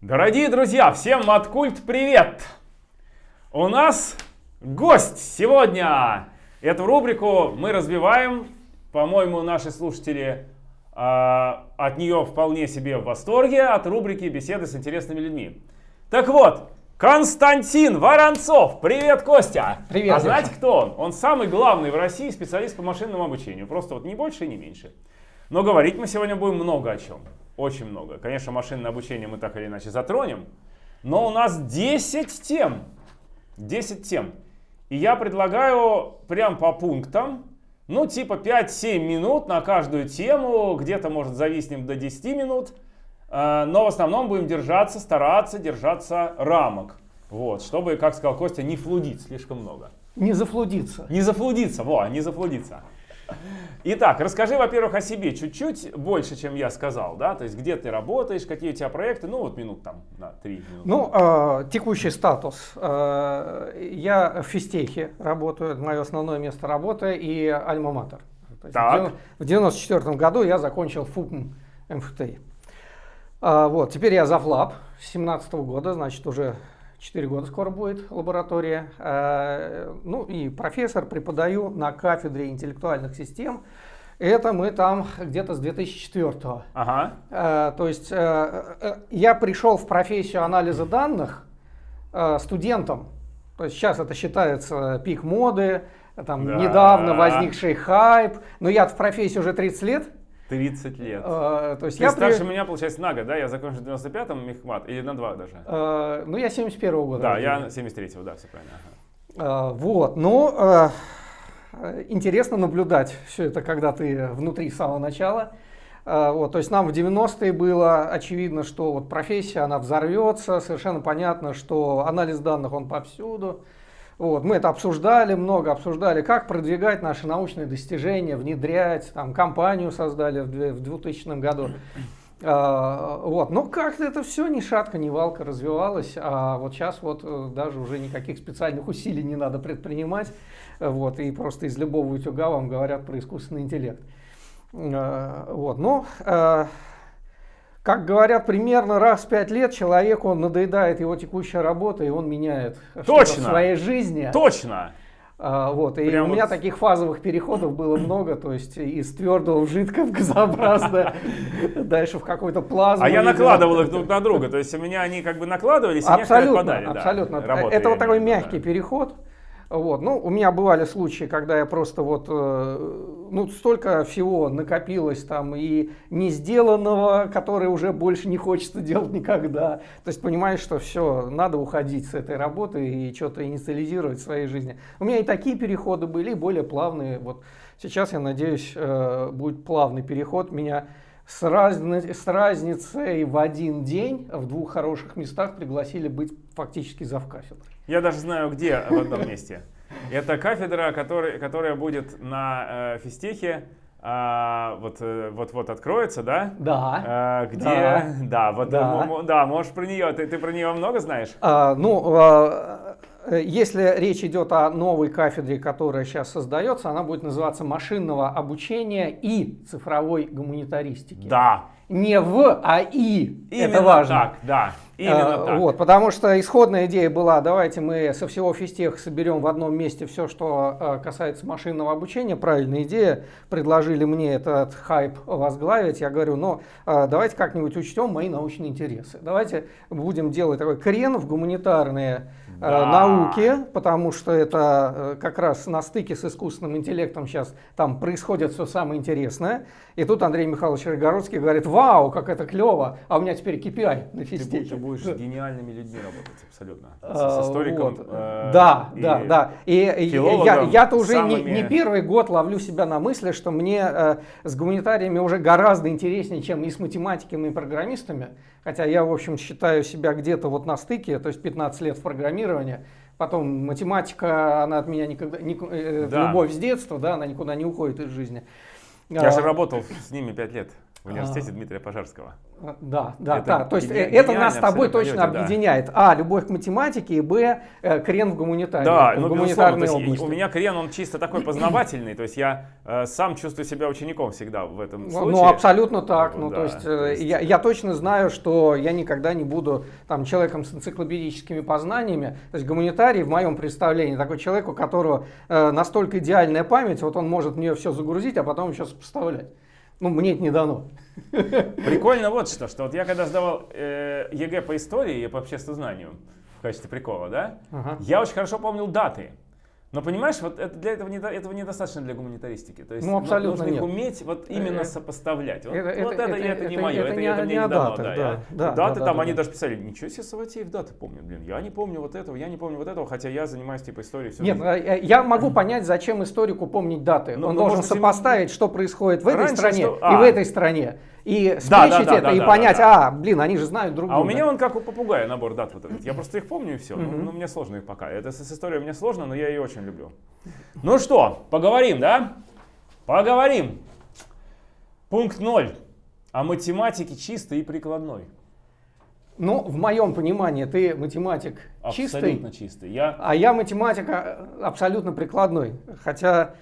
Дорогие друзья, всем Маткульт привет! У нас гость сегодня. Эту рубрику мы развиваем. По-моему, наши слушатели э, от нее вполне себе в восторге, от рубрики «Беседы с интересными людьми». Так вот, Константин Воронцов. Привет, Костя. Привет. А знаете, кто он? Он самый главный в России специалист по машинному обучению. Просто вот не больше и не меньше. Но говорить мы сегодня будем много о чем. Очень много. Конечно, машинное обучение мы так или иначе затронем. Но у нас 10 тем. 10 тем. И я предлагаю прям по пунктам, ну типа 5-7 минут на каждую тему, где-то может зависнем до 10 минут, э, но в основном будем держаться, стараться держаться рамок. Вот, чтобы, как сказал Костя, не флудить слишком много. Не зафлудиться. Не зафлудиться, во, не зафлудиться. Итак, расскажи, во-первых, о себе чуть-чуть больше, чем я сказал, да, то есть где ты работаешь, какие у тебя проекты, ну вот минут там на три минуты. Ну, э, текущий статус. Э, я в физтехе работаю, это мое основное место работы и альма-матер. В 94 году я закончил ФУПМ МФТИ. А, вот, теперь я завлаб с 17 года, значит, уже 4 года скоро будет лаборатория. Э, ну и профессор, преподаю на кафедре интеллектуальных систем. Это мы там где-то с 2004 -го. Ага. Э, то есть э, я пришел в профессию анализа данных студентом. То есть сейчас это считается пик моды, там да. недавно возникший хайп. Но я в профессии уже 30 лет. 30 лет. А, то есть Ты я старше при... меня, получается, на год, да? Я закончил в 95-м Мехмат, или на два даже? А, ну, я 71-го года. Да, я 73-го, да, все правильно. Ага. А, вот, ну, а, интересно наблюдать все это, когда ты внутри с самого начала. А, вот, то есть нам в 90-е было очевидно, что вот профессия, она взорвется, совершенно понятно, что анализ данных, он повсюду. Вот, мы это обсуждали, много обсуждали, как продвигать наши научные достижения, внедрять, там, компанию создали в 2000 году. А, вот. Но как-то это все ни шатка, ни валка развивалось, а вот сейчас вот э, даже уже никаких специальных усилий не надо предпринимать, вот, и просто из любого утюга вам говорят про искусственный интеллект. А, вот. Но а, как говорят, примерно раз в пять лет человеку надоедает его текущая работа, и он меняет Точно. в своей жизни. Точно! А, вот, и Прям у меня вот. таких фазовых переходов было много, то есть из твердого в жидкое, в газообразное, дальше в какую-то плазму. А я накладывал их друг на друга, то есть у меня они как бы накладывались, и некоторые Абсолютно, отпадали. да. абсолютно. Работа, Это вот такой мягкий переход. Вот. Ну, у меня бывали случаи, когда я просто вот, э, ну, столько всего накопилось там и не сделанного, которое уже больше не хочется делать никогда. То есть понимаешь, что все, надо уходить с этой работы и что-то инициализировать в своей жизни. У меня и такие переходы были, более плавные. Вот сейчас, я надеюсь, э, будет плавный переход. Меня с, разни- с разницей в один день в двух хороших местах пригласили быть фактически завкафедрой. Я даже знаю, где в одном месте. Это кафедра, который, которая будет на э, физтехе. а, вот, э, вот вот откроется, да? Да. А, где? Да. Да, вот Да. м- м- да, можешь про нее. Ты, ты про нее много знаешь? А, ну, а, э, если речь идет о новой кафедре, которая сейчас создается, она будет называться машинного обучения и цифровой гуманитаристики. Да. Не в, а и. Именно Это важно. так, да. Именно А, так. Вот, потому что исходная идея была, давайте мы со всего физтеха соберем в одном месте все, что а, касается машинного обучения. Правильная идея. Предложили мне этот хайп возглавить. Я говорю, ну а, давайте как-нибудь учтем мои научные интересы. Давайте будем делать такой крен в гуманитарные а, Да. науки, потому что это э, как раз на стыке с искусственным интеллектом сейчас там происходит все самое интересное. И тут Андрей Михайлович Рогородский говорит, вау, как это клево, а у меня теперь KPI на физтехе. ты будешь с гениальными людьми работать, абсолютно. С, А, с историком. вот. э, да, и да, да. И, я, я-то уже не первый год ловлю себя на мысли, что мне э, с гуманитариями уже гораздо интереснее, чем и с математиками и программистами. Хотя я, в общем, считаю себя где-то вот на стыке, то есть 15 лет в программировании. Потом математика, она от меня никогда, не, э, Да. любовь с детства, да, она никуда не уходит из жизни. Я же работал с ними пять лет в университете Дмитрия Пожарского. Да, да, это да. То есть это нас с тобой точно объединяет. А, любовь к математике, и Б, э, крен в гуманитарии. Да, в ну, гуманитарной области. У меня крен, он чисто такой познавательный, то есть я э, сам чувствую себя учеником всегда в этом ну, случае. Ну, абсолютно так. Ну, да, то есть, то есть... Я, я точно знаю, что я никогда не буду там человеком с энциклопедическими познаниями. То есть гуманитарий в моем представлении такой человек, у которого э, настолько идеальная память, вот он может в нее все загрузить, а потом еще сопоставлять. Ну, мне это не дано. Прикольно вот что, что вот я когда сдавал э, ЕГЭ по истории и по обществознанию в качестве прикола, да, ага. я очень хорошо помнил даты. Но понимаешь, вот это, для этого, не, этого недостаточно для гуманитаристики. То есть ну, абсолютно нужно нет. уметь вот именно э, сопоставлять. Вот это, вот это, это, это, это не мое, это, это, это, мне не дано. Да, да, я, да, даты да, там, да, они да. даже писали, ничего себе, Саватеев даты помнит. Блин, я не помню вот этого, я не помню вот этого, хотя я занимаюсь типа историей. Все нет, жизнь. Э, я могу понять, зачем историку помнить даты. Но, Он должен сопоставить, что происходит в этой стране что... а. и в этой стране и спрячить да, да, это да, и да, понять, да. а, блин, они же знают друг друга. А у меня он как у попугая набор дат вот этот. Я просто их помню и все. Ну, ну, мне сложно их пока. Это с историей мне сложно, но я ее очень люблю. Ну что, поговорим, да? Поговорим. Пункт 0. О математике чистой и прикладной. Ну, в моем понимании, ты математик абсолютно чистый. Абсолютно чистый. Я... А я математик абсолютно прикладной. Хотя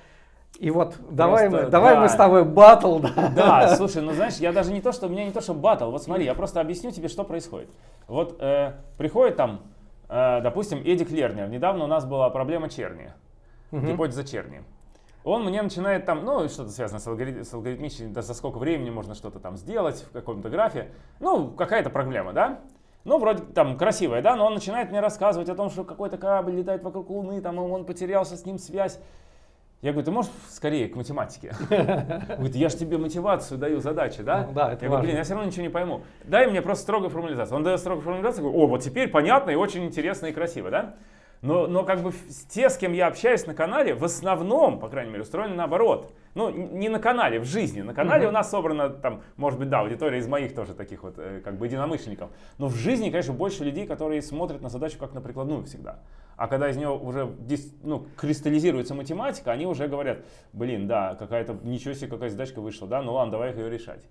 и вот Просто, давай, мы, давай да. мы с тобой батл. Да. да, слушай, ну знаешь, я даже не то, что у меня не то, что батл. Вот смотри, я просто объясню тебе, что происходит. Вот э, приходит там, э, допустим, Эдик Лернер. Недавно у нас была проблема черни, угу. гипотеза черни. Он мне начинает там, ну, что-то связано с, алгорит, с алгоритмичным, да, за сколько времени можно что-то там сделать в каком-то графе. Ну, какая-то проблема, да? Ну, вроде там красивая, да, но он начинает мне рассказывать о том, что какой-то корабль летает вокруг Луны, там, он потерялся, с ним связь. Я говорю, ты можешь скорее к математике? Говорит, я же тебе мотивацию даю, задачи, да? Ну, да, это Я говорю, блин, я все равно ничего не пойму. Дай мне просто строгую формализацию. Он дает строгую формализацию, говорю, о, вот теперь понятно и очень интересно и красиво, да? Но, но как бы те, с кем я общаюсь на канале, в основном, по крайней мере, устроены наоборот. Ну, не на канале, в жизни. На канале mm-hmm. у нас собрана, там, может быть, да, аудитория из моих тоже таких вот, э, как бы, единомышленников. Но в жизни, конечно, больше людей, которые смотрят на задачу как на прикладную всегда. А когда из нее уже ну, кристаллизируется математика, они уже говорят, блин, да, какая-то, ничего себе, какая задачка вышла, да, ну ладно, давай ее решать.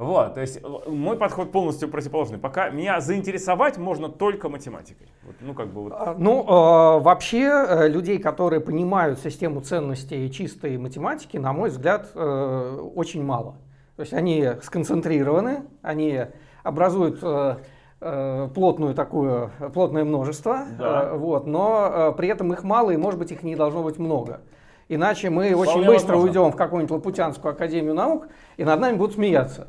Вот, то есть э, мой подход полностью противоположный. Пока меня заинтересовать можно только математикой. Вот, ну, как бы вот. А, ну, э, вообще э, людей, которые понимают систему ценностей чистой математики, на мой взгляд, э, очень мало. То есть они сконцентрированы, они образуют э, э плотную такую, плотное множество, да. вот, но при этом их мало и, может быть, их не должно быть много. Иначе мы Вполне очень быстро возможно. уйдем в какую-нибудь Лапутянскую академию наук, и над нами будут смеяться.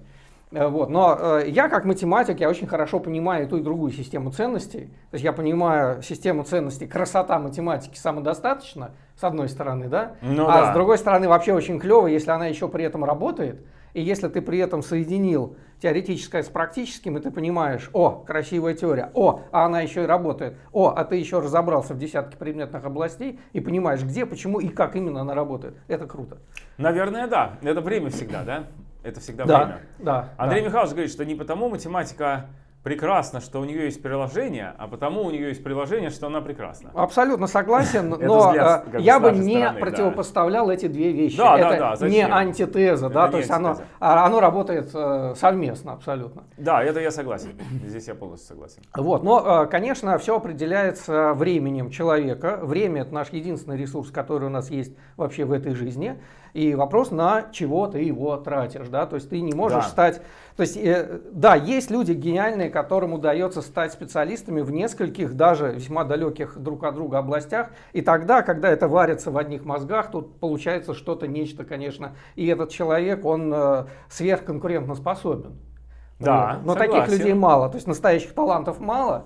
Э, вот. Но э, я как математик, я очень хорошо понимаю ту и другую систему ценностей. То есть я понимаю систему ценностей красота математики самодостаточно, с одной стороны, да? Ну, а да. с другой стороны вообще очень клево, если она еще при этом работает. И если ты при этом соединил теоретическое с практическим, и ты понимаешь, о, красивая теория, о, а она еще и работает, о, а ты еще разобрался в десятке предметных областей и понимаешь, где, почему и как именно она работает. Это круто. Наверное, да. Это время всегда, да? Это всегда да, время. Да, Андрей да. Михайлович говорит, что не потому математика прекрасно, что у нее есть приложение, а потому у нее есть приложение, что она прекрасна. Абсолютно согласен, но э, я бы не противопоставлял эти две вещи. Да, это да, не антитеза, да, то есть оно, а, оно работает э, совместно абсолютно. Да, это я согласен. Здесь я полностью согласен. Вот, но, э, конечно, все определяется временем человека. Время это наш единственный ресурс, который у нас есть вообще в этой жизни. И вопрос, на чего ты его тратишь, да, то есть ты не можешь да. стать, то есть, э, да, есть люди гениальные, которым удается стать специалистами в нескольких, даже весьма далеких друг от друга областях, и тогда, когда это варится в одних мозгах, тут получается что-то, нечто, конечно, и этот человек, он э, сверхконкурентно способен. Да, вот. Но согласен. таких людей мало, то есть настоящих талантов мало,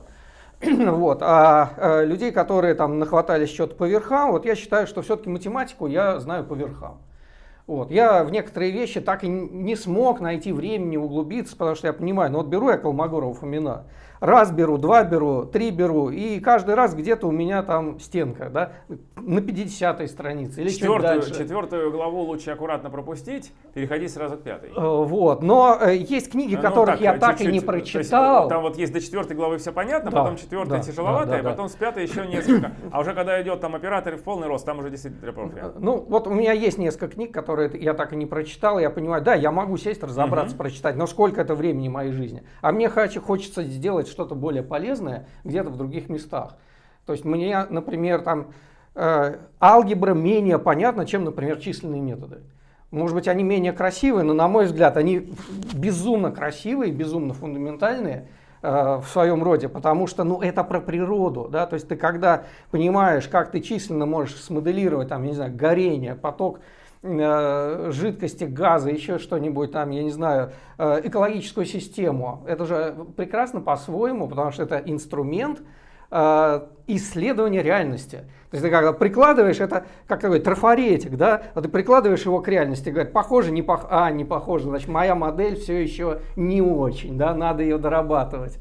Вот. А, а людей, которые там нахватались что-то по верхам, вот я считаю, что все-таки математику я знаю по верхам. Вот. Я в некоторые вещи так и не смог найти времени углубиться, потому что я понимаю, ну вот беру я Колмогорова Фомина, раз беру, два беру, три беру, и каждый раз где-то у меня там стенка, да, на 50 странице или четвертую, чуть дальше. Четвертую главу лучше аккуратно пропустить, переходи сразу к пятой. Э, вот, но э, есть книги, ну, которых так, я так и не прочитал. Есть, там вот есть до четвертой главы все понятно, да, потом четвертая да, тяжеловатая, да, да, потом да. с пятой еще несколько. А уже когда идет там операторы в полный рост, там уже действительно тропофия. Ну, вот у меня есть несколько книг, которые я так и не прочитал, я понимаю, да, я могу сесть, разобраться, прочитать, но сколько это времени моей жизни? А мне хоч- хочется сделать что-то более полезное где-то в других местах. То есть мне, например, там э, алгебра менее понятна, чем, например, численные методы. Может быть, они менее красивые, но, на мой взгляд, они безумно красивые, безумно фундаментальные э, в своем роде, потому что, ну, это про природу, да, то есть ты когда понимаешь, как ты численно можешь смоделировать, там, я не знаю, горение, поток жидкости, газа, еще что-нибудь там, я не знаю, э, экологическую систему, это же прекрасно по-своему, потому что это инструмент, э, исследования реальности. То есть ты когда прикладываешь, это как такой трафаретик, да, а ты прикладываешь его к реальности, говорит, похоже, не похоже, а, не похоже, значит, моя модель все еще не очень, да, надо ее дорабатывать.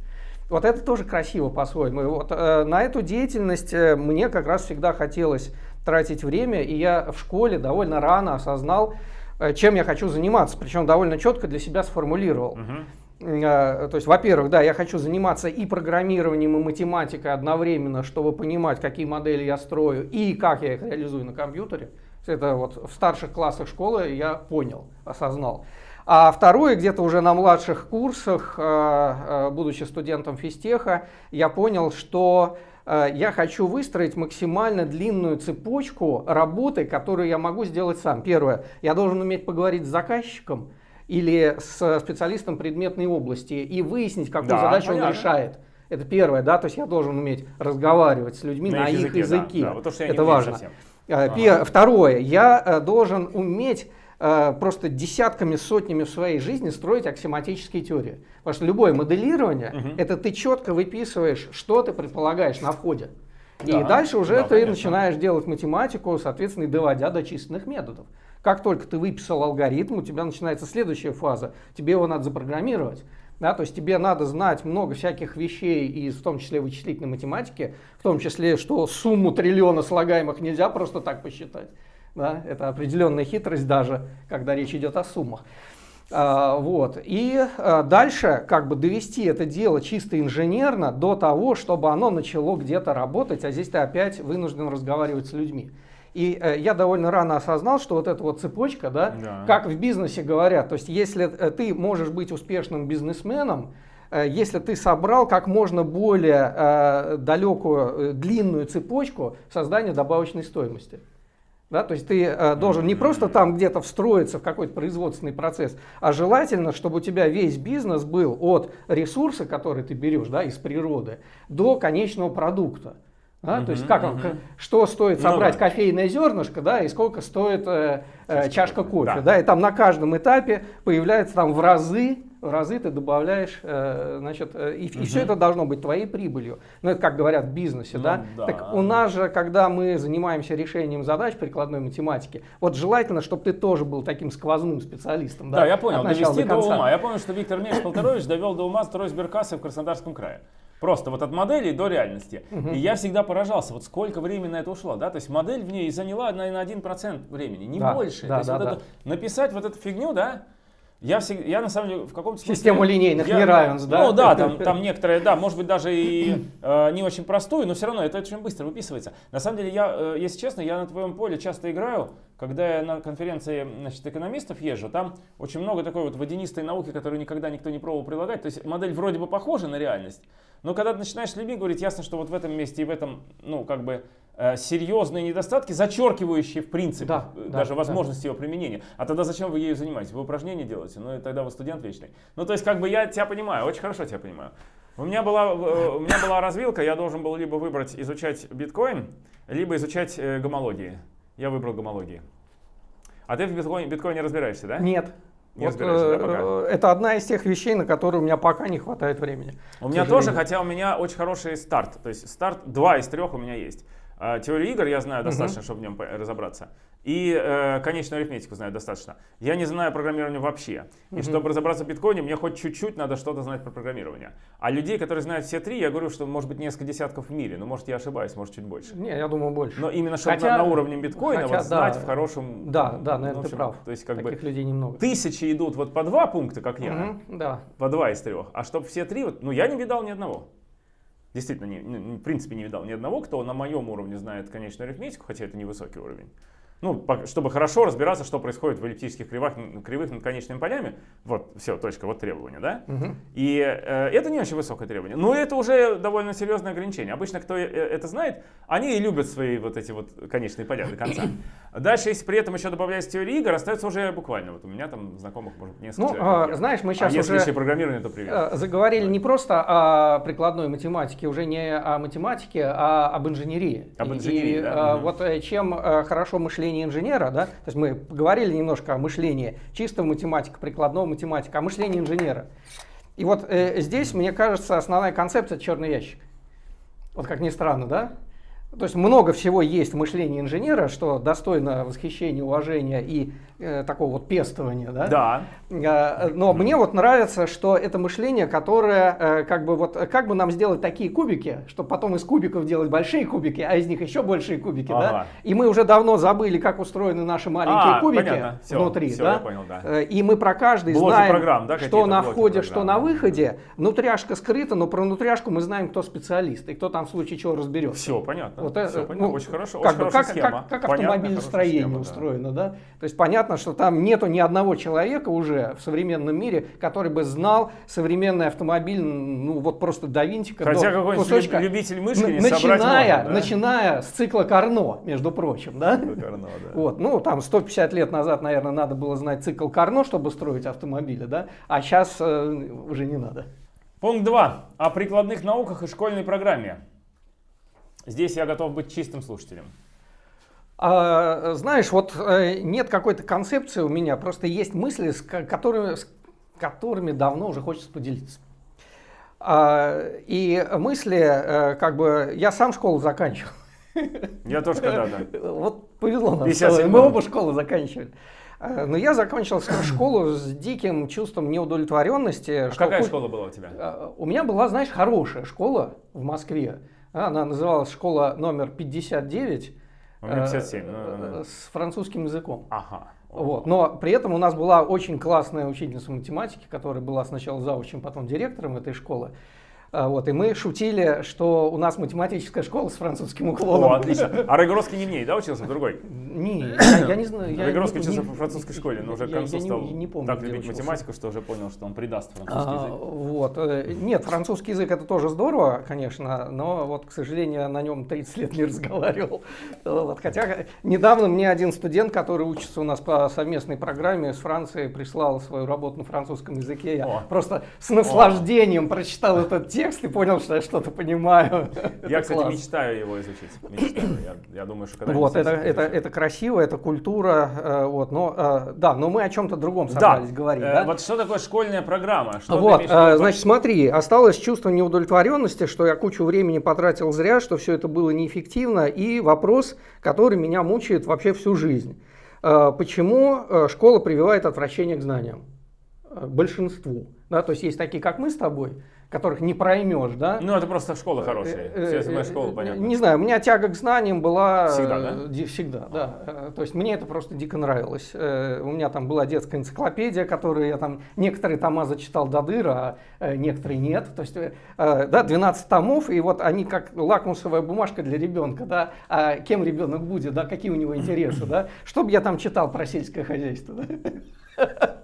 Вот это тоже красиво по-своему. Вот э, на эту деятельность э, мне как раз всегда хотелось тратить время, и я в школе довольно рано осознал, э, чем я хочу заниматься, причем довольно четко для себя сформулировал. Э, То есть, во-первых, да, я хочу заниматься и программированием, и математикой одновременно, чтобы понимать, какие модели я строю и как я их реализую на компьютере. Это вот в старших классах школы я понял, осознал. А второе, где-то уже на младших курсах, э, будучи студентом физтеха, я понял, что я хочу выстроить максимально длинную цепочку работы, которую я могу сделать сам. Первое, я должен уметь поговорить с заказчиком или с специалистом предметной области и выяснить, какую Да, задачу он понятно. решает. Это первое, да, то есть я должен уметь разговаривать с людьми на, их их языке, да, языке. да, вот то, что я Это важно. совсем. Э, Ага. Второе, я э, должен уметь э, просто десятками, сотнями в своей жизни строить аксиоматические теории. Потому что любое моделирование, Мгм. это ты четко выписываешь, что ты предполагаешь на входе. И Да, дальше уже да, ты конечно. начинаешь делать математику, соответственно, и доводя до численных методов. Как только ты выписал алгоритм, у тебя начинается следующая фаза. Тебе его надо запрограммировать. Да, то есть тебе надо знать много всяких вещей, и в том числе вычислительной математики, в том числе, что сумму триллиона слагаемых нельзя просто так посчитать. Да, это определенная хитрость даже, когда речь идет о суммах. А, вот. И а, дальше как бы довести это дело чисто инженерно до того, чтобы оно начало где-то работать, а здесь ты опять вынужден разговаривать с людьми. И э, я довольно рано осознал, что вот эта вот цепочка, да, Да. как в бизнесе говорят, то есть если э, ты можешь быть успешным бизнесменом, э, если ты собрал как можно более э, далекую, э, длинную цепочку создания добавочной стоимости. Да, то есть ты э, должен не просто там где-то встроиться в какой-то производственный процесс, а желательно, чтобы у тебя весь бизнес был от ресурса, который ты берешь да, из природы, до конечного продукта. Да, то есть как, к- что стоит Ну собрать да. кофейное зернышко, да, и сколько стоит э, э, Чашка кофе, да. да. и там на каждом этапе появляется там в разы, разы ты добавляешь, э, значит, э, и, Мгм. все это должно быть твоей прибылью. Ну это как говорят в бизнесе, Ну да? да. Так у нас же, когда мы занимаемся решением задач прикладной математики, вот желательно, чтобы ты тоже был таким сквозным специалистом, да? Да, я понял, довести до до ума. Я помню, что Виктор Меш Полторович довел до ума строй сберкассы в Краснодарском крае. Просто вот от модели до реальности. И я всегда поражался, вот сколько времени на это ушло, да, то есть модель в ней заняла, наверное, 1% времени, не Да, больше. да, то есть да, вот да. это- написать вот эту фигню, да, я, всегда, я на самом деле в каком-то смысле... Систему линейных я- неравенств, да? Ну да, там, там некоторые, да, может быть даже и э, не очень простую, но все равно это очень быстро выписывается. На самом деле, я, э, если честно, я на твоем поле часто играю, когда я на конференции значит, экономистов езжу, там очень много такой вот водянистой науки, которую никогда никто не пробовал прилагать. То есть модель вроде бы похожа на реальность, но когда ты начинаешь с людьми говорить, ясно, что вот в этом месте и в этом, ну, как бы э, серьезные недостатки, зачеркивающие, в принципе, Да, э, да, даже да. возможность его применения. А тогда зачем вы ею занимаетесь? Вы упражнения делаете? Ну, и тогда вы студент вечный. Ну, то есть, как бы я тебя понимаю, очень хорошо тебя понимаю. У меня была, э, у меня была развилка, я должен был либо выбрать изучать биткоин, либо изучать гомологии. Я выбрал гомологии. А ты в биткоине, биткоине разбираешься, да? Нет. Не Вот, да, э, пока? это одна из тех вещей, на которые у меня пока не хватает времени. У меня тоже, хотя у меня очень хороший старт. То есть старт, два из трех у меня есть. А, Теорию игр я знаю достаточно, чтобы в нем разобраться. И э, конечную арифметику знаю достаточно. Я не знаю программирования вообще. И Мгм. чтобы разобраться в биткоине, мне хоть чуть-чуть надо что-то знать про программирование. А людей, которые знают все три, я говорю, что может быть несколько десятков в мире. Но может я ошибаюсь, может чуть больше. Не, я думаю, больше. Но именно чтобы Хотя- на, на уровне биткоина хотя, вот знать да, в хорошем... Да, да, ну, наверное, в ты прав. То есть как Таких бы людей немного. тысячи идут вот по два пункта, как я Мгм, да. по два из трех. А чтобы все три, вот, ну я не видал ни одного. Действительно, не, ну, в принципе не видал ни одного, кто на моем уровне знает конечную арифметику, хотя это невысокий уровень. ну, чтобы хорошо разбираться, что происходит в эллиптических кривых, кривых над конечными полями. Вот, все, точка, вот требование, да? Угу. И э, это не очень высокое требование. Но это уже довольно серьезное ограничение. Обычно, кто э, это знает, они и любят свои вот эти вот конечные поля до конца. Дальше, если при этом еще добавлять теории игр, остается уже буквально. Вот у меня там знакомых, может, несколько Ну, человек, а, знаешь, мы сейчас а уже если программирование, то привет. Э, заговорили да. не просто о прикладной математике, уже не о математике, а об инженерии. Об инженерии, и, да. Угу. Вот чем хорошо мышление инженера, да, то есть мы поговорили немножко о мышлении чистого математика, прикладного математика, о мышлении инженера. И вот э, здесь, мне кажется, основная концепция черный ящик. Вот как ни странно, да? То есть много всего есть в мышлении инженера, что достойно восхищения, уважения и такого вот пестования. Да? Да. Э, но мне вот нравится, что это мышление, которое э, как бы вот как бы нам сделать такие кубики, чтобы потом из кубиков делать большие кубики, а из них еще большие кубики, ага. да? И мы уже давно забыли, как устроены наши маленькие а, кубики все, внутри, все, да? Я понял, да. Э, и мы про каждый блоки знаем, программ, да, что на входе, программ. что на выходе. Внутряшка скрыта, но про внутряшку мы знаем, кто специалист и кто там в случае чего разберется. Все понятно. Вот это, все понятно. Ну, очень хорошо. Как, очень как, схема. как, как автомобилестроение схема, устроено, да. да? То есть понятно, что там нету ни одного человека уже в современном мире, который бы знал современный автомобиль, ну вот просто до винтика, Хотя до кусочка, любитель мышки не начиная, можно, да? начиная с цикла Карно, между прочим, да? Карно, да. Вот, ну там 150 лет назад, наверное, надо было знать цикл Карно, чтобы строить автомобили, да? А сейчас э, уже не надо. Пункт 2. О прикладных науках и школьной программе. Здесь я готов быть чистым слушателем. А, знаешь, вот э, нет какой-то концепции у меня, просто есть мысли, с которыми, с которыми давно уже хочется поделиться. А, и мысли, э, как бы, я сам школу заканчивал. Я тоже когда-то. Вот повезло нам, мы оба школу заканчивали. А, но я закончил школу с диким чувством неудовлетворенности. А какая школа была у тебя? У меня была, знаешь, хорошая школа в Москве. Она называлась школа номер 59. У меня 57. Э, с французским языком. Ага. Вот. Но при этом у нас была очень классная учительница математики, которая была сначала заучим, потом директором этой школы. А, вот, и мы шутили, что у нас математическая школа с французским уклоном. О, отлично. А Рыгоровский не в ней, да, учился в другой? Не, я, я не знаю. Я Рыгоровский учился в французской школе, но уже к концу я стал не, не помню, так любить математику, что уже понял, что он придаст французский а, язык. Вот. Э, нет, французский язык это тоже здорово, конечно, но вот, к сожалению, на нем 30 лет не разговаривал. Вот. Хотя недавно мне один студент, который учится у нас по совместной программе с Францией, прислал свою работу на французском языке. Я О. просто с наслаждением О. прочитал этот текст и понял, что что-то понимаю. Я, кстати, мечтаю его изучить. Мечтаю. Я, я думаю, что когда Вот, это, это, это красиво, это культура. Э, вот, но, э, да, но мы о чем-то другом собрались да. говорить. Э, да? Вот что такое школьная программа? Что вот, значит, смотри, осталось чувство неудовлетворенности, что я кучу времени потратил зря, что все это было неэффективно, и вопрос, который меня мучает вообще всю жизнь. Почему школа прививает отвращение к знаниям? Большинству. Да, то есть есть такие, как мы с тобой, которых не проймешь, да? Ну, это просто школа э, хорошая. Э, Все моя школа, понятно. Не знаю, у меня тяга к знаниям была... Всегда, да? Всегда, да. То есть мне это просто дико нравилось. У меня там была детская энциклопедия, которую я там... Некоторые тома зачитал до дыра, а некоторые нет. То есть, да, 12 томов, и вот они как лакмусовая бумажка для ребенка, да? А кем ребенок будет, да? Какие у него интересы, да? Что бы я там читал про сельское хозяйство, да?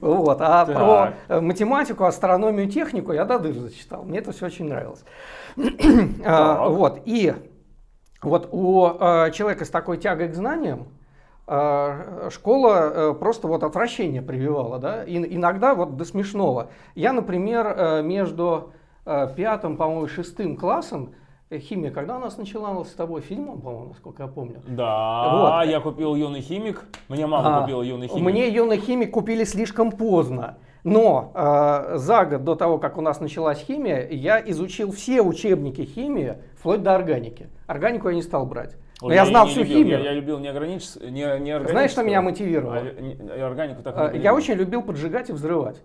Вот. А так. про э, математику, астрономию, технику я до дыр зачитал. Мне это все очень нравилось. А, вот. И вот у э, человека с такой тягой к знаниям э, школа просто вот отвращение прививала, да, и иногда вот до смешного. Я, например, между пятым, по-моему, шестым классом Э, химия, когда у нас начиналась с тобой фильмом, по-моему, насколько я помню? Да, вот. я купил юный химик. Мне мама а, купила юный химик. Мне юный химик купили слишком поздно. Но э, за год до того, как у нас началась химия, я изучил все учебники химии, вплоть до органики. Органику я не стал брать. Но я, я знал всю любил, химию. Я, я любил не, огранич... не, не Знаешь, что меня мотивировало? А, органику так а, Я очень любил поджигать и взрывать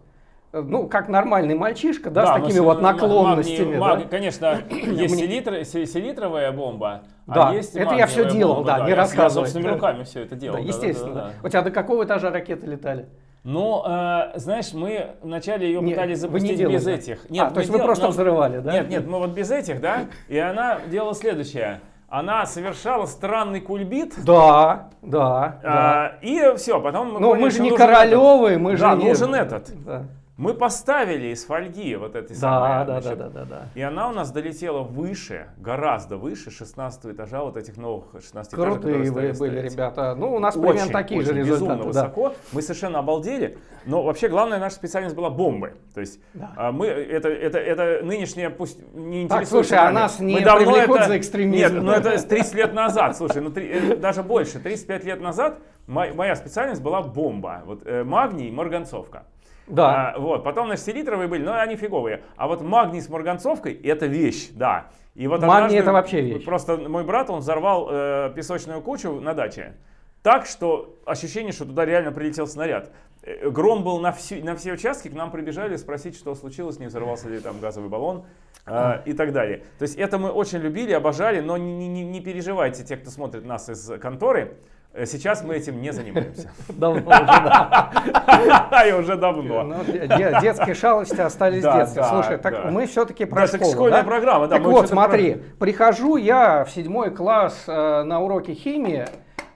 ну, как нормальный мальчишка, да, да с такими вот наклонностями. Магний, да? маг, конечно, есть селитр, селитровая бомба, а да, а есть это я все делал, бомба, да, да, не рассказывай. Я собственными да. руками все это делал. Да, естественно. Да, да, да. У тебя до какого этажа ракеты летали? Ну, э, знаешь, мы вначале ее нет, пытались запустить делали, без да? этих. Нет, а, то есть вы просто но... взрывали, да? Нет, нет, мы вот без этих, да, и она делала следующее. она совершала странный кульбит. Да, да. А, И все, потом мы Ну, поняли, мы же не нужен Королевы, этот. мы же Да, не... нужен этот. Да, Мы поставили из фольги вот этой да, самой, да, да, значит, да, да, да. И она у нас долетела выше, гораздо выше 16 этажа вот этих новых 16 этажей, Крутые вы были, ставить. ребята. Ну, у нас примерно Очень, такие же очень безумно результаты. да. высоко. Мы совершенно обалдели. Но вообще главная наша специальность была бомбы. То есть Да. а, мы это это это нынешнее пусть не Так, интересует. слушай, а нас не мы давно это... за экстремизм? Нет, ну это с 30 лет назад. Слушай, ну три- э, даже больше. 35 лет назад мо- моя специальность была бомба. Вот э, магний, марганцовка. Да. А, вот, потом, значит, селитровые были, но они фиговые. А вот магний с марганцовкой это вещь, да. И вот Магний это вообще вещь. Просто мой брат, он взорвал э, песочную кучу на даче. Так, что ощущение, что туда реально прилетел снаряд. Э, Гром был на, всю- на все участки, к нам прибежали спросить, что случилось, не взорвался ли там газовый баллон э, и так далее. То есть это мы очень любили, обожали, но не, не- не переживайте, те, кто смотрит нас из конторы, сейчас мы этим не занимаемся. Давно уже, да. И уже давно. Ну, де- де- детские шалости остались Да, в детстве. да, Слушай, так мы все-таки про школу, школьная программа, да, Так вот, смотри, прихожу я в седьмой класс э, на уроке химии,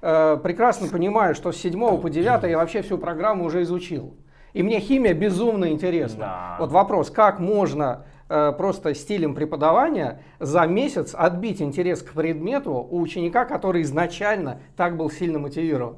э, прекрасно понимаю, что с седьмого по девятый я вообще всю программу уже изучил. И мне химия безумно интересна. Да. Вот вопрос, как можно э, просто стилем преподавания за месяц отбить интерес к предмету у ученика, который изначально так был сильно мотивирован?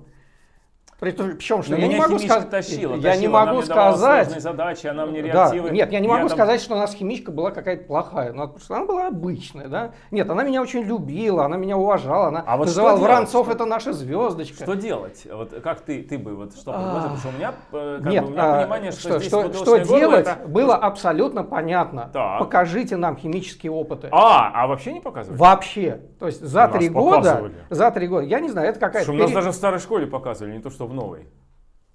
Причем, что Но я не могу сказать, тащила, я не тащила, она могу сказать, задачи, она мне да, нет, я не могу там- сказать, что у нас химичка была какая-то плохая. Что она была обычная, да. Нет, она меня очень любила, она меня уважала, она А вот называла? Воронцов это наша звездочка. Что делать? Вот как ты, ты бы вот что А. предложил? Потому что у меня, э, как Нет, бы, у меня а, понимание, что, что, здесь что, что делать это- было абсолютно понятно. Так. Покажите нам химические опыты. А, а вообще не показывают? Вообще. То есть за три года, показывали. за три года, я не знаю, это какая-то... У нас даже в старой школе показывали, не то что в новой.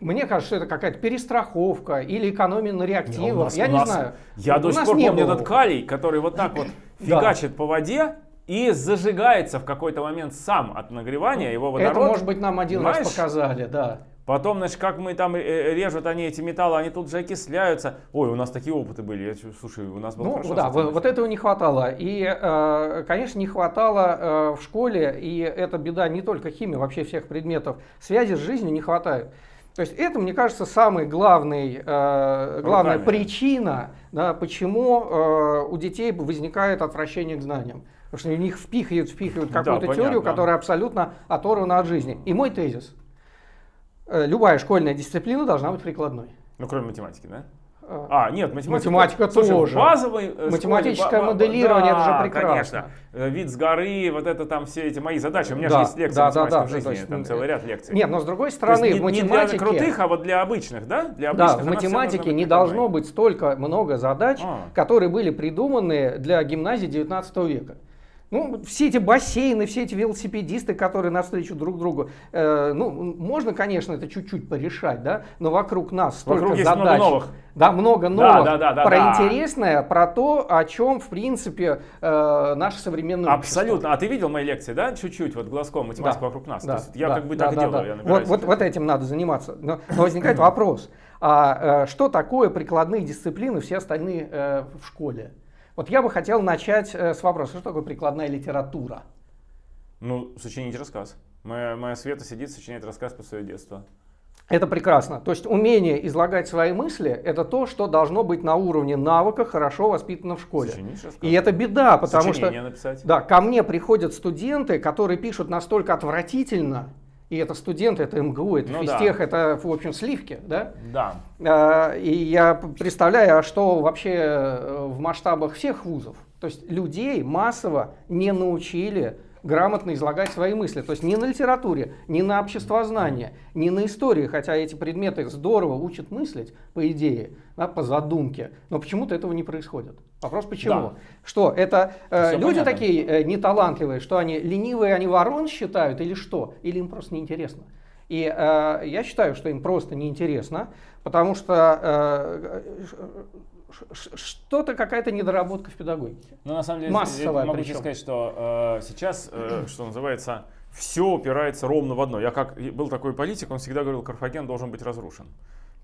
Мне кажется, что это какая-то перестраховка или экономия на Не, реактивах. нас- я у не нас- знаю. Я У до сих нас пор не помню было. этот калий, который вот так вот Да. фигачит по воде и зажигается в какой-то момент сам от нагревания его водород. Это, может быть, нам один раз Понимаешь? показали, да. Потом, значит, как мы там э, режут они эти металлы, они тут же окисляются. Ой, у нас такие опыты были. Я слушай, у нас было Ну хорошо. да, вот, вот этого не хватало. И, э, конечно, не хватало э, в школе, и это беда не только химии, вообще всех предметов. Связи с жизнью не хватает. То есть это, мне кажется, самая главный, э, главная Руками. причина, да, почему э, у детей возникает отвращение к знаниям. Потому что в них впихивают, впихивают Да, какую-то теорию, понятно. которая абсолютно оторвана от жизни. И мой тезис. Э, Любая школьная дисциплина должна быть прикладной. Ну, кроме математики, да? Э, А, нет, математика. Математика Слушай, тоже. в базовой э, школе Математическое ба- моделирование, это же да, прекрасно. конечно. Вид с горы, вот это там все эти мои задачи. У меня Да, же есть лекции да, да, да, в жизни, то есть, там целый ряд лекций. Нет, но с другой То есть стороны, не, в не математике... для крутых, а вот для обычных, да? Для Да, обычных в она вся математике не должно быть столько много задач, А. которые были придуманы для гимназии 19 века. Ну, все эти бассейны, все эти велосипедисты, которые навстречу друг другу, э, ну, можно, конечно, это чуть-чуть порешать, да, но вокруг нас столько Вокруг задач. много новых. Да, много новых. да, да, да, про да. интересное, про то, о чем, в принципе, э, наше современное общество. Абсолютно. А ты видел мои лекции, да? Чуть-чуть, вот глазком математика Да, вокруг нас. да, То есть я да, как бы да, так и да, делаю. да. Я Вот, набираюсь. вот, вот этим надо заниматься. Но, но возникает вопрос, а э, что такое прикладные дисциплины, все остальные э, в школе? Вот я бы хотел начать э, с вопроса, что такое прикладная литература? Ну, сочинить рассказ. Моя, моя Света сидит, сочиняет рассказ про свое детство. Это прекрасно. То есть умение излагать свои мысли – это то, что должно быть на уровне навыка, хорошо воспитано в школе. Сочинить рассказ. И это беда, потому что Сочинение написать. да, ко мне приходят студенты, которые пишут настолько отвратительно, и это студенты, это МГУ, это Ну да. физтех, это, в общем, сливки, да? Да. А, И я представляю, а что вообще э, в масштабах всех вузов. То есть людей массово не научили грамотно излагать свои мысли. То есть не на литературе, не на обществознании, не на истории, хотя эти предметы здорово учат мыслить, по идее, да, по задумке, но почему-то этого не происходит. Вопрос почему? Да. Что, это э, люди понятно. такие э, неталантливые, что они ленивые, они ворон считают или что? Или им просто неинтересно? И э, я считаю, что им просто неинтересно, потому что э, что-то какая-то недоработка в педагогике. Ну, на самом деле, Массовая я могу причем. сказать, что э, сейчас, э, что называется, все упирается ровно в одно. Я как был такой политик, он всегда говорил, Карфаген должен быть разрушен.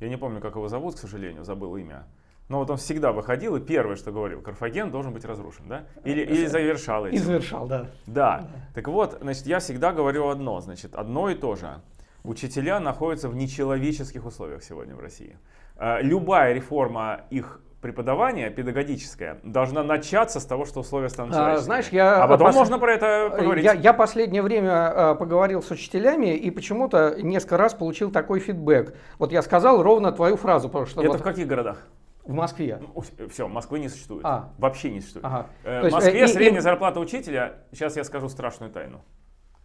Я не помню, как его зовут, к сожалению, забыл имя. Но вот он всегда выходил и первое, что говорил, Карфаген должен быть разрушен, да? Или, или завершал этим. И завершал, да. да. Да. Так вот, значит, я всегда говорю одно, значит, одно и то же. Учителя находятся в нечеловеческих условиях сегодня в России. Э, любая реформа их преподавание педагогическое должна начаться с того, что условия станут а, Знаешь, я а потом пос... можно про это поговорить. Я, я последнее время поговорил с учителями и почему-то несколько раз получил такой фидбэк. Вот я сказал ровно твою фразу. Потому что это вот... в каких городах? В Москве. Ну, все, Москвы не существует. А. Вообще не существует. Ага. Э, в Москве есть, средняя и... зарплата учителя, сейчас я скажу страшную тайну.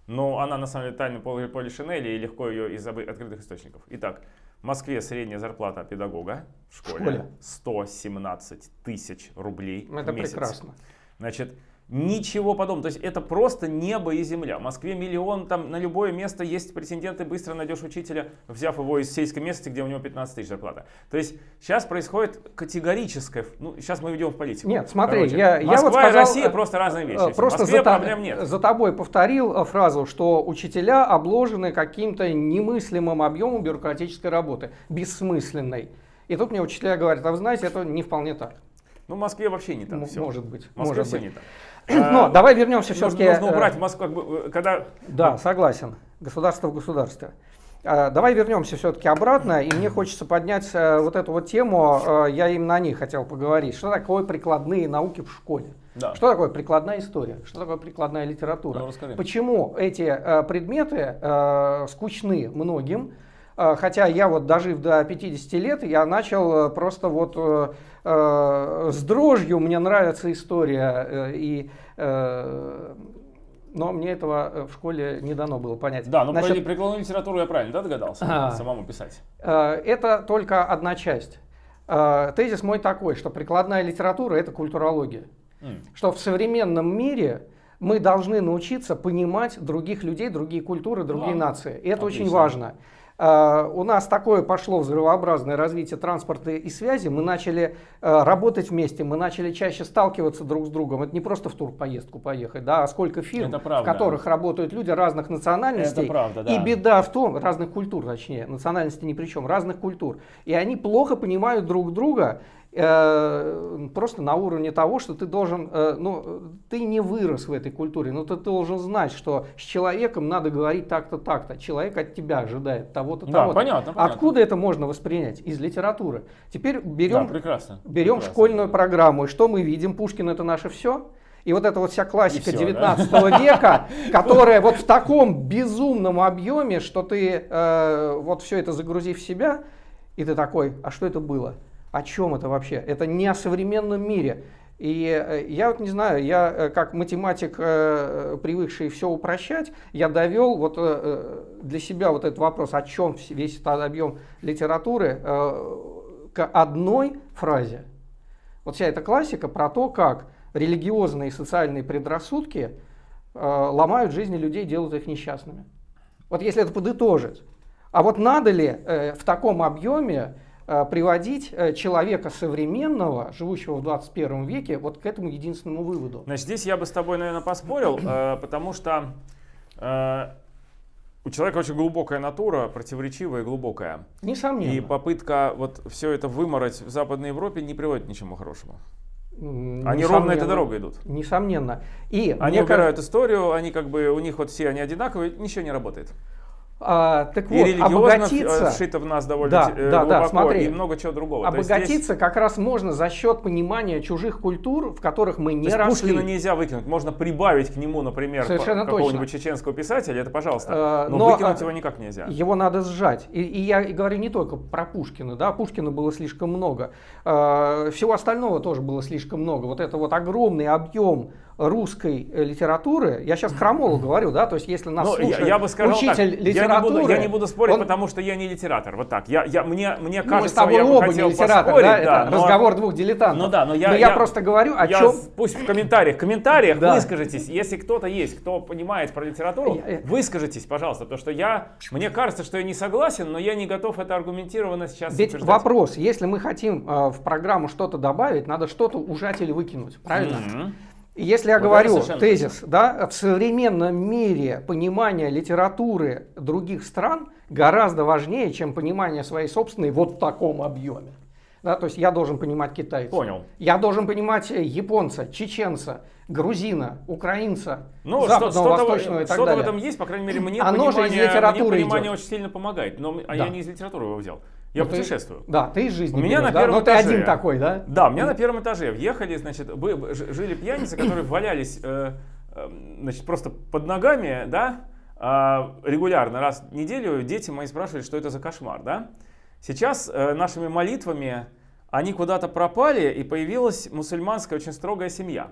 Но она на самом деле тайна Поли, Поли Шинели и легко ее из открытых источников. Итак, в Москве средняя зарплата педагога в школе, в школе. 117 тысяч рублей Это в месяц. прекрасно. Значит, Ничего подобного. То есть это просто небо и земля. В Москве миллион, там на любое место есть претенденты, быстро найдешь учителя, взяв его из сельской местности, где у него 15 тысяч зарплата. То есть сейчас происходит категорическое, ну сейчас мы идем в политику. Нет, смотри, я, Москва я вот сказал, и Россия просто разные вещи. Э, просто в Москве за, проблем нет. За тобой повторил э, фразу, что учителя обложены каким-то немыслимым объемом бюрократической работы, бессмысленной. И тут мне учителя говорят, а вы знаете, это не вполне так. Ну, в Москве вообще не так. М- все. Может быть. В Москве может все быть. не так. Но давай вернемся все-таки... Нужно э, убрать Москву, как бы, э, когда... Да, согласен. Государство в государстве. А, давай вернемся все-таки обратно, и мне хочется поднять э, вот эту вот тему, я именно о ней хотел поговорить. Что такое прикладные науки в школе? Да. Что такое прикладная история? Что такое прикладная литература? Ну, Почему эти предметы скучны многим? Хотя я вот дожив до 50 лет, я начал просто вот Э, с дрожью мне нравится история, э, и, э, но мне этого в школе не дано было понять. Да, но Значит, прикладную литературу я правильно да, догадался а, самому писать? Это только одна часть. Тезис мой такой, что прикладная литература – это культурология. Mm. Что в современном мире мы должны научиться понимать других людей, другие культуры, другие да. нации. И это Отлично. очень важно. А, у нас такое пошло взрывообразное развитие транспорта и связи. Мы начали а, работать вместе, мы начали чаще сталкиваться друг с другом. Это не просто в турпоездку поехать, да, а сколько фирм, в которых работают люди разных национальностей. Это правда, да. И беда в том, разных культур, точнее, национальности ни при чем, разных культур. И они плохо понимают друг друга. Э, просто на уровне того, что ты должен, э, ну, ты не вырос в этой культуре, но ты должен знать, что с человеком надо говорить так-то, так-то. Человек от тебя ожидает того-то, да, того-то. Понятно, понятно. Откуда это можно воспринять? Из литературы. Теперь берем, да, прекрасно, берем прекрасно. школьную программу, и что мы видим? Пушкин это наше все. И вот эта вот вся классика 19 да? века, которая вот в таком безумном объеме, что ты э, вот все это загрузив в себя, и ты такой, а что это было? О чем это вообще? Это не о современном мире. И э, я вот не знаю, я э, как математик, э, привыкший все упрощать, я довел вот для себя вот этот вопрос, о чем весь этот объем литературы, к одной фразе. Вот вся эта классика про то, как религиозные и социальные предрассудки ломают жизни людей, делают их несчастными. Вот если это подытожить. А вот надо ли в таком объеме приводить э, человека современного, живущего в 21 веке, вот к этому единственному выводу. Значит, здесь я бы с тобой, наверное, поспорил, э, потому что у человека очень глубокая натура, противоречивая и глубокая. Несомненно. И попытка вот все это вымороть в Западной Европе не приводит к ничему хорошему. Они ровно этой дорогой идут. Несомненно. И они убирают кажется... историю, они как бы, у них вот все они одинаковые, ничего не работает. А, так и вот, обогатиться... вшито в нас довольно да, э, да, глубоко, да, смотри, и много чего другого. Обогатиться здесь... как раз можно за счет понимания чужих культур, в которых мы не То росли. Пушкина нельзя выкинуть, можно прибавить к нему, например, какого-нибудь чеченского писателя, это пожалуйста, но, но выкинуть а, его никак нельзя. Его надо сжать. И, и я говорю не только про Пушкина, да, Пушкина было слишком много, всего остального тоже было слишком много. Вот это вот огромный объем русской э, литературы, я сейчас крамолу говорю, да, то есть если нас ну, слушает я, я бы сказал учитель так, литературы... Я не, буду, я не буду спорить, он... потому что я не литератор, вот так. Я, я, мне, мне кажется, ну, мы с тобой я оба не литератор, да, да это но... разговор двух дилетантов. Ну да, но я, но я, я просто говорю о я, чем... Пусть в комментариях, в комментариях да. выскажитесь, если кто-то есть, кто понимает про литературу, выскажитесь, пожалуйста, потому что я, мне кажется, что я не согласен, но я не готов это аргументированно сейчас Ведь утверждать. вопрос, если мы хотим э, в программу что-то добавить, надо что-то ужать или выкинуть, правильно? Если я вот говорю тезис, да, в современном мире понимание литературы других стран гораздо важнее, чем понимание своей собственной вот в таком объеме. Да, то есть я должен понимать китайца. Понял. Я должен понимать японца, чеченца, грузина, украинца, ну, западного, что, восточного и так что-то далее. в этом есть, по крайней мере, мне Оно понимание, же из литературы мне понимание идет. очень сильно помогает. Но а Да. я не из литературы его взял. Я Ну, ты- путешествую. Да, ты из жизни У меня берешь, на да? первом Но ты этаже. один такой, да? Да, у меня на первом этаже въехали, значит, жили пьяницы, которые валялись, э, э, значит, просто под ногами, да, а, регулярно, раз в неделю дети мои спрашивали, что это за кошмар, да. Сейчас э, нашими молитвами они куда-то пропали, и появилась мусульманская очень строгая семья.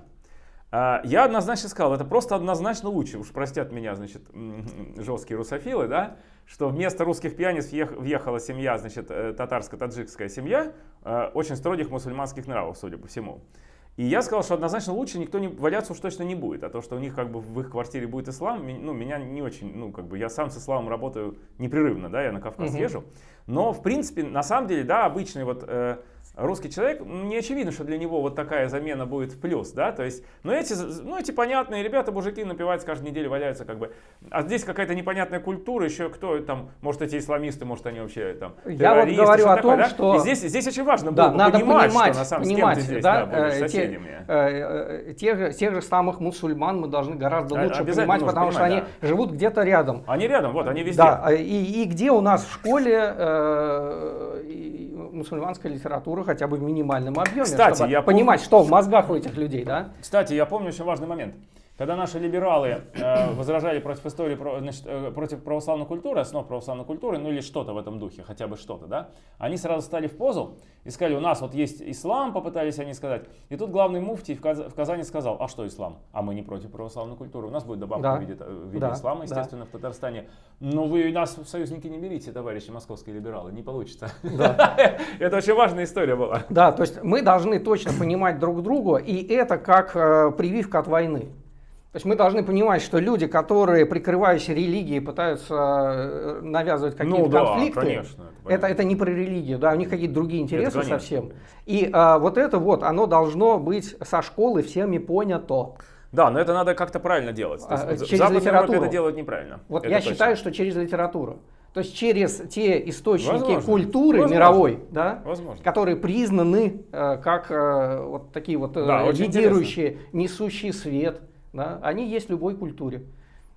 А, Я однозначно сказал, это просто однозначно лучше, уж простят меня, значит, жесткие русофилы, да, что вместо русских пьяниц въех- въехала семья, значит, э, татарско-таджикская семья, э, очень строгих мусульманских нравов, судя по всему. И я сказал, что однозначно лучше никто не валяться уж точно не будет, а то, что у них как бы в их квартире будет ислам, ну, меня не очень, ну, как бы я сам с исламом работаю непрерывно, да, я на Кавказ езжу, но, в принципе, на самом деле, да, обычный вот э, русский человек, не очевидно, что для него вот такая замена будет в плюс, да, то есть, ну, эти, ну, эти понятные ребята, мужики напиваются каждую неделю, валяются как бы, а здесь какая-то непонятная культура, еще кто там, может, эти исламисты, может, они вообще там Я вот говорю о такое, том, да? что- И здесь, здесь очень важно Да, было надо понимать, понимать, что на самом понимать, деле здесь, да, да, будешь э, те- э, э, тех, же- тех же самых мусульман мы должны гораздо А- лучше понимать, потому что понимать, они живут где-то рядом. Они рядом, вот, они везде. Да, и, и где у нас в школе э, мусульманская литература хотя бы в минимальном объеме, Кстати, чтобы я понимать, что в мозгах у этих людей, да? Кстати, я помню очень важный момент. Когда наши либералы э, возражали против истории, про- значит, э, против православной культуры, основ православной культуры, ну или что-то в этом духе, хотя бы что-то, да, они сразу стали в позу и сказали, у нас вот есть ислам, попытались они сказать. И тут главный муфтий в, Каз- в Казани сказал, а что ислам? А мы не против православной культуры. У нас будет добавка Да. в виде, э, в виде Да, ислама, да. естественно, в Татарстане. Но вы нас в союзники не берите, товарищи московские либералы, не получится. Это очень важная история была. Да, то есть мы должны точно понимать друг друга, и это как э, прививка от войны. То есть мы должны понимать, что люди, которые, прикрываясь религией, пытаются э, навязывать какие-то Ну да, конфликты, конечно, это это, это не про религию, да, у них какие-то другие интересы совсем. И а, вот это вот, оно должно быть со школы всеми понято. Да, но это надо как-то правильно делать. То есть А, через Европе литературу. это делают неправильно. Вот Это я точно. считаю, что через литературу. То есть через те источники Возможно. культуры Возможно. мировой, да, Возможно. которые признаны э, как э, вот такие вот э, Да, лидирующие, несущие свет, да, они есть в любой культуре.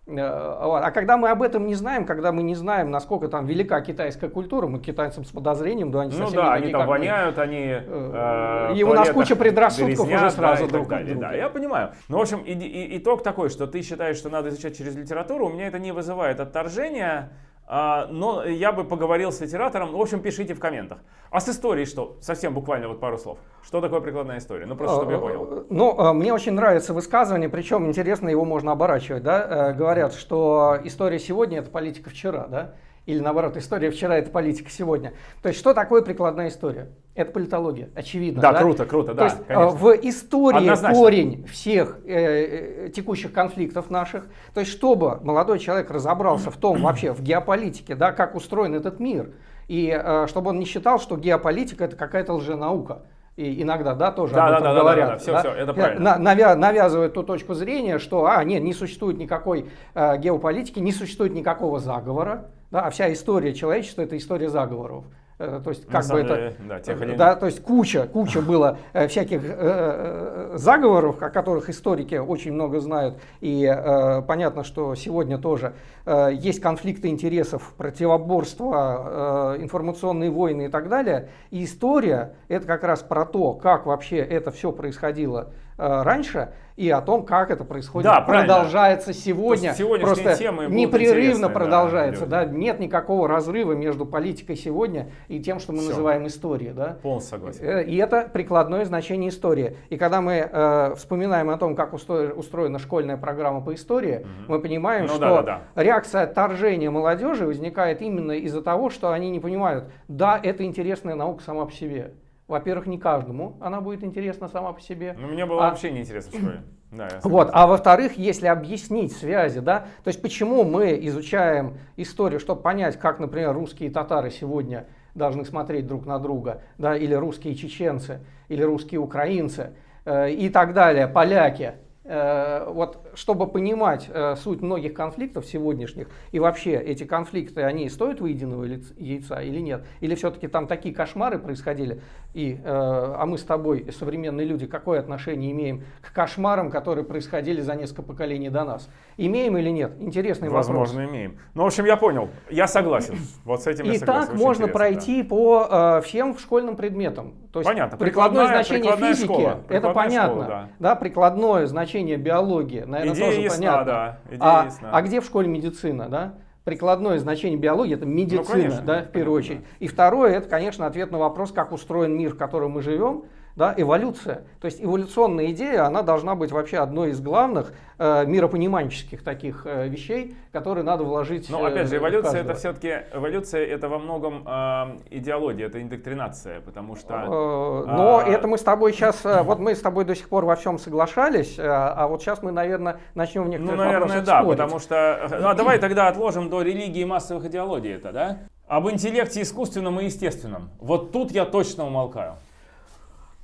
Э. А когда мы об этом не знаем, когда мы не знаем, насколько там велика китайская культура, мы китайцам с подозрением, да, они Ну да, они там мы. воняют, они... Э, э, и у нас куча предрассудков уже грязнят, сразу да, друг далее. Да, я понимаю. Ну, в общем, и- и- итог такой, что ты считаешь, что надо изучать через литературу. У меня это не вызывает отторжения. А, но я бы поговорил с литератором. В общем, пишите в комментах. А с историей что? Совсем буквально вот пару слов. Что такое прикладная история? Ну, просто чтобы я понял. Э, Ну, мне очень нравится высказывание, причем интересно его можно оборачивать. Да? Э, Говорят, что история сегодня это политика вчера, да? Или наоборот, история вчера это политика сегодня. То есть, что такое прикладная история? Это политология, очевидно. Да, круто, круто, То да, есть, э, конечно. в истории Однозначно. корень всех э, э, текущих конфликтов наших. То есть, чтобы молодой человек разобрался в том вообще, в геополитике, да, как устроен этот мир, и э, чтобы он не считал, что геополитика это какая-то лженаука. И иногда, да, тоже Да, об да, этом да, да, говорят. да, да, всё, всё, это Э, правильно. на- навя- навязывают ту точку зрения, что, а, нет, не существует никакой э, геополитики, не существует никакого заговора, да, а вся история человечества это история заговоров. Э, То есть, как бы самом это, деле, да, тех или да, то есть куча, куча было э, всяких э, э, заговоров, о которых историки очень много знают, и э, понятно, что сегодня тоже э, есть конфликты интересов, противоборства, э, информационные войны и так далее. И история это как раз про то, как вообще это все происходило э, раньше и о том, как это происходит, Да, правильно. продолжается сегодня, просто темы непрерывно да, продолжается, людям. да, нет никакого разрыва между политикой сегодня и тем, что мы Всё. называем историей, да. Полностью согласен. Э, И это прикладное значение истории. И когда мы э, вспоминаем о том, как устроена школьная программа по истории, мы понимаем, Ну что да, да, реакция отторжения молодежи возникает именно из-за того, что они не понимают, да, это интересная наука сама по себе. Во-первых, не каждому она будет интересна сама по себе. Ну, мне было А- вообще неинтересно в школе. Да, Вот. А во-вторых, если объяснить связи, да, то есть почему мы изучаем историю, чтобы понять, как, например, русские и татары сегодня должны смотреть друг на друга, да, или русские чеченцы, или русские украинцы э, и так далее, поляки. Э, вот чтобы понимать э, суть многих конфликтов сегодняшних, и вообще эти конфликты, они стоят выеденного яйца или нет? Или все-таки там такие кошмары происходили, и, э, а мы с тобой, современные люди, какое отношение имеем к кошмарам, которые происходили за несколько поколений до нас? Имеем или нет? Интересный Возможно, вопрос. Возможно, имеем. Ну, в общем, я понял. Я согласен. Вот с этим я И согласен. так можно пройти да. по э, всем школьным предметам. То есть Понятно. Прикладное, Прикладная- значение прикладная физики, школа. это понятно. школа, да. прикладное значение биологии, наверное, Идея тоже ясна, понятно. да. Идея а, ясна. а где в школе медицина, да? Прикладное значение биологии это медицина, Ну, конечно, да, в первую понятно, очередь. И второе, это, конечно, ответ на вопрос, как устроен мир, в котором мы живем, да, эволюция. То есть эволюционная идея, она должна быть вообще одной из главных э, миропониманческих таких э, вещей, которые надо вложить. Но опять же, э, в эволюция это все-таки эволюция это во многом э, идеология, это индоктринация, потому что Э, Но а, это мы с тобой сейчас, вот мы с тобой до сих пор во всем соглашались, э, а вот сейчас мы, наверное, начнем в ну, некоторых наверное, вопросах да, спорить. потому что ну, а давай тогда отложим до религии и массовых идеологий это, да? Об интеллекте искусственном и естественном. Вот тут я точно умолкаю.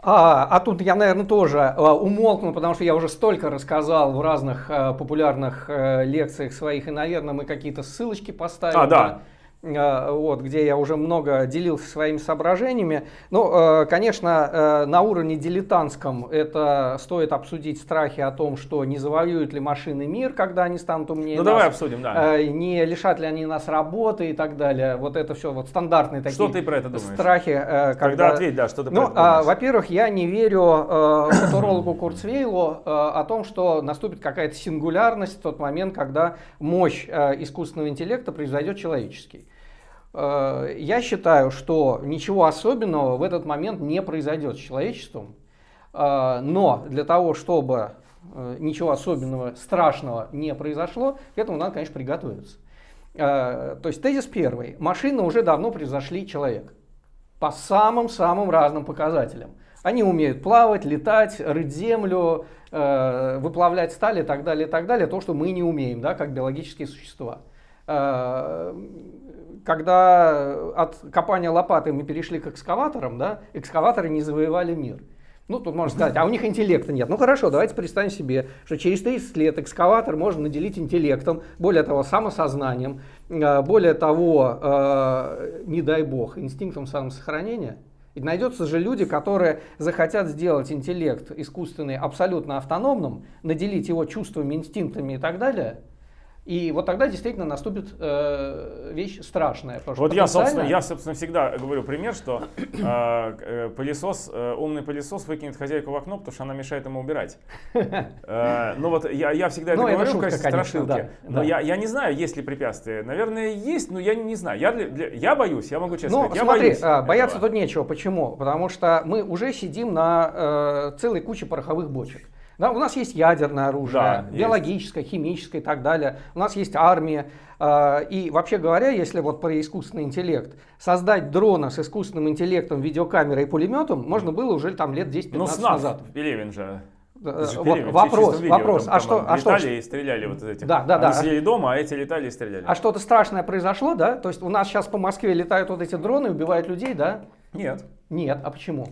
А, а тут я, наверное, тоже э, умолкну, потому что я уже столько рассказал в разных э, популярных э, лекциях своих, и, наверное, мы какие-то ссылочки поставим. А, да. Э, вот, где я уже много делился своими соображениями. Ну, э, конечно, э, на уровне дилетантском это стоит обсудить страхи о том, что не завоюют ли машины мир, когда они станут умнее Ну нас. давай обсудим, да. Э, не лишат ли они нас работы и так далее. Вот это все вот стандартные такие Что ты про это думаешь? страхи. Тогда когда... ответь, да, что ты про Ну, это а, думаешь? во-первых, я не верю футурологу Курцвейлу о том, что наступит какая-то сингулярность в тот момент, когда мощь искусственного интеллекта превзойдет человеческий. Э, я считаю, что ничего особенного в этот момент не произойдет с человечеством, Э, но для того, чтобы э, ничего особенного, страшного не произошло, к этому надо, конечно, приготовиться. То есть тезис первый. Машины уже давно превзошли человека по самым-самым разным показателям. Они умеют плавать, летать, рыть землю, выплавлять сталь и так далее, и так далее. То, что мы не умеем, да, как биологические существа. Э, Когда от копания лопаты мы перешли к экскаваторам, да, экскаваторы не завоевали мир. Ну, тут можно сказать, а у них интеллекта нет. Ну хорошо, давайте представим себе, что через 30 лет экскаватор можно наделить интеллектом, более того, самосознанием, э, более того, э, не дай бог, инстинктом самосохранения. И найдется же люди, которые захотят сделать интеллект искусственный абсолютно автономным, наделить его чувствами, инстинктами и так далее. И вот тогда действительно наступит э, вещь страшная. Вот я, собственно, потенциально- я, собственно, всегда говорю пример, что э, э, пылесос, э, умный пылесос выкинет хозяйку в окно, потому что она мешает ему убирать. Э, ну вот я, я всегда это Ну, это говорю в шутка, качестве конечно, страшилки. да, но да. Я, я не знаю, есть ли препятствия. Наверное, есть, но я не знаю. Я, для- для- я боюсь, я могу честно Ну, сказать. Я смотри, боюсь а, бояться этого. тут нечего. Почему? Потому что мы уже сидим на э, целой куче пороховых бочек. Да, у нас есть ядерное оружие, Да, есть. биологическое, химическое и так далее. У нас есть армия. Э, и вообще говоря, если вот про искусственный интеллект, создать дрона с искусственным интеллектом, видеокамерой и пулеметом можно было уже там лет 10-15 Ну, назад. Пелевин же. Вот вопрос, видео, вопрос. там- а что, а что, летали и стреляли вот из этих. Да, да, Они да. сидели дома, а эти летали и стреляли. а что-то страшное произошло, да? То есть у нас сейчас по Москве летают вот эти дроны, убивают людей, да? Нет. Нет, а почему?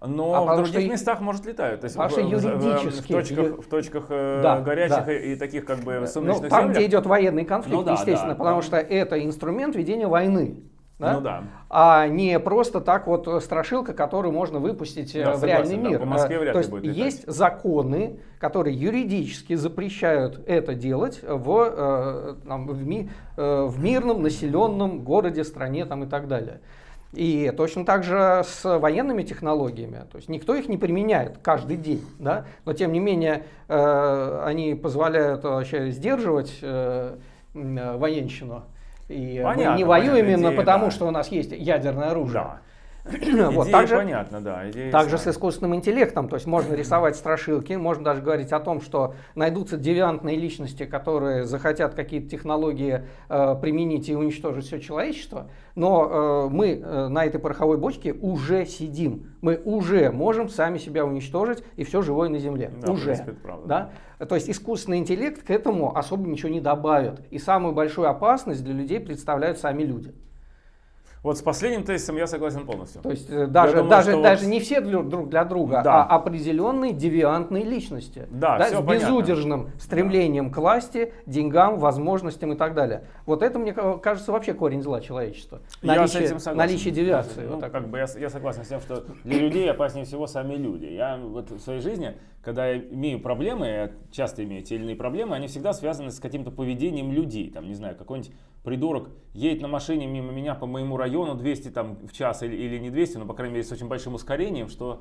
Но А в потому других что- местах, может, летают. То есть Потому в, что в- в- юридически- в точках, ю- в точках э, Да, горячих да. И, и таких как бы Ну, сумеречных там, где землях. идет военный конфликт, Ну да, естественно, да, потому да. что это инструмент ведения войны. Да? Ну да. А не просто так вот э, страшилка, которую можно выпустить э, Да, в согласен, реальный да, мир. по Москве вряд То есть будет летать. есть законы, которые юридически запрещают это делать в, там, в, ми- в мирном населенном городе, стране там, и так далее. И точно так же с военными технологиями. То есть никто их не применяет каждый день, да? но тем не менее э, они позволяют вообще сдерживать э, военщину. И Понятно, мы не воюем именно идея, потому, да. что у нас есть ядерное оружие. Да. Вот, Идея также, понятна, да. Идея также с искусственным интеллектом, то есть можно рисовать страшилки, можно даже говорить о том, что найдутся девиантные личности, которые захотят какие-то технологии э, применить и уничтожить все человечество, но э, мы э, на этой пороховой бочке уже сидим, мы уже можем сами себя уничтожить и все живое на Земле, Да, уже. принципе, правда. Да? То есть искусственный интеллект к этому особо ничего не добавит, и самую большую опасность для людей представляют сами люди. Вот с последним тезисом я согласен полностью. То есть э, даже, думаю, даже, даже вот- не все друг для друга, Да. а определенные девиантные личности. Да, всё с понятно. безудержным стремлением к власти, деньгам, возможностям и так далее. Вот это, мне ка- кажется, вообще корень зла человечества. Я с Наличие, этим согласен. наличие девиации. Ну, вот так. как бы я, я согласен с тем, что для людей опаснее всего сами люди. Я вот в своей жизни, когда я имею проблемы, я часто имею те или иные проблемы, они всегда связаны с каким-то поведением людей. Там, не знаю, какой-нибудь придурок едет на машине мимо меня по моему району 200 там, в час или, или не 200, но, по крайней мере, с очень большим ускорением, что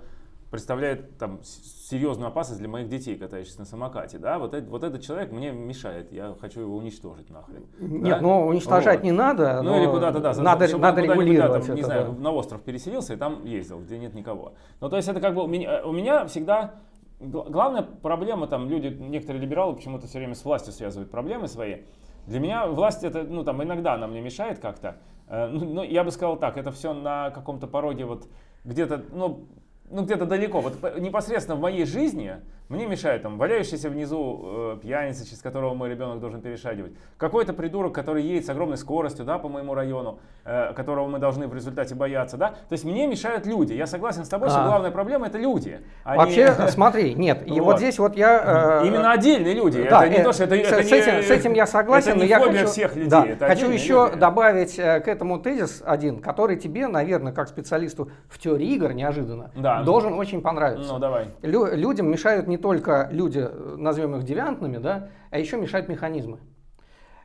представляет там серьезную опасность для моих детей, катающихся на самокате. Да? Вот, этот, вот этот человек мне мешает, я хочу его уничтожить нахрен. Нет, Да? ну уничтожать Вот. не надо. Ну или куда-то, да, за- Надо, чтобы надо регулировать там, не это, знаю, да. на остров переселился и там ездил, где нет никого. Ну то есть это как бы у меня, у меня всегда гла- главная проблема там люди, некоторые либералы почему-то все время с властью связывают проблемы свои. Для меня власть это, ну там иногда она мне мешает как-то. Э, Ну, ну, я бы сказал так, это все на каком-то пороге вот где-то, ну, ну где-то далеко. Вот непосредственно в моей жизни мне мешает там валяющийся внизу э, пьяница, через которого мой ребенок должен перешагивать. Какой-то придурок, который едет с огромной скоростью, да, по моему району, э, которого мы должны в результате бояться, да. То есть мне мешают люди. Я согласен с тобой, что А. главная проблема это люди. а не- Вообще, смотри, нет, и вот Вот. здесь вот я... э, Именно отдельные люди. Да, это не э, то, что это, с, это с не- этим, с этим я согласен, это но не я фобия хочу, всех людей. да, это хочу еще люди. добавить э, к этому тезис один, который тебе, наверное, как специалисту в теории игр неожиданно Да. должен очень понравиться. Ну давай. Лю- людям мешают не только люди, э, назовем их девиантными, да, а еще мешают механизмы.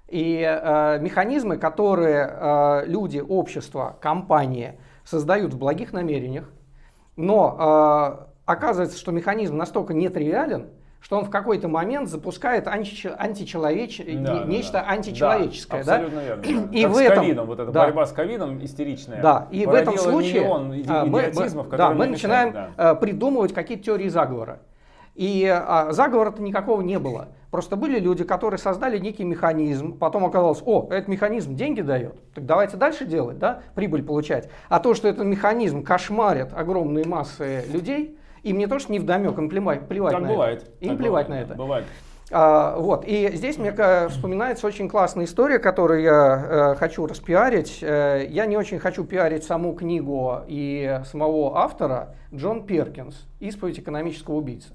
И э, механизмы, которые э, люди, общество, компании создают в благих намерениях, но э, оказывается, что механизм настолько нетривиален, что он в какой-то момент запускает античе- античеловеч... Да, не- нечто да. античеловеческое. Да, да? абсолютно верно. И Как в с этом- ковидом, вот эта да. борьба с ковидом истеричная. Да, и в этом случае а, мы, мы- да, мы начинаем да. э, придумывать какие-то теории заговора. И а, заговора-то никакого не было. Просто были люди, которые создали некий механизм, потом оказалось, о, этот механизм деньги дает, так давайте дальше делать, да, прибыль получать. А то, что этот механизм кошмарит огромные массы людей, им не то, что не вдомек, им плевать, плевать Так на бывает. это. Им так плевать бывает, на это. Бывает. А, вот. И здесь мне вспоминается очень классная история, которую я э, хочу распиарить. Э, я не очень хочу пиарить саму книгу и самого автора Джон Перкинс «Исповедь экономического убийцы».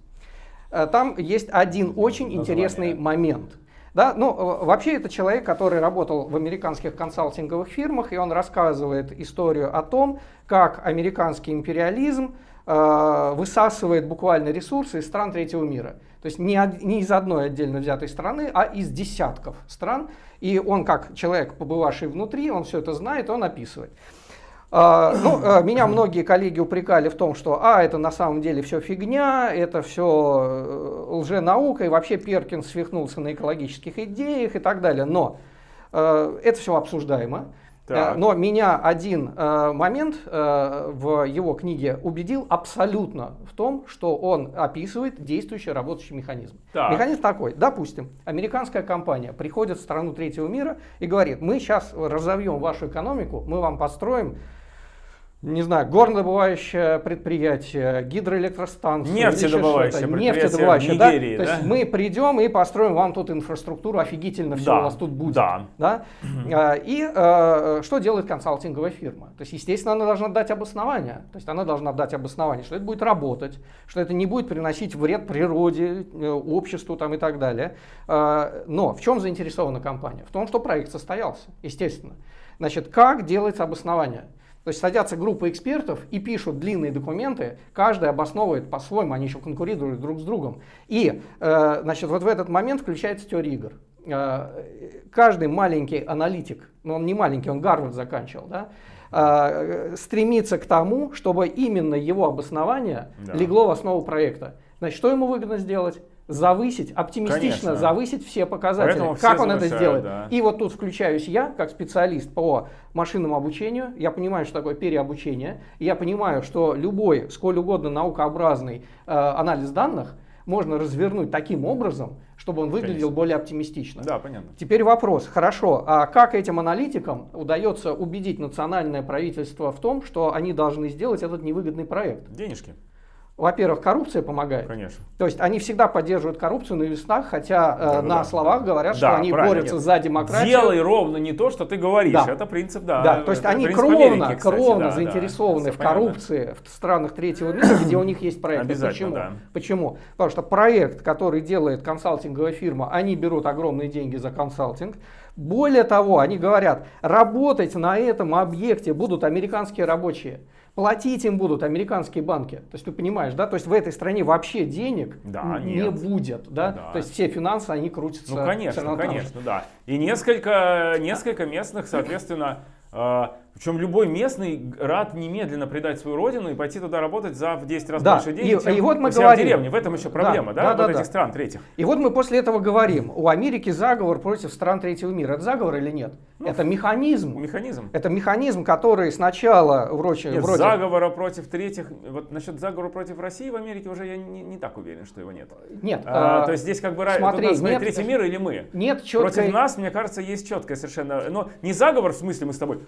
Э, там есть один очень Название. интересный момент. Да, ну, э, вообще это человек, который работал в американских консалтинговых фирмах, и он рассказывает историю о том, как американский империализм э, высасывает буквально ресурсы из стран третьего мира. То есть не, не из одной отдельно взятой страны, а из десятков стран. И он, как человек, побывавший внутри, он все это знает, он описывает. А, ну, э, меня многие коллеги упрекали в том, что а, это на самом деле все фигня, это все лженаука, и вообще Перкинс свихнулся на экологических идеях и так далее. Но э, это все обсуждаемо. Так. Э, Но меня один э, момент э, в его книге убедил абсолютно в том, что он описывает действующий работающий механизм. Так. Механизм такой. Допустим, американская компания приходит в страну третьего мира и говорит, мы сейчас разовьем вашу экономику, мы вам построим не знаю, горнодобывающее предприятие, гидроэлектростанция. Нефтедобывающее предприятие в да? Нигерии, То да? есть мы придем и построим вам тут инфраструктуру, офигительно все Да, у вас тут будет. да. Да? А, И э, что делает консалтинговая фирма? То есть, естественно, она должна дать обоснование. То есть она должна дать обоснование, что это будет работать, что это не будет приносить вред природе, э, обществу там, и так далее. А, Но в чем заинтересована компания? В том, что проект состоялся, естественно. Значит, как делается обоснование? То есть садятся группы экспертов и пишут длинные документы, каждый обосновывает по-своему, они еще конкурируют друг с другом. И э, значит, вот в этот момент включается теория игр. Э, каждый маленький аналитик, но он не маленький, он Гарвард заканчивал, да, э, стремится к тому, чтобы именно его обоснование Да. легло в основу проекта. Значит, что ему выгодно сделать? Завысить, оптимистично Конечно. завысить все показатели. Поэтому все как он это сделает? да. И вот тут включаюсь я, как специалист по машинному обучению. Я понимаю, что такое переобучение. Я понимаю, что любой, сколь угодно наукообразный э, анализ данных можно развернуть таким образом, чтобы он выглядел Конечно. более оптимистично. Да, понятно. Теперь вопрос, хорошо, а как этим аналитикам удается убедить национальное правительство в том, что они должны сделать этот невыгодный проект? Денежки. Во-первых, коррупция помогает. Конечно. То есть они всегда поддерживают коррупцию на вестах, хотя э, Да, на да. словах говорят, Да, что они правильно, борются нет. за демократию. Делай ровно не то, что ты говоришь. Да. Это принцип, да. Да, то есть это они кровно, Америки, кстати, кровно да, да. заинтересованы Всё в понятно. коррупции в странах третьего мира, где у них есть проекты. Почему? да. Почему? Потому что проект, который делает консалтинговая фирма, они берут огромные деньги за консалтинг. Более того, они говорят, работать на этом объекте будут американские рабочие. Платить им будут американские банки. То есть ты понимаешь, да? То есть в этой стране вообще денег Да, н- нет. не будет, да? Да. То есть все финансы, они крутятся. Ну, конечно, конечно, да. И несколько, несколько местных, соответственно, э, причем любой местный рад немедленно предать свою родину и пойти туда работать за в 10 раз Да, больше денег, и- чем и вот мы у себя говорим. в деревне. В этом еще проблема, да, Да, вот да, этих да. стран третьих. И вот мы после этого говорим, у Америки заговор против стран третьего мира. Это заговор или нет? Ну, Это механизм. Механизм. Это механизм, который сначала вроде, Нет, вроде заговора против третьих, вот насчет заговора против России в Америке уже я не, не так уверен, что его нет. нет, А, а, то есть здесь как бы смотри, нас нет- третий мир или мы? нет Против четкой, нас, мне кажется, есть четкое совершенно, но не заговор в смысле мы с тобой,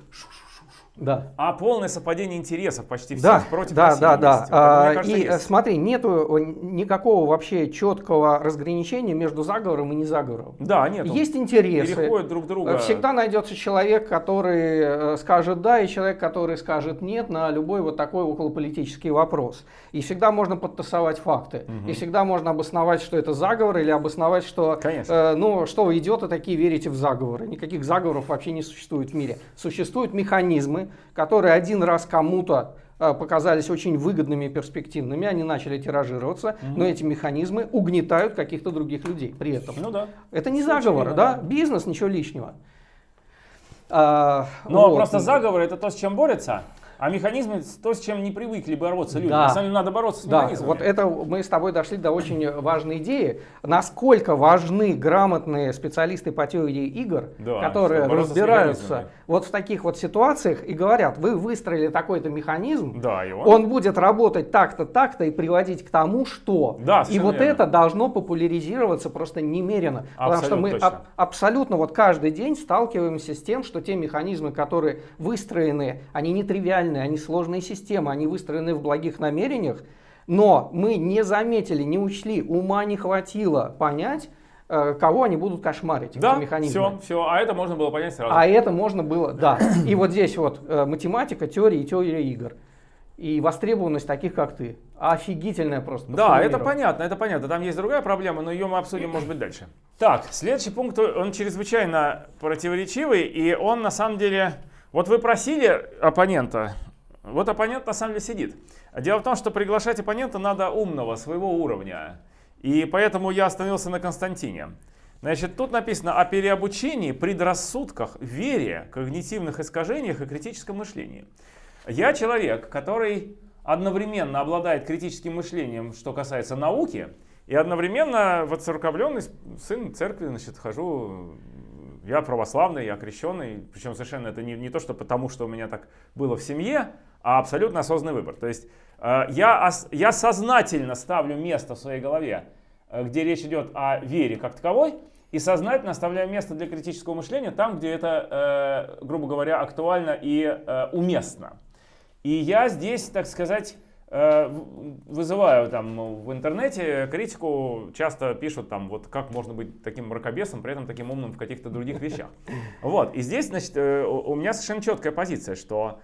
да. а полное совпадение интересов почти всех Да, против да, России да, да. мне А, кажется, и есть. смотри, нету никакого вообще четкого разграничения между заговором и не заговором. Да, нет. Есть интересы. Переходят друг друга. Всегда найдется человек, который э, скажет да, и человек, который скажет нет на любой вот такой околополитический вопрос. И всегда можно подтасовать факты. И всегда можно обосновать, что это заговор, или обосновать, что Конечно. э, ну что вы идиоты такие верите в заговоры. Никаких заговоров вообще не существует в мире. Существуют механизмы, которые один раз кому-то э, показались очень выгодными и перспективными, они начали тиражироваться, но эти механизмы угнетают каких-то других людей при этом. Ну да. Это не заговор, да? да. Бизнес, ничего лишнего. А, Но вот. просто заговор это то, с чем борются, а механизмы то, с чем не привыкли бороться люди. Да. На самом деле надо бороться с Да, механизмами. вот это мы с тобой дошли до очень важной идеи, насколько важны грамотные специалисты по теории игр, Да, которые разбираются вот в таких вот ситуациях и говорят, вы выстроили такой-то механизм, Да, и он. он будет работать так-то, так-то и приводить к тому, что. Да, и вот верно. это должно популяризироваться просто немерено. потому что Абсолютно мы аб- абсолютно вот каждый день сталкиваемся с тем, что те механизмы, которые выстроены, они нетривиальные, они сложные системы, они выстроены в благих намерениях, но мы не заметили, не учли, ума не хватило понять, э, кого они будут кошмарить, да, механизмы. все, все. А это можно было понять сразу. А это можно было, да. И вот здесь вот э, математика, теория и теория игр. И востребованность таких, как ты. Офигительная просто. Да, это понятно, это понятно. Там есть другая проблема, но ее мы обсудим, может быть, дальше. Так, следующий пункт, он чрезвычайно противоречивый, и он на самом деле... Вот вы просили оппонента, вот оппонент на самом деле сидит. Дело в том, что приглашать оппонента надо умного, своего уровня. И поэтому я остановился на Константине. Значит, тут написано о переобучении, предрассудках, вере, когнитивных искажениях и критическом мышлении. Я человек, который одновременно обладает критическим мышлением, что касается науки, и одновременно воцерковленный сын церкви, значит, хожу, я православный, я крещенный, причем совершенно это не, не то, что потому, что у меня так было в семье, а абсолютно осознанный выбор. То есть э, я, я сознательно ставлю место в своей голове, э, где речь идет о вере как таковой, и сознательно оставляю место для критического мышления там, где это, э, грубо говоря, актуально и уместно. И я здесь, так сказать, вызываю там в интернете критику, часто пишут там, вот как можно быть таким мракобесом, при этом таким умным в каких-то других вещах. Вот, и здесь, значит, э, у меня совершенно четкая позиция, что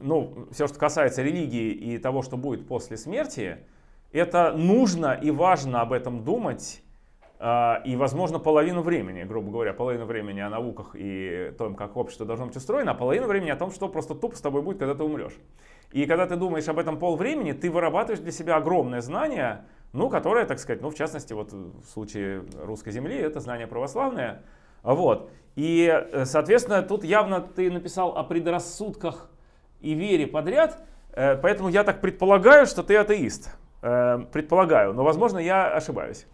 ну, все, что касается религии и того, что будет после смерти, это нужно и важно об этом думать, а, и, возможно, половину времени, грубо говоря, половину времени о науках и том, как общество должно быть устроено, а половину времени о том, что просто тупо с тобой будет, когда ты умрешь. И когда ты думаешь об этом полвремени, ты вырабатываешь для себя огромное знание, ну, которое, так сказать, ну, в частности, вот в случае русской земли, это знание православное. Вот. И, э, соответственно, тут явно ты написал о предрассудках и вере подряд, э, поэтому я так предполагаю, что ты атеист. Э, Предполагаю, но, возможно, я ошибаюсь.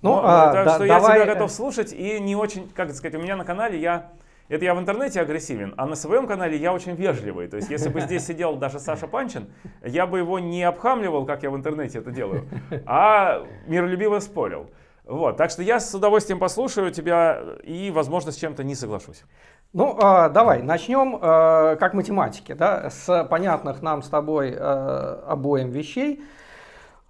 Ну, Но, а, так да- что я давай, тебя э, готов слушать и не очень, как сказать, у меня на канале я, это я в интернете агрессивен, а на своем канале я очень вежливый. То есть, если бы здесь сидел даже Саша Панчин, я бы его не обхамливал, как я в интернете это делаю, а миролюбиво спорил. Вот, так что я с удовольствием послушаю тебя и, возможно, с чем-то не соглашусь. Ну, э, давай, начнем э, как математики, да, с понятных нам с тобой э, обоим вещей.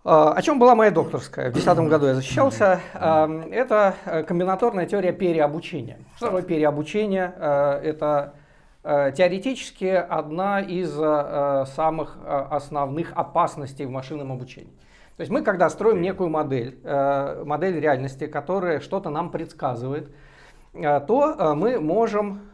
О чем была моя докторская? В 2010 году я защищался. Это комбинаторная теория переобучения. Что такое переобучение? Это теоретически одна из самых основных опасностей в машинном обучении. То есть мы, когда строим некую модель, э, модель реальности, которая что-то нам предсказывает, э, то э, мы можем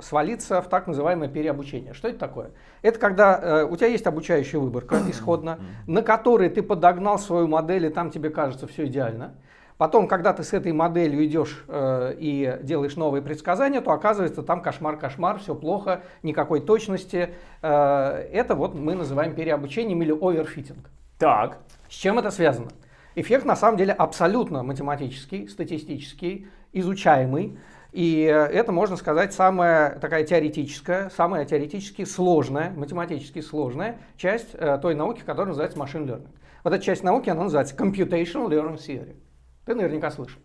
свалиться в так называемое переобучение. Что это такое? Это когда у тебя есть обучающая выборка исходно, на которой ты подогнал свою модель, и там тебе кажется все идеально. Потом, когда ты с этой моделью идешь э, и делаешь новые предсказания, то оказывается там кошмар-кошмар, все плохо, никакой точности. Э, это вот мы называем переобучением или оверфитинг. Так. С чем это связано? Эффект на самом деле абсолютно математический, статистический, изучаемый. И это, можно сказать, самая такая теоретическая, самая теоретически сложная, математически сложная часть э, той науки, которая называется machine learning. Вот эта часть науки, она называется computational learning theory. Ты наверняка слышал.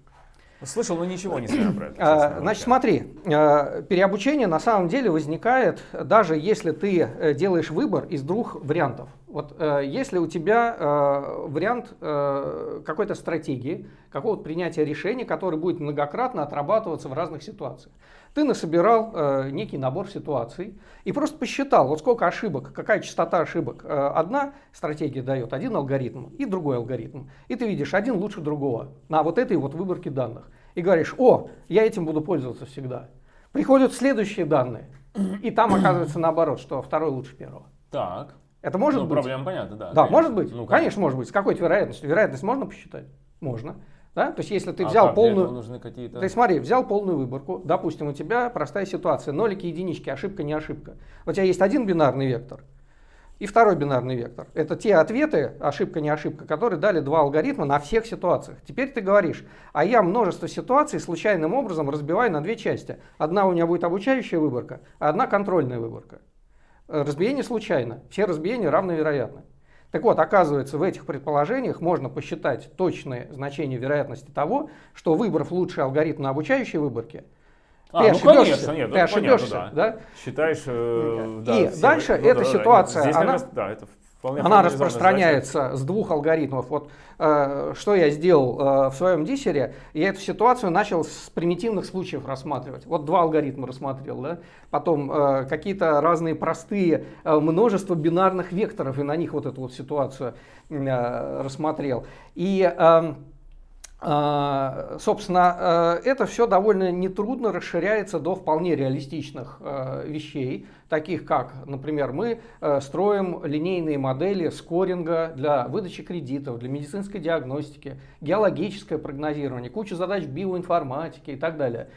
Слышал, но ничего не знаю про это. А, значит, смотри, э, переобучение на самом деле возникает, даже если ты э, делаешь выбор из двух вариантов. Вот э, если у тебя вариант какой-то стратегии, какого-то принятия решения, который будет многократно отрабатываться в разных ситуациях. Ты насобирал э, некий набор ситуаций и просто посчитал, вот сколько ошибок, какая частота ошибок. Э, одна стратегия дает один алгоритм и другой алгоритм. И ты видишь, один лучше другого на вот этой вот выборке данных. И говоришь, о, я этим буду пользоваться всегда. Приходят следующие данные, и там оказывается наоборот, что второй лучше первого. Так. Это может ну, быть? проблема понятна, да. Да, конечно. может быть. Ну, конечно. конечно, может быть. С какой-то вероятностью? Вероятность можно посчитать? Можно. Да? То есть если ты а взял полную... нужны какие-то... Ты смотри, взял полную выборку, допустим, у тебя простая ситуация, нолики, единички, ошибка, не ошибка. У тебя есть один бинарный вектор и второй бинарный вектор. Это те ответы, ошибка, не ошибка, которые дали два алгоритма на всех ситуациях. Теперь ты говоришь, а я множество ситуаций случайным образом разбиваю на две части. Одна у меня будет обучающая выборка, а одна контрольная выборка. Разбиение случайно, все разбиения равновероятны. Так вот, оказывается, в этих предположениях можно посчитать точные значения вероятности того, что выбрав лучший алгоритм на обучающей выборке, а, ты ну, конечно, нет, ты ошибешься, понятно, да. да? Считаешь, э, да, И все, дальше ну, эта да, ситуация, Здесь она, раз, да, это Вполне Она распространяется с двух алгоритмов. Вот э, что я сделал э, в своем диссере, я эту ситуацию начал с примитивных случаев рассматривать. Вот два алгоритма рассмотрел, да? потом э, какие-то разные простые, э, множество бинарных векторов, и на них вот эту вот ситуацию э, рассмотрел. И э, собственно, э, это все довольно нетрудно расширяется до вполне реалистичных э, вещей, таких как, например, мы э, строим линейные модели скоринга для выдачи кредитов, для медицинской диагностики, геологическое прогнозирование, кучу задач биоинформатики и так далее.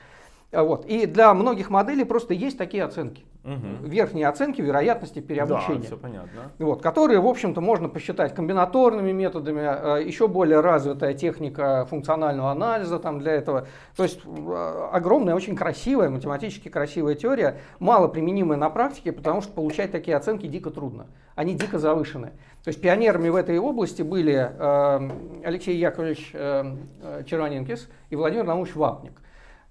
Вот. И для многих моделей просто есть такие оценки. Угу. Верхние оценки вероятности переобучения. Да, все понятно. Вот, которые, в общем-то, можно посчитать комбинаторными методами, э, еще более развитая техника функционального анализа там для этого. То есть э, огромная, очень красивая, математически красивая теория, мало применимая на практике, потому что получать такие оценки дико трудно. Они дико завышены. То есть пионерами в этой области были э, Алексей Яковлевич Черваненкис и Владимир Наумович Вапник.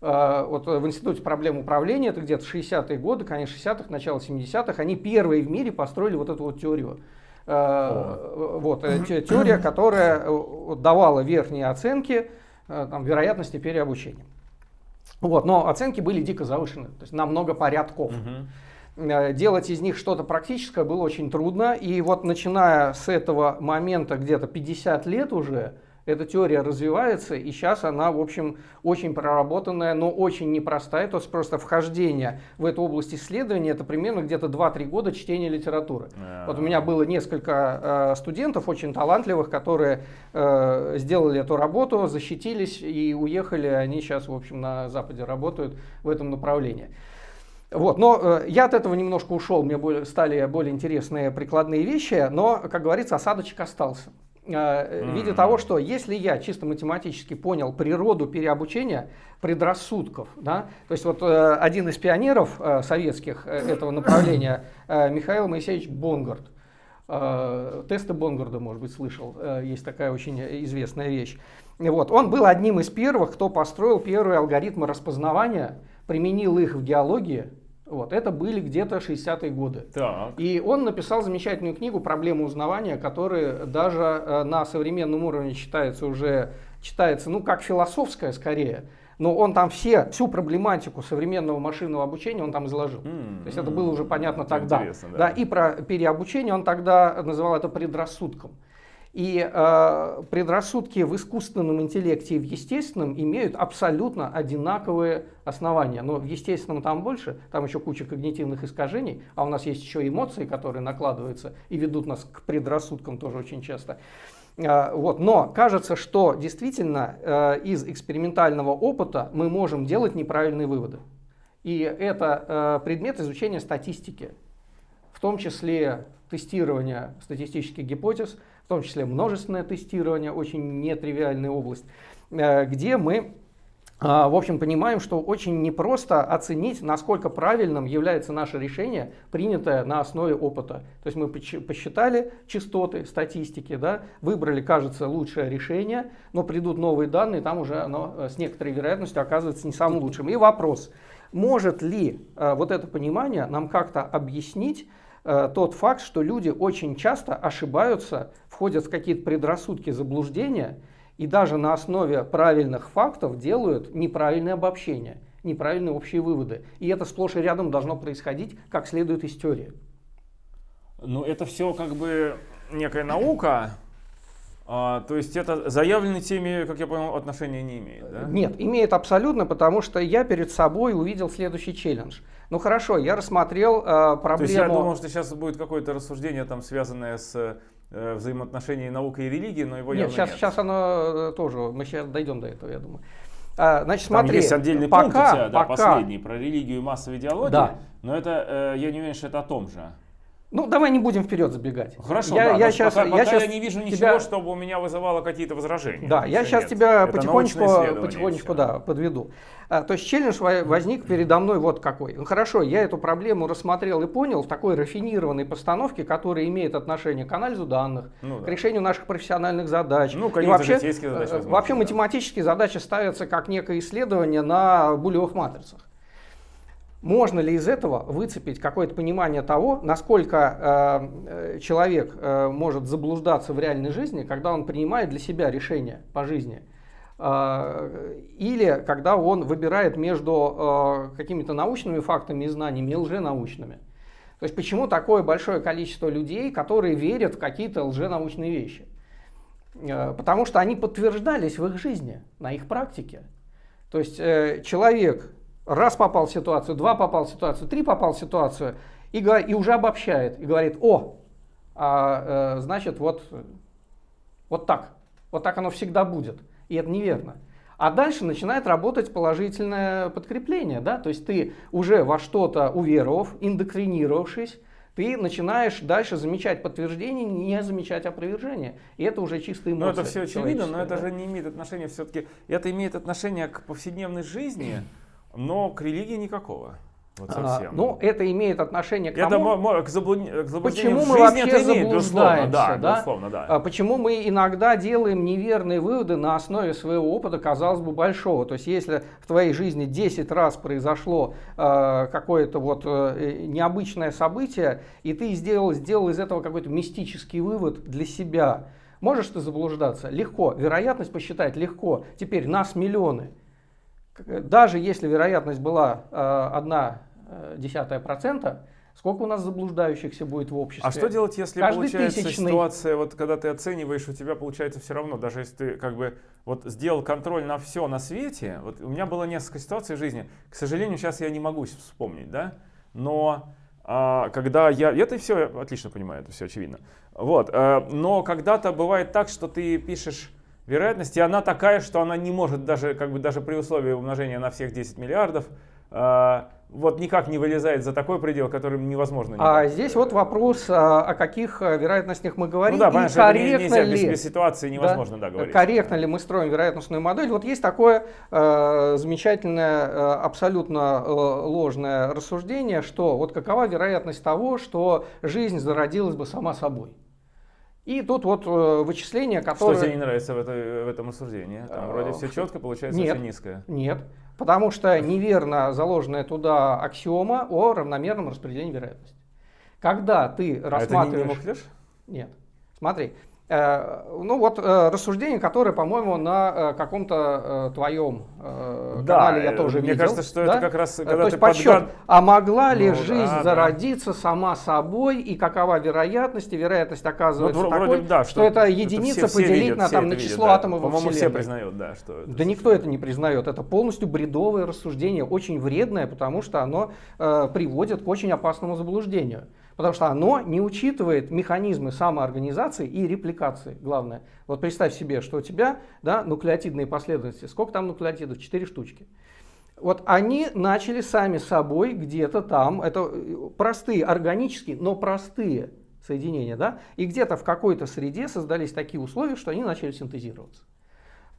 А, вот в Институте проблем управления, это где-то 60-е годы, конец 60-х, начало 70-х, они первые в мире построили вот эту вот теорию. О. Вот, э, теория, которая э, давала верхние оценки э, там, вероятности переобучения. Вот, но оценки были дико завышены, то есть на много порядков. Угу. Делать из них что-то практическое было очень трудно. И вот начиная с этого момента, где-то 50 лет уже, эта теория развивается, и сейчас она, в общем, очень проработанная, но очень непростая. То есть просто вхождение в эту область исследования это примерно где-то 2-3 года чтения литературы. Yeah. Вот у меня было несколько э, студентов очень талантливых, которые э, сделали эту работу, защитились и уехали. Они сейчас, в общем, на Западе работают в этом направлении. Вот, но э, я от этого немножко ушел, мне более, стали более интересные прикладные вещи, но, как говорится, осадочек остался. Э, в виде того, что если я чисто математически понял природу переобучения предрассудков, да, то есть вот э, один из пионеров э, советских этого направления, Михаил Моисеевич Бонгард, Э, тесты Бонгорда, может быть, слышал, э, есть такая очень известная вещь. Вот. Он был одним из первых, кто построил первые алгоритмы распознавания, применил их в геологии. Вот. Это были где-то 60-е годы. Так. И он написал замечательную книгу «Проблемы узнавания», которая даже э, на современном уровне считается уже, читается, ну, как философская скорее, но он там все, всю проблематику современного машинного обучения он там изложил. Mm, То есть это было уже понятно тогда. Да. да, и про переобучение он тогда называл это предрассудком. И э, предрассудки в искусственном интеллекте и в естественном имеют абсолютно одинаковые основания. Но в естественном там больше, там еще куча когнитивных искажений, а у нас есть еще эмоции, которые накладываются и ведут нас к предрассудкам тоже очень часто. А, вот. Но кажется, что действительно э, из экспериментального опыта мы можем делать неправильные выводы. И это э, предмет изучения статистики, в том числе тестирование статистических гипотез, том числе множественное тестирование, очень нетривиальная область, э, где мы а, в общем, понимаем, что очень непросто оценить, насколько правильным является наше решение, принятое на основе опыта. То есть мы посчитали частоты статистики, да, выбрали, кажется, лучшее решение, но придут новые данные, там уже оно э, с некоторой вероятностью оказывается не самым лучшим. И вопрос, может ли э, вот это понимание нам как-то объяснить, тот факт, что люди очень часто ошибаются, входят в какие-то предрассудки, заблуждения, и даже на основе правильных фактов делают неправильные обобщения, неправильные общие выводы. И это сплошь и рядом должно происходить, как следует из теории. Ну, это все как бы некая наука, а, то есть это заявленной теме, как я понял, отношения не имеет, да? Нет, имеет абсолютно, потому что я перед собой увидел следующий челлендж. Ну хорошо, я рассмотрел э, проблему... То есть я думал, что сейчас будет какое-то рассуждение, там, связанное с взаимоотношений науки и религии, но его нет, сейчас, нет. сейчас оно э, тоже, мы сейчас дойдем до этого, я думаю. А, значит, Там смотри, есть отдельный пока, пункт у тебя, да, пока, последний, про религию и массовую идеологию, да. но это, э, я не уверен, что это о том же. Ну, давай не будем вперед забегать. Хорошо, я, да, я сейчас, пока, я, пока сейчас я не вижу ничего, тебя... чтобы у меня вызывало какие-то возражения. Да, я сейчас нет. тебя Это потихонечку, потихонечку да, подведу. А, то есть челлендж возник передо мной вот какой. Ну, хорошо, я эту проблему рассмотрел и понял в такой рафинированной постановке, которая имеет отношение к анализу данных, ну, да. к решению наших профессиональных задач. Ну, конечно, вообще, задачи, э, возможно, вообще да. математические задачи ставятся как некое исследование на булевых матрицах. Можно ли из этого выцепить какое-то понимание того, насколько э, человек э, может заблуждаться в реальной жизни, когда он принимает для себя решение по жизни? Э, или когда он выбирает между э, какими-то научными фактами и знаниями и лженаучными? То есть почему такое большое количество людей, которые верят в какие-то лженаучные вещи? Э, потому что они подтверждались в их жизни, на их практике. То есть э, человек раз попал в ситуацию, два попал в ситуацию, три попал в ситуацию, и, и уже обобщает, и говорит, о, а, э, значит, вот, вот так, вот так оно всегда будет. И это неверно. А дальше начинает работать положительное подкрепление, да, то есть ты уже во что-то уверовав, индоктринировавшись, ты начинаешь дальше замечать подтверждение, не замечать опровержение. И это уже чистые эмоции. Ну это все очевидно, но это да? же не имеет отношения все-таки, это имеет отношение к повседневной жизни, но к религии никакого. Вот совсем. А, ну, это имеет отношение к это тому, к, заблуд... к почему мы вообще это имеет, заблуждаемся. Да, да? Безусловно, да. А, почему мы иногда делаем неверные выводы на основе своего опыта, казалось бы, большого. То есть, если в твоей жизни 10 раз произошло э, какое-то вот э, необычное событие, и ты сделал, сделал из этого какой-то мистический вывод для себя, можешь ты заблуждаться? Легко. Вероятность посчитать легко. Теперь нас миллионы даже если вероятность была э, одна э, десятая процента, сколько у нас заблуждающихся будет в обществе? А что делать, если Каждый получается тысячный... ситуация, вот когда ты оцениваешь, у тебя получается все равно, даже если ты как бы вот сделал контроль на все на свете, вот у меня было несколько ситуаций в жизни, к сожалению, сейчас я не могу вспомнить, да, но а, когда я, это все отлично понимаю, это все очевидно, вот, а, но когда-то бывает так, что ты пишешь вероятность, и она такая, что она не может даже, как бы, даже при условии умножения на всех 10 миллиардов, э, вот никак не вылезает за такой предел, который невозможно. А здесь вот вопрос, а, о каких э, вероятностях мы говорим. Ну да, понятно, корректно нельзя, ли, без, без ситуации невозможно да, да, говорить. Корректно ли мы строим вероятностную модель? Вот есть такое э, замечательное, э, абсолютно э, ложное рассуждение, что вот какова вероятность того, что жизнь зародилась бы сама собой. И тут вот э, вычисления, которые... Что тебе не нравится в, это, в этом рассуждении? Там вроде э, все четко, получается нет, очень низкое. Нет, потому что неверно заложенная туда аксиома о равномерном распределении вероятности. Когда ты рассматриваешь... А это не, не Нет. Смотри, Э, ну вот э, рассуждение, которое, по-моему, на э, каком-то твоем да, канале я тоже мне видел. Мне кажется, что да? это как раз, когда То есть подсчет, подгад... а могла ли ну, жизнь да, зародиться да. сама собой, и какова вероятность, и вероятность оказывается ну, такой, вроде, да, что, что это единица это все, поделить все видят, на, там, на число видят, атомов да. Вселенной. все признают, да. Что это да никто это не признает, это полностью бредовое рассуждение, очень вредное, потому что оно э, приводит к очень опасному заблуждению. Потому что оно не учитывает механизмы самоорганизации и репликации, главное. Вот представь себе, что у тебя да, нуклеотидные последовательности. Сколько там нуклеотидов? Четыре штучки. Вот они начали сами собой где-то там, это э, простые, органические, но простые соединения, да, и где-то в какой-то среде создались такие условия, что они начали синтезироваться.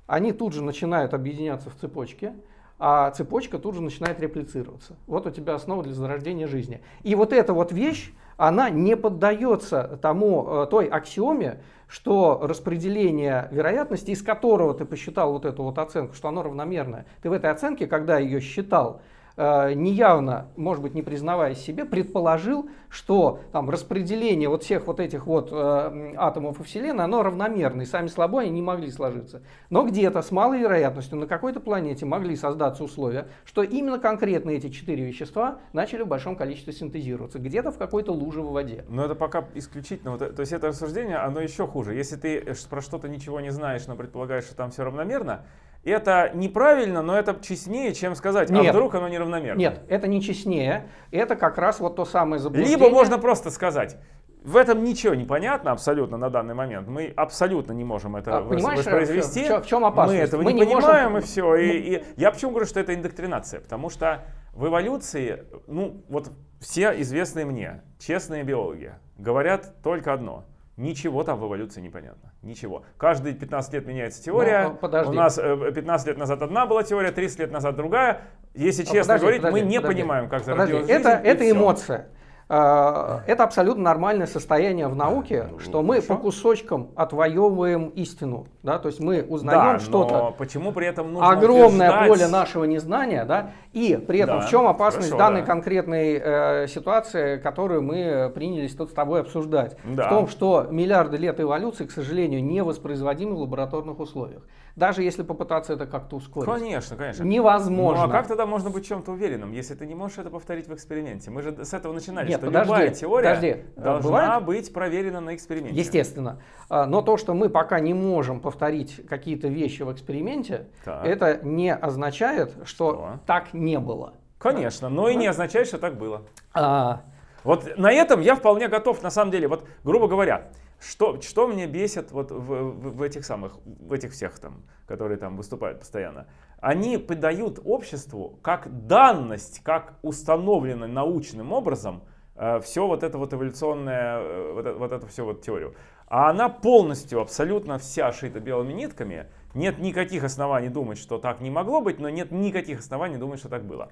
Они тут же начинают объединяться в цепочке, а цепочка тут же начинает реплицироваться. Вот у тебя основа для зарождения жизни. И вот эта вот вещь, она не поддается тому, э, той аксиоме, что распределение вероятности, из которого ты посчитал вот эту вот оценку, что оно равномерное, ты в этой оценке, когда ее считал, неявно, может быть, не признавая себе, предположил, что там распределение вот всех вот этих вот э, атомов во Вселенной, оно равномерно, и сами слабо они не могли сложиться. Но где-то с малой вероятностью на какой-то планете могли создаться условия, что именно конкретно эти четыре вещества начали в большом количестве синтезироваться, где-то в какой-то луже в воде. Но это пока исключительно, вот, то есть это рассуждение, оно еще хуже. Если ты про что-то ничего не знаешь, но предполагаешь, что там все равномерно, это неправильно, но это честнее, чем сказать, а нет, а вдруг оно неравномерно. Нет, это не честнее, это как раз вот то самое заблуждение. Либо можно просто сказать, в этом ничего не понятно абсолютно на данный момент. Мы абсолютно не можем это а, воспроизвести. В, в чем опасность? Мы этого Мы не, не понимаем можем... и все. И, и я почему говорю, что это индоктринация? Потому что в эволюции, ну вот все известные мне, честные биологи, говорят только одно – Ничего там в эволюции не понятно. Ничего. Каждые 15 лет меняется теория. Но, подожди. У нас 15 э, лет назад одна была теория, 30 лет назад другая. Если честно подожди, говорить, подожди, мы не подожди. понимаем, как зародилась жизнь. Это, это эмоция. А, это абсолютно нормальное состояние в науке, ну, что мы по кусочкам отвоевываем истину. Да? То есть мы узнаем да, что-то. Почему при этом нужно Огромное утверждать... поле нашего незнания, да? и при этом да, в чем опасность хорошо, данной да. конкретной э, ситуации, которую мы принялись тут с тобой обсуждать? Да. В том, что миллиарды лет эволюции, к сожалению, не воспроизводимы в лабораторных условиях. Даже если попытаться это как-то ускорить. Конечно, конечно. Невозможно. Ну а как тогда можно быть чем-то уверенным, если ты не можешь это повторить в эксперименте? Мы же с этого начинали, Нет, что подожди, любая теория подожди. должна Бывает? быть проверена на эксперименте. Естественно. А, но то, что мы пока не можем повторить какие-то вещи в эксперименте, так. это не означает, что, что так не было. Конечно, но и не означает, что так было. А... Вот на этом я вполне готов, на самом деле, вот грубо говоря, что, что мне бесит вот в, в, в этих самых, в этих всех там, которые там выступают постоянно? Они подают обществу как данность, как установлено научным образом э, все вот это вот эволюционное, э, вот, это, вот это все вот теорию. А она полностью, абсолютно вся шита белыми нитками. Нет никаких оснований думать, что так не могло быть, но нет никаких оснований думать, что так было.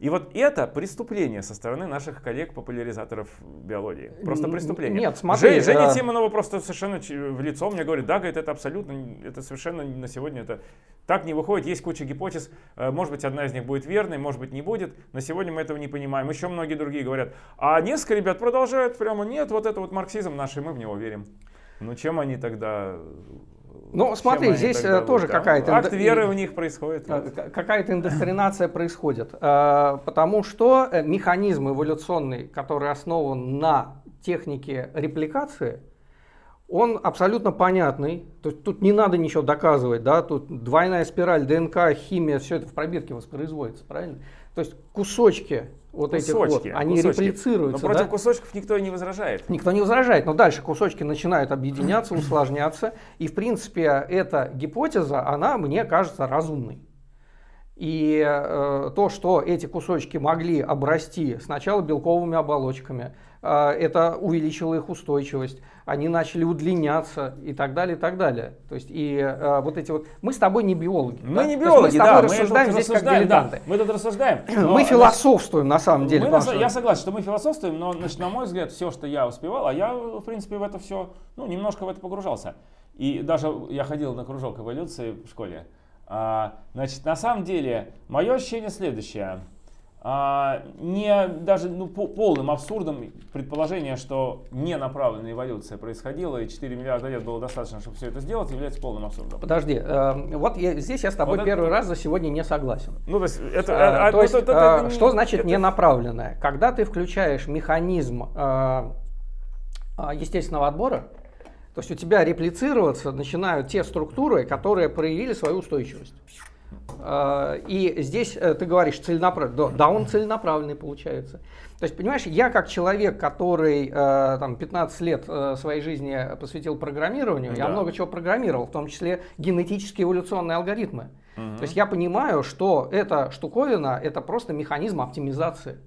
И вот это преступление со стороны наших коллег-популяризаторов биологии. Просто преступление. Нет, смотри. Жень, Женя а... Тимонова просто совершенно в лицо мне говорит, да, говорит, это абсолютно, это совершенно на сегодня это так не выходит. Есть куча гипотез, э, может быть, одна из них будет верной, может быть, не будет. На сегодня мы этого не понимаем. Еще многие другие говорят. А несколько ребят продолжают прямо, нет, вот это вот марксизм наш, и мы в него верим. Ну чем они тогда ну, смотри, здесь э, тоже какая-то... Акт веры у них происходит. Э, какая-то индоктринация происходит. Э, потому что механизм эволюционный, который основан на технике репликации, он абсолютно понятный. То есть тут не надо ничего доказывать, да, тут двойная спираль, ДНК, химия, все это в пробирке воспроизводится, правильно? То есть кусочки вот кусочки, этих вот, они кусочки. реплицируются. Но против да? кусочков никто не возражает. Никто не возражает, но дальше кусочки начинают объединяться, усложняться, и в принципе эта гипотеза, она мне кажется разумной. И э, то, что эти кусочки могли обрасти сначала белковыми оболочками, э, это увеличило их устойчивость, они начали удлиняться и так далее, и так далее. То есть и э, вот эти вот... Мы с тобой не биологи. Мы да? не биологи, мы да. Мы рассуждаем здесь как дилетанты. Да, мы тут рассуждаем. Но, мы философствуем на самом деле. Мы, я согласен, что мы философствуем, но значит, на мой взгляд, все, что я успевал, а я, в принципе, в это все, ну, немножко в это погружался. И даже я ходил на кружок эволюции в школе. А, значит, на самом деле, мое ощущение следующее. А, не даже ну, по, полным абсурдом предположение, что не направленная эволюция происходила, и 4 миллиарда лет было достаточно, чтобы все это сделать, является полным абсурдом. Подожди, э, вот я, здесь я с тобой вот первый это... раз за сегодня не согласен. Ну, то есть, это, а, а, то есть, это, это, что значит это... ненаправленная? Когда ты включаешь механизм э, естественного отбора, то есть у тебя реплицироваться начинают те структуры, которые проявили свою устойчивость. А, и здесь э, ты говоришь целенаправленный, да, он целенаправленный получается. То есть, понимаешь, я как человек, который э, там, 15 лет э, своей жизни посвятил программированию, да. я много чего программировал, в том числе генетические эволюционные алгоритмы. Угу. То есть я понимаю, что эта штуковина это просто механизм оптимизации.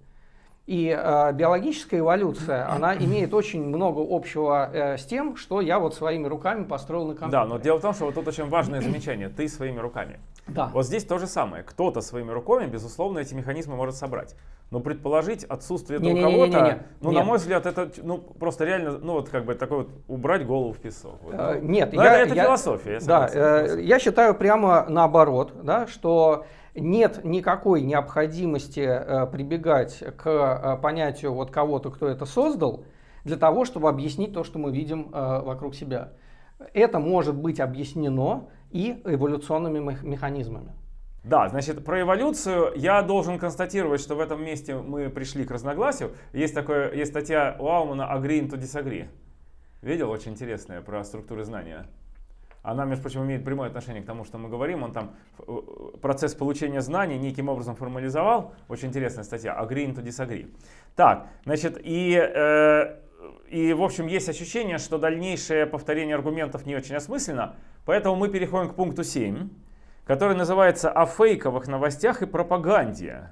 И э, биологическая эволюция, она имеет очень много общего э, с тем, что я вот своими руками построил на компьютере. Да, но дело в том, что вот тут очень важное замечание. Ты своими руками. Да. Вот здесь то же самое. Кто-то своими руками, безусловно, эти механизмы может собрать. Но предположить отсутствие этого кого-то, ну, на мой взгляд, это ну, просто реально, ну, вот как бы такой вот убрать голову в песок. Вот, э, нет, но я, это, это я, философия. Я да, э, я считаю прямо наоборот, да, что нет никакой необходимости э, прибегать к э, понятию вот кого-то, кто это создал, для того, чтобы объяснить то, что мы видим э, вокруг себя. Это может быть объяснено и эволюционными механизмами. Да, значит, про эволюцию я должен констатировать, что в этом месте мы пришли к разногласию. Есть, такое, есть статья у Аумана «Agree to disagree». Видел? Очень интересная про структуры знания. Она, между прочим, имеет прямое отношение к тому, что мы говорим. Он там э, процесс получения знаний неким образом формализовал. Очень интересная статья. Agree to disagree. Так, значит, и, э, и в общем есть ощущение, что дальнейшее повторение аргументов не очень осмысленно. Поэтому мы переходим к пункту 7, который называется «О фейковых новостях и пропаганде».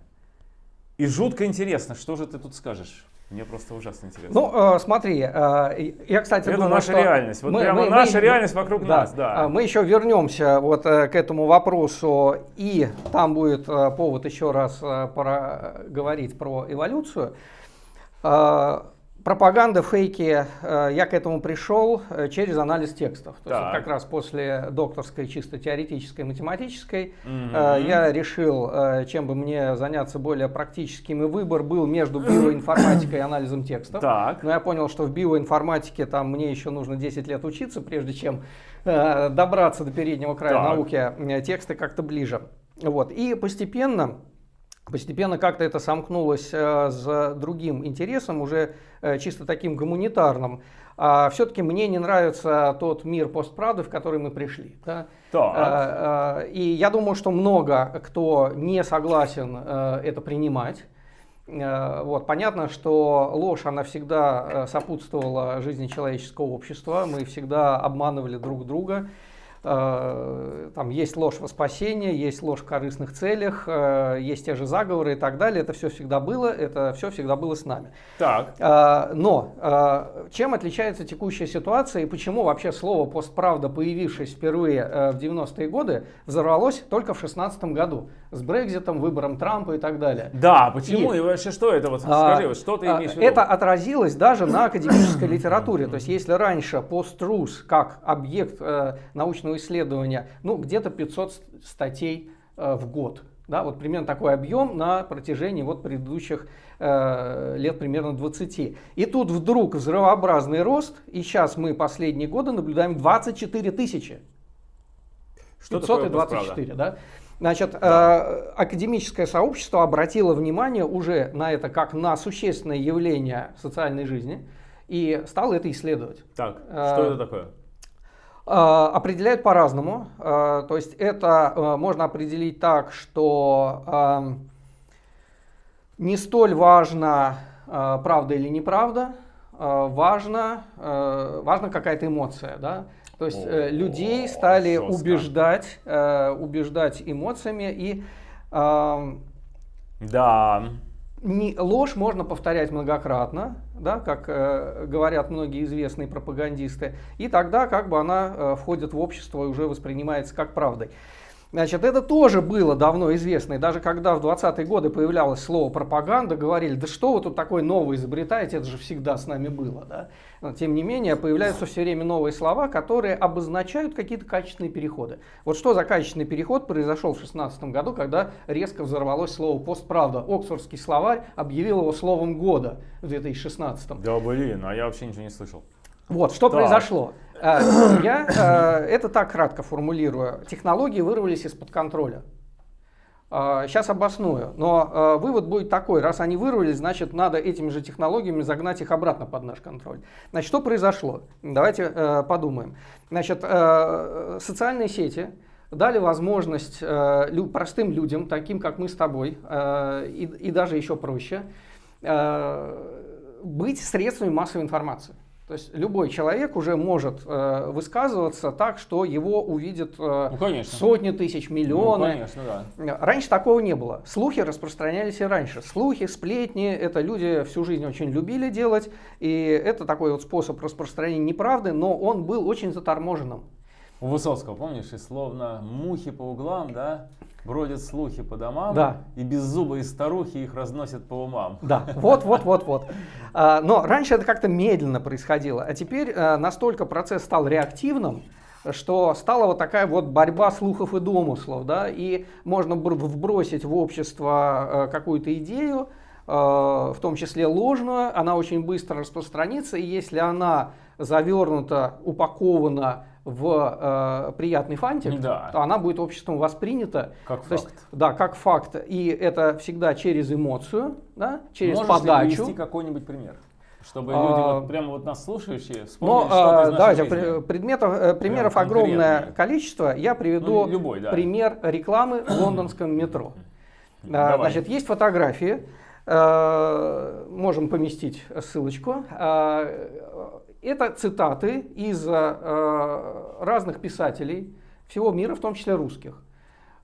И жутко интересно, что же ты тут скажешь? Мне просто ужасно интересно. Ну, э, смотри, э, я, кстати, Это думаю, наша что реальность. Вот мы, прямо мы, наша мы, реальность вокруг да, нас, да. Мы еще вернемся вот э, к этому вопросу, и там будет э, повод еще раз э, пора говорить про эволюцию. Пропаганда, фейки, э, я к этому пришел э, через анализ текстов. То есть вот как раз после докторской чисто теоретической математической mm-hmm. я решил, чем бы мне заняться более практическим, и выбор был между биоинформатикой и анализом текстов. Так. Но я понял, что в биоинформатике там мне еще нужно 10 лет учиться, прежде чем добраться до переднего края так. науки, тексты как-то ближе. Вот. И постепенно Постепенно как-то это сомкнулось э, с другим интересом, уже э, чисто таким гуманитарным. А все-таки мне не нравится тот мир постправды, в который мы пришли. Да? Так. И я думаю, что много кто не согласен э, это принимать. Вот. Понятно, что ложь, она всегда сопутствовала жизни человеческого общества. Мы всегда обманывали друг друга. Э, там есть ложь во спасение, есть ложь в корыстных целях, э, есть те же заговоры и так далее. Это все всегда было, это все всегда было с нами. Так. Э, но чем отличается текущая ситуация и почему вообще слово «постправда», появившись впервые в 90-е годы, взорвалось только в 2016 году с Брекзитом, выбором Трампа и так далее. Да, почему и, и вообще что это? Вот а, скажи, что ты имеешь в виду? Это отразилось даже на академической литературе. То есть если раньше пост-трус как объект научного исследования, ну, где-то 500 статей э, в год. Да, вот примерно такой объем на протяжении вот предыдущих э, лет примерно 20. И тут вдруг взрывообразный рост, и сейчас мы последние годы наблюдаем 24 тысячи. Что 524, да? Значит, да. э, академическое сообщество обратило внимание уже на это как на существенное явление социальной жизни и стало это исследовать. Так, э, что это такое? А, определяют по-разному. А, то есть это а, можно определить так, что не столь важно, правда или неправда, важно, важна какая-то эмоция. Да? То есть О, людей стали жестко. убеждать, убеждать эмоциями и Да. Не, ложь можно повторять многократно, да, как э, говорят многие известные пропагандисты, и тогда как бы она э, входит в общество и уже воспринимается как правдой. Значит, это тоже было давно известно, и даже когда в 20-е годы появлялось слово пропаганда, говорили, да что вы тут такое новое изобретаете, это же всегда с нами было. Да? Но, тем не менее, появляются все время новые слова, которые обозначают какие-то качественные переходы. Вот что за качественный переход произошел в 16 году, когда резко взорвалось слово «постправда». Оксфордский словарь объявил его словом года в 2016. Да блин, а я вообще ничего не слышал. Вот, что Так. произошло? Э, Я э, это так кратко формулирую. Технологии вырвались из-под контроля. Сейчас обосную. Но вывод будет такой. Раз они вырвались, значит, надо этими же технологиями загнать их обратно под наш контроль. Значит, что произошло? Давайте э, подумаем. Значит, э, социальные сети дали возможность э, простым людям, таким как мы с тобой, и, даже еще проще, быть средствами массовой информации. То есть любой человек уже может э, высказываться так, что его увидят э, Ну, конечно. сотни тысяч, Ну, миллионы. конечно, да. Раньше такого не было. Слухи распространялись и раньше. Слухи, сплетни, это люди всю жизнь очень любили делать. И это такой вот способ распространения неправды, но он был очень заторможенным. У Высоцкого, помнишь, и словно мухи по углам, да, бродят слухи по домам, Да. и беззубые старухи их разносят по умам. Да, вот, вот, вот, вот. А, Но раньше это как-то медленно происходило, а теперь а, настолько процесс стал реактивным, что стала вот такая вот борьба слухов и домыслов, да, и можно бр- вбросить в общество э, какую-то идею, в том числе ложную, она очень быстро распространится, и если она завернута, упакована в э, приятный фантик, Да. то она будет обществом воспринята Как то есть, факт. да, как факт. И это всегда через эмоцию, да, через Можешь подачу. привести какой-нибудь пример? Чтобы А, люди, вот прямо вот нас слушающие, Но вспомнили э, что-то из нашей давайте, жизни. предметов, э, примеров Прям огромное количество. Я приведу Ну, любой, да. пример рекламы в лондонском метро. А, Давай. Значит, есть фотографии, э, можем поместить ссылочку. Это цитаты из э, разных писателей всего мира, в том числе русских,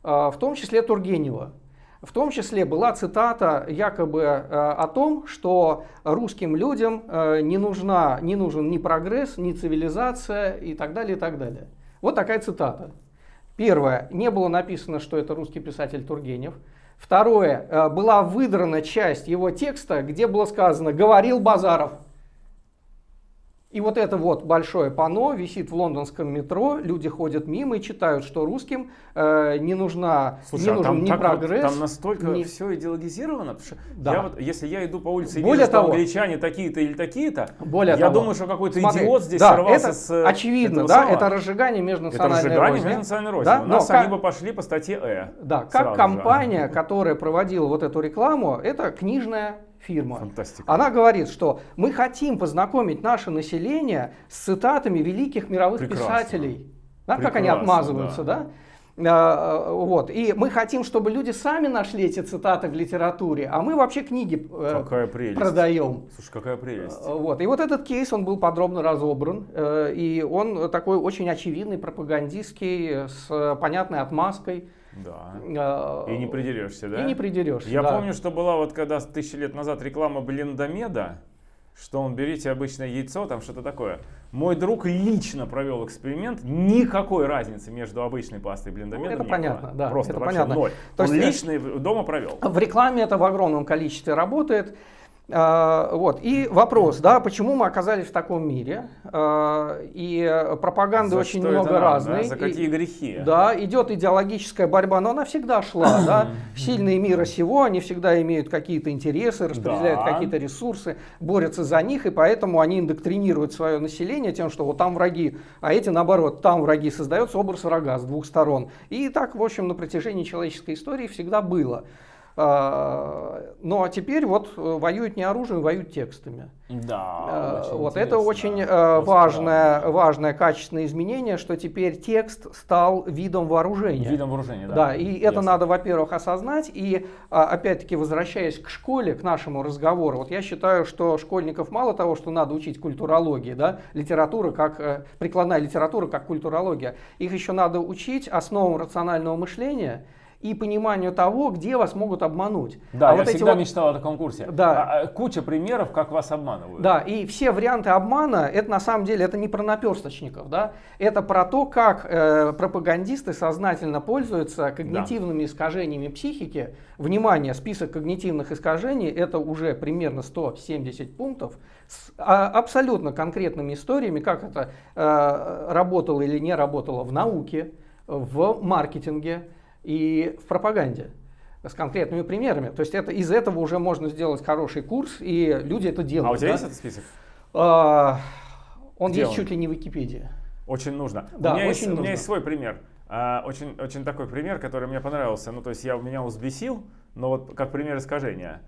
А, в том числе Тургенева. В том числе была цитата якобы э, о том, что русским людям э, не, нужна, не нужен ни прогресс, ни цивилизация и так далее, и так далее. Вот такая цитата. Первое. Не было написано, что это русский писатель Тургенев. Второе. э, Была выдрана часть его текста, где было сказано «говорил Базаров». И вот это вот большое панно висит в лондонском метро, люди ходят мимо и читают, что русским э, не, нужна, Слушай, не а нужен там, ни так вот- прогресс. там настолько ни- все идеологизировано, потому что Да. я вот, если я иду по улице и Более вижу, что того- англичане такие-то или такие-то, Более я того, думаю, что какой-то идиот здесь да, сорвался это с очевидно, да, это разжигание Это межнациональной разжигание розни. межнациональной розни. Да, У но нас как- они бы пошли по статье Э. Да, как сразу же. компания, которая проводила вот эту рекламу, это книжная фирма. Фантастика. Она говорит, что мы хотим познакомить наше население с цитатами великих мировых Прекрасно. писателей. Да, как они отмазываются, да? А, Вот. И мы хотим, чтобы люди сами нашли эти цитаты в литературе, а мы вообще книги э, Какая прелесть. продаем. Слушай, какая прелесть. Э, Вот. И вот этот кейс, он был подробно разобран, э, и он такой очень очевидный, пропагандистский, с э, понятной отмазкой. Да. Э, И не придерешься, да? И не придерешься. Я да. помню, что была вот когда тысячи лет назад реклама Блендомеда, что он берите обычное яйцо, там что-то такое. Мой друг лично провел эксперимент, никакой разницы между обычной пастой и блендомедом Ну, это не понятно, было. да, Просто это вообще понятно. ноль. То он есть, э, лично дома провел. В рекламе это в огромном количестве работает. А, Вот. И вопрос, да, почему мы оказались в таком мире? А, И пропаганды За очень много надо, разной. да? За какие И- грехи? Да, идет идеологическая борьба, но она всегда шла, да. Сильные мира сего, они всегда имеют какие-то интересы, распределяют Да. какие-то ресурсы, борются за них, и поэтому они индоктринируют свое население тем, что вот там враги, а эти наоборот, там враги, создается образ врага с двух сторон. И так, в общем, на протяжении человеческой истории всегда было. А, Но теперь вот э, воюют не оружием, воюют текстами. Да, Э, очень Вот это очень э, Просто важное, важное качественное изменение, что теперь текст стал видом вооружения. Видом вооружения, да. Да, и это Ясно. надо, во-первых, осознать. И а, опять-таки, возвращаясь к школе, к нашему разговору, вот я считаю, что школьников мало того, что надо учить культурологии, да, литература как э, прикладная литература как культурология, их еще надо учить основам рационального мышления и пониманию того, где вас могут обмануть. Да, а я вот всегда вот... мечтал о таком курсе. Да. А, а, куча примеров, как вас обманывают. Да, и все варианты обмана, это на самом деле это не про наперсточников, да, это про то, как э, пропагандисты сознательно пользуются когнитивными да. искажениями психики. Внимание, список когнитивных искажений это уже примерно 170 пунктов с а, абсолютно конкретными историями, как это э, работало или не работало в науке, в маркетинге и в пропаганде с конкретными примерами. То есть это, из этого уже можно сделать хороший курс, и люди это делают. А у тебя да? есть этот список? А, он Где есть чуть ли не в Википедии. Очень нужно. Да, у, меня очень есть, у нужно. меня есть свой пример. А, очень, очень такой пример, который мне понравился. Ну, то есть я меня взбесил, но вот как пример искажения.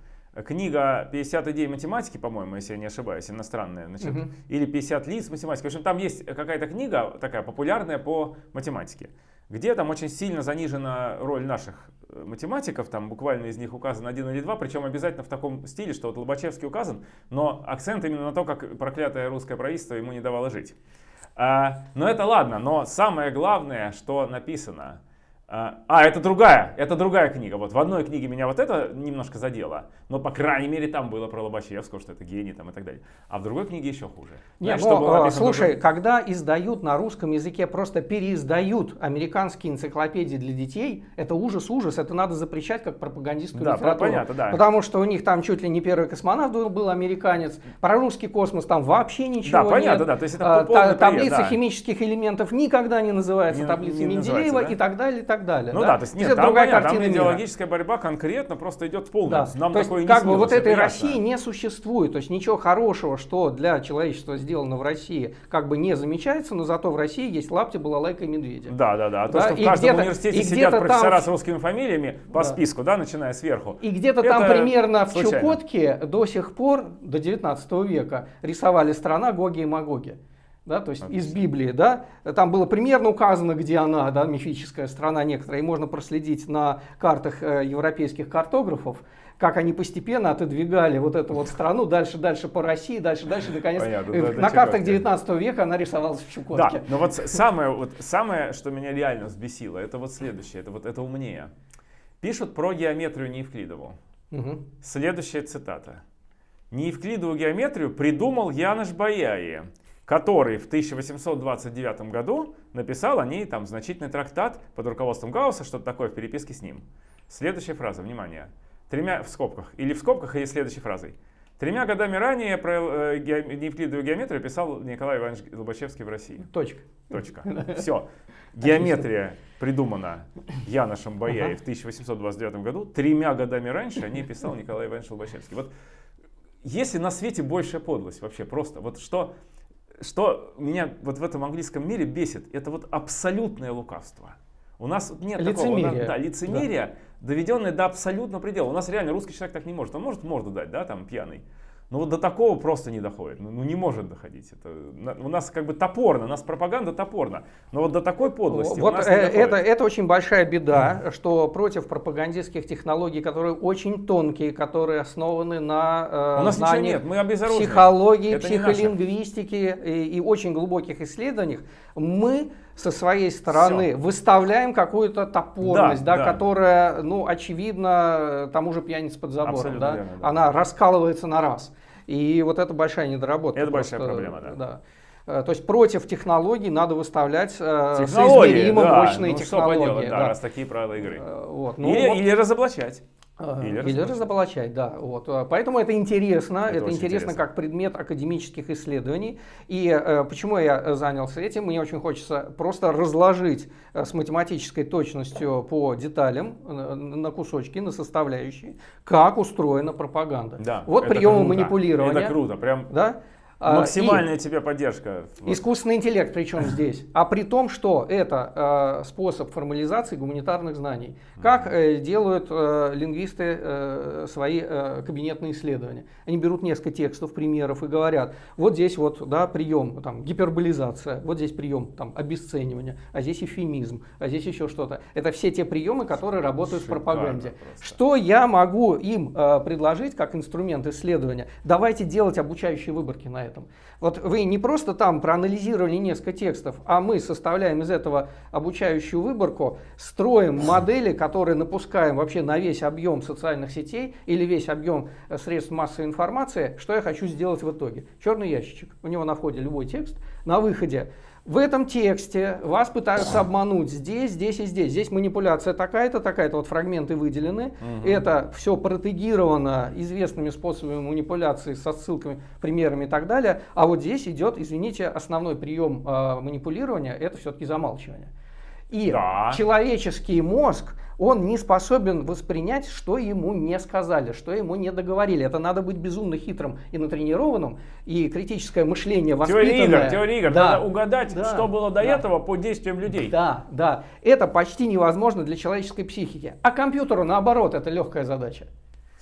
Книга «50 идей математики», по-моему, если я не ошибаюсь, иностранная, значит, Мгм. или «50 лиц математики». В общем, там есть какая-то книга такая популярная по математике, где там очень сильно занижена роль наших э, математиков, там буквально из них указан один или два, причем обязательно в таком стиле, что вот Лобачевский указан, но акцент именно на то, как проклятое русское правительство ему не давало жить. А, но это ладно, но самое главное, что написано. А, а, это другая, это другая книга. Вот в одной книге меня вот это немножко задело, но по крайней мере там было про Лобачевского, что это гений там и так далее. А в другой книге еще хуже. Нет, Знаешь, написано в слушай, другой- когда издают на русском языке, просто переиздают американские энциклопедии для детей, это ужас-ужас, это надо запрещать как пропагандистскую Да, литературу. понятно, да. Потому что у них там чуть ли не первый космонавт был, был американец, про русский космос там вообще ничего Да, понятно, нет. да, то есть это А, та- таблица да. химических элементов никогда не называется Не- называется, Менделеева да? и так далее, так далее. Ну да, то есть нет, там, другая понятно, там картина мира. идеологическая борьба конкретно просто идет полная. Да. Нам то есть, такое как бы вот это этой ясно. России не существует. То есть ничего хорошего, что для человечества сделано в России, как бы не замечается, но зато в России есть лапти, балалайка и медведя. Да, да, да. А то, Да, что в и каждом где-то- университете и сидят профессора там- с русскими фамилиями по Да. списку, да, начиная сверху. И где-то там примерно в случайно. Чукотке до сих пор, до 19 века, рисовали страна Гоги и Магоги. Да, то есть из Библии, да, там было примерно указано, где она, да, мифическая страна некоторая, и можно проследить на картах э, европейских картографов, как они постепенно отодвигали вот эту вот страну дальше, дальше по России, дальше, дальше, наконец, Понятно, э, да, на картах Чукотки. 19 века она рисовалась в Чукотке. Да, но вот самое, вот самое, что меня реально взбесило, это вот следующее, это вот это умнее. Пишут про геометрию Неевклидову. Мгм. Следующая цитата. Неевклидову геометрию придумал Янош Баяи, который в 1829 году написал о ней там значительный трактат под руководством Гаусса, что-то такое в переписке с ним. Следующая фраза, внимание. Тремя в скобках, или в скобках, или следующей фразой. Тремя годами ранее про э, ге- Неевклидову геометрию писал Николай Иванович Лобачевский в России. Точка. Точка. Все. Геометрия придумана Яношем Баяи в 1829 году. Тремя годами раньше о ней писал Николай Иванович Лобачевский. Вот если на свете большая подлость вообще просто, вот что, что меня вот в этом английском мире бесит, это вот абсолютное лукавство. У нас нет такого, у нас- Лицемерие. да, лицемерие, доведенное до абсолютного предела. У нас реально русский человек так не может. Он может морду дать, да, там пьяный. Но вот до такого просто не доходит. Ну, ну, не может доходить. Это, у нас как бы топорно, у нас пропаганда топорна. Но вот до такой подлости у Вот нас э, не доходит. это, это очень большая беда, что против пропагандистских технологий, которые очень тонкие, которые основаны на э, У нас нет, мы психологии, Это психолингвистики и, и очень глубоких исследованиях, мы со своей стороны Всё. выставляем какую-то топорность, Да, да, да. которая, ну, очевидно, тому же пьяница под забором, Абсолютно да, верно, да. она раскалывается на раз. И вот это большая недоработка. Это большая просто, проблема, да. Э, То есть против технологий надо выставлять э, соизмеримо да, мощные ну, технологии. поделать, да, да. раз такие правила игры. Э, вот, ну или, вот, или разоблачать. Э, или или, разоблачать. да. Вот. э, Поэтому это интересно, Это это, интересно, интересно. как предмет академических исследований. И э, почему я э, занялся этим? Мне очень хочется просто разложить э, с математической точностью по деталям, э, на кусочки, на составляющие, как устроена пропаганда. Да, вот приемы круто. манипулирования. Это круто, прям Да? А, и- максимальная тебе поддержка. Искусственный интеллект причем здесь. А при том, что это э, способ формализации гуманитарных знаний. Как э, делают э, лингвисты э, свои кабинетные исследования. Они берут несколько текстов, примеров и говорят, вот здесь вот да, прием, там, гиперболизация, вот здесь прием там, обесценивания, а здесь эвфемизм, а здесь еще что-то. Это все те приемы, которые работают Шикарно в пропаганде. просто. Что я могу им предложить как инструмент исследования? Давайте делать обучающие выборки на это. Этом. Вот вы не просто там проанализировали несколько текстов, а мы составляем из этого обучающую выборку, строим модели, которые напускаем вообще на весь объем социальных сетей или весь объем э, средств массовой информации, что я хочу сделать в итоге. Черный ящичек, у него на входе любой текст, на выходе в этом тексте вас пытаются обмануть здесь, здесь и здесь. Здесь манипуляция такая-то, такая-то, вот фрагменты выделены. Угу. Это все протегировано известными способами манипуляции со ссылками, примерами и так далее. А вот здесь идет, извините, основной прием э, манипулирования, это все-таки замалчивание. И да. человеческий мозг он не способен воспринять, что ему не сказали, что ему не договорили. Это надо быть безумно хитрым и натренированным, и критическое мышление воспитанное. Теория игр, теория игр. Да. Надо угадать, да. что было до да. этого по действиям людей. Да, да. Это почти невозможно для человеческой психики. А компьютеру, наоборот, это легкая задача.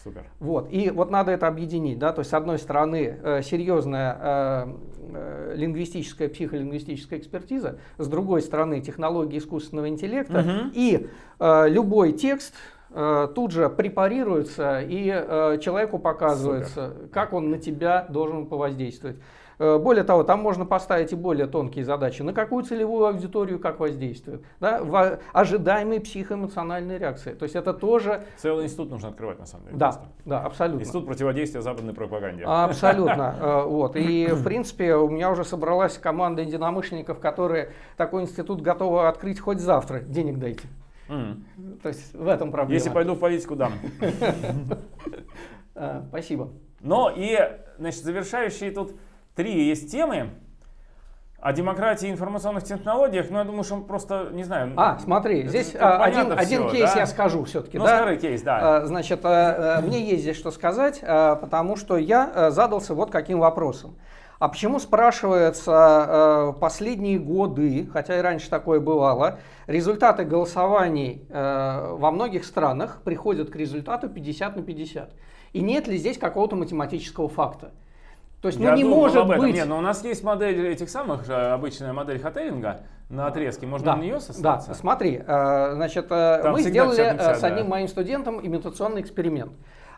Супер. Вот. И вот надо это объединить. Да? То есть, с одной стороны, э, серьезная э, э, лингвистическая, психолингвистическая экспертиза, с другой стороны, технологии искусственного интеллекта. Угу. И э, любой текст э, тут же препарируется, и э, человеку показывается, Супер. как он на тебя должен повоздействовать. Э, более того, там можно поставить и более тонкие задачи. На какую целевую аудиторию как воздействует? Да? В ожидаемые психоэмоциональные реакции. То есть это тоже... Целый институт нужно открывать на самом деле. Да, да, абсолютно. Институт противодействия западной пропаганде. Абсолютно. Э, вот. И в принципе у меня уже собралась команда единомышленников, которые такой институт готовы открыть хоть завтра. Денег дайте. То есть в этом проблема. Если пойду в политику, дам. Э, спасибо. Но и, значит, завершающие тут три есть темы. О демократии и информационных технологиях, ну, я думаю, что он просто, не знаю... А, смотри, здесь а, один, один кейс да? я скажу все-таки. Ну, да? скажи кейс, да. А, значит, а, а, мне есть здесь что сказать, потому что я задался вот каким вопросом. А почему, спрашивается, последние годы, хотя и раньше такое бывало, результаты голосований во многих странах приходят к результату 50 на 50? И нет ли здесь какого-то математического факта? То есть, ну Я не может быть. Нет, но у нас есть модель этих самых же, обычная модель Хотелинга на отрезке. Можно да, на нее сослаться? Да, смотри, э, значит, э, Там мы сделали 50 50, с одним да. моим студентом имитационный эксперимент.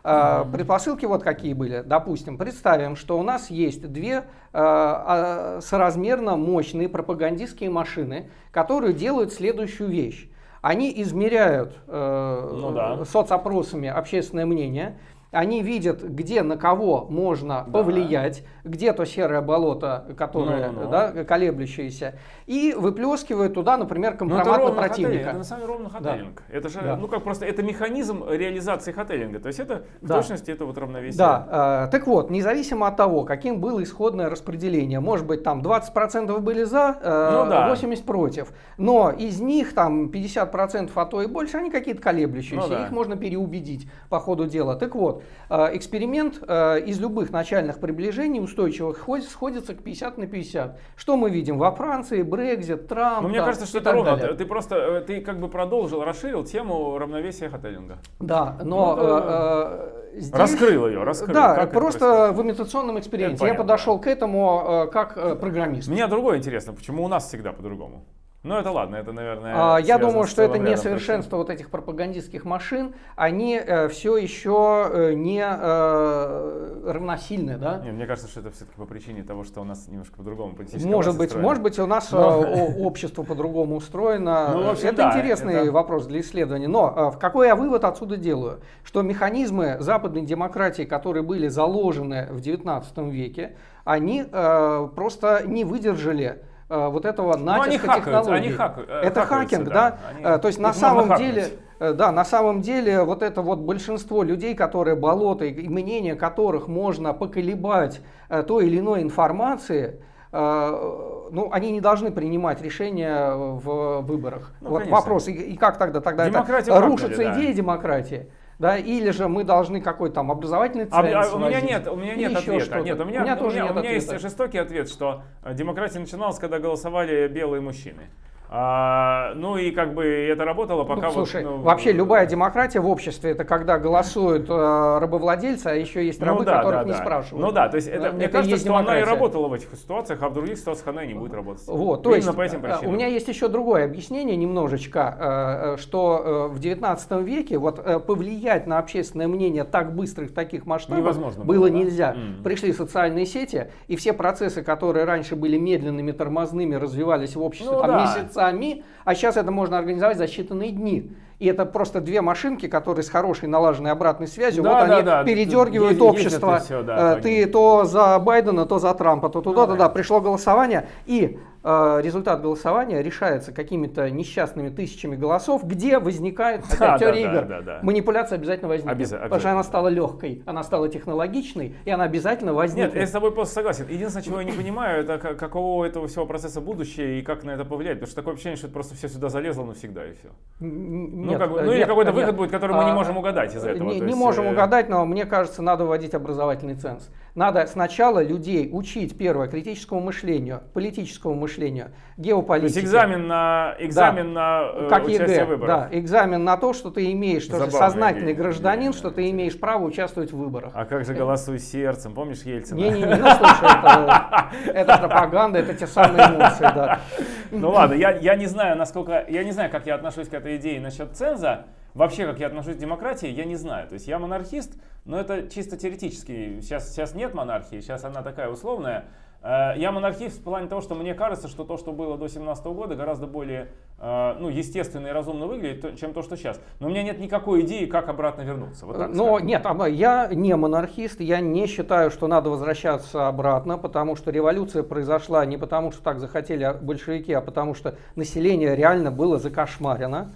Mm-hmm. Предпосылки вот какие были. Допустим, представим, что у нас есть две а, соразмерно мощные пропагандистские машины, которые делают следующую вещь. Они измеряют ну, да. соцопросами общественное мнение, они видят, где на кого можно да. повлиять, где то серое болото, которое ну, ну, ну. Да, колеблющееся, и выплескивают туда, например, компромат на противника. Это на самом деле ровно хотелинг. Да. Это же, да. ну как просто, это механизм реализации хотелинга. То есть это в да. точности это вот равновесие. Да. Э, так вот, независимо от того, каким было исходное распределение, может быть там 20% были за, э, ну, да. 80% против, но из них там 50% а то и больше, они какие-то колеблющиеся, ну, да. их можно переубедить по ходу дела. Так вот, э, эксперимент из любых начальных приближений устойчивых сходится к 50 на 50. Что мы видим во Франции, Брекзит, Трамп. Но мне там, кажется, что это ровно. Далее. Ты просто э, ты как бы продолжил, расширил тему равновесия хотелинга. Да, но ну, э, э, здесь, раскрыл ее, раскрыл. Да, как просто в имитационном эксперименте я подошел к этому э, как э, программист. Мне другое интересно, почему у нас всегда по-другому? Ну это ладно, это, наверное... А, я думаю, что это несовершенство вот этих пропагандистских машин, они э, все еще э, не э, равносильны, да? Не, мне кажется, что это все-таки по причине того, что у нас немножко по-другому Может быть, устроено. может быть, у нас Но... Э, общество по-другому устроено. Ну, общем, это да, интересный это... вопрос для исследования. Но э, какой я вывод отсюда делаю? Что механизмы западной демократии, которые были заложены в XIX веке, они э, просто не выдержали вот этого натиска ну, они технологий. Они хак, э, это хакинг, да? да? Они, э, То есть на самом деле, да, на самом деле вот это вот большинство людей, которые болото и мнение которых можно поколебать той или иной информации, ну, они не должны принимать решения в выборах. Ну, вот конечно. вопрос, и, и как тогда тогда это рушится идея да. демократии? Да, или же мы должны какой-то там образовательный ценз а, а, У меня нет, у меня нет ответа. Нет, у меня, у меня, тоже у меня, нет у меня есть жестокий ответ, что э, демократия начиналась, когда голосовали белые мужчины. А, ну и как бы это работало, пока ну, слушай, вот, ну, вообще любая демократия в обществе это когда голосуют э, рабовладельцы, а еще есть рабы, ну, да, которых да, не да. спрашивают. Ну да, то есть это, Да, мне это кажется, что она и демократия. работала в этих ситуациях, а в других ситуациях она и не будет работать. Вот, то Именно есть по этим э, причинам. у меня есть еще другое объяснение немножечко, э, э, что э, в 19 веке вот э, повлиять на общественное мнение так быстро и в таких масштабах Невозможно было было, да? нельзя. М. Пришли социальные сети, и все процессы, которые раньше были медленными, тормозными, развивались в обществе Ну там, да. Месяцами, а сейчас это можно организовать за считанные дни. И это просто две машинки, которые с хорошей налаженной обратной связью, Да, вот да, они да. передергивают Ездят- общество. и всё, да, Э, Ты то за Байдена, то за Трампа, то туда, то да. Пришло голосование, и результат голосования решается какими-то несчастными тысячами голосов, где возникает опять Да, теория да, игр. да, да. Манипуляция обязательно возникнет. Обяза- Потому что она да. стала легкой, она стала технологичной, и она обязательно возникнет. Нет, я с тобой просто согласен. Единственное, чего я не понимаю, это как- каково у этого всего процесса будущее и как на это повлияет. Потому что такое ощущение, что это просто все сюда залезло навсегда и все. Ну, нет, как бы- э, ну или нет, какой-то нет. выход будет, который мы не А, можем угадать из этого. Не, не есть, можем э, угадать, но мне кажется, надо вводить образовательный ценз. Надо сначала людей учить, первое, критическому мышлению, политическому мышлению, То геополитике. есть экзамен на, экзамен на э, как ЕГЭ, выборах. да, экзамен на то, что ты имеешь, что ты Забавная сознательный идея. гражданин, Идея, что ты имеешь право участвовать в выборах. А как же голосуй сердцем? Помнишь Ельцина? Не-не-не, ну слушай, это, это пропаганда, это те самые эмоции, да. Ну ладно, я, я не знаю, насколько, я не знаю, как я отношусь к этой идее насчет ценза. Вообще, как я отношусь к демократии, я не знаю. То есть я монархист, но это чисто теоретически. Сейчас, сейчас нет монархии, сейчас она такая условная. Э, Я монархист в плане того, что мне кажется, что то, что было до 17 года, гораздо более э, ну, естественно и разумно выглядит, чем то, что сейчас. Но у меня нет никакой идеи, как обратно вернуться. Вот так Но скажем. нет, а, я не монархист, я не считаю, что надо возвращаться обратно, потому что революция произошла не потому, что так захотели большевики, а потому что население реально было закошмарено.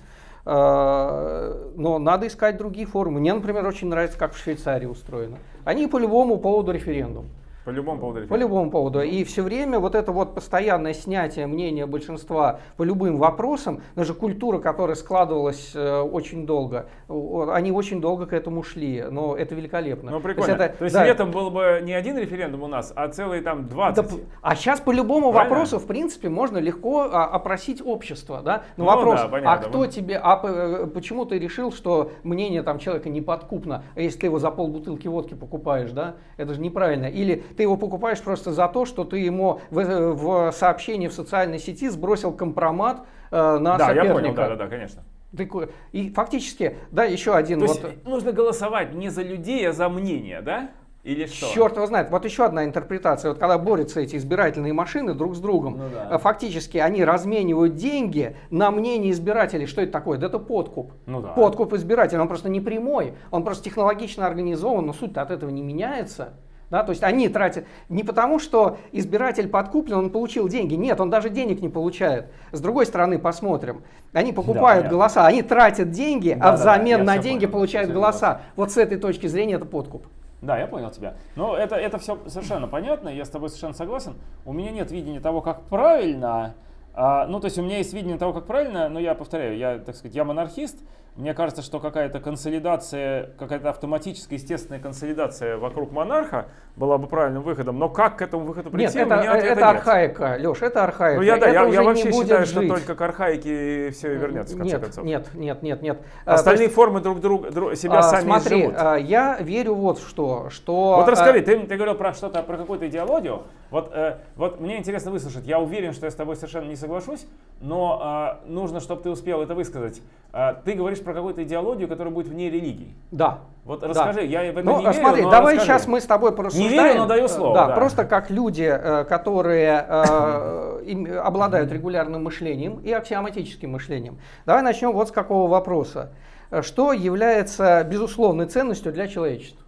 Э, Но надо искать другие формы. Мне, например, очень нравится, как в Швейцарии устроено. Они по любому поводу референдум. По любому поводу. По любому поводу. И все время вот это вот постоянное снятие мнения большинства по любым вопросам, даже культура, которая складывалась э, очень долго, они очень долго к этому шли, но это великолепно. Ну То есть прикольно. это- То есть да. летом был бы не один референдум у нас, а целый там 20. Да а сейчас по любому Правильно? вопросу, в принципе, можно легко а, опросить общество, да? Но Ну вопрос, да, понятно. а кто тебе, а э, почему ты решил, что мнение там человека неподкупно, а если ты его за полбутылки водки покупаешь, да? Это же неправильно. Или ты его покупаешь просто за то, что ты ему в, э, в сообщении в социальной сети сбросил компромат э, на да, я соперника. понял, да, да, да, конечно. Ты и фактически, да, еще один То вот. есть нужно голосовать не за людей, а за мнение, да? Или что? Черт его знает. Вот еще одна интерпретация. Вот когда борются эти избирательные машины друг с другом, Ну да. э, фактически они разменивают деньги на мнение избирателей. Что это такое? Да это подкуп. Ну да. Подкуп избирателя. Он просто не прямой, он просто технологично организован, но суть от этого не меняется. Да, то есть они тратят не потому, что избиратель подкуплен, он получил деньги. Нет, он даже денег не получает. С другой стороны, посмотрим. Они покупают понятно. голоса, они тратят деньги, Да, а да, взамен я на деньги понял, получают голоса. Вот с этой точки зрения это подкуп. Да, я понял тебя. Но это, это все совершенно понятно, я с тобой совершенно согласен. У меня нет видения того, как правильно. а, ну, то есть у меня есть видение того, как правильно, но я повторяю, я, так сказать, я монархист. Мне кажется, что какая-то консолидация, какая-то автоматическая, естественная консолидация вокруг монарха была бы правильным выходом. Но как к этому выходу прийти, Нет, это, у меня ответа это нет. архаика, Леш, это архаика. Ну, я, да, это я, я вообще считаю, что жить. только к архаике все и вернется, в конце нет, концов. Нет, нет, нет, нет. А, то Остальные есть, формы друг друга друг, себя а, сами Смотри, изживут. а, я верю вот что, что... Вот а, расскажи, ты, ты говорил про что-то, про какую-то идеологию. Вот, э, вот мне интересно выслушать. Я уверен, что я с тобой совершенно не соглашусь, но а, нужно, чтобы ты успел это высказать. А, ты говоришь про какую-то идеологию, которая будет вне религии. Да. Вот да. расскажи, я в это Ну, не верю, смотри, но давай расскажи. сейчас мы с тобой порассуждаем. верю, но даю слово, Да, да. просто как люди, э, которые э, обладают регулярным мышлением и аксиоматическим мышлением. Давай начнем вот с какого вопроса. Э, Что является безусловной ценностью для человечества?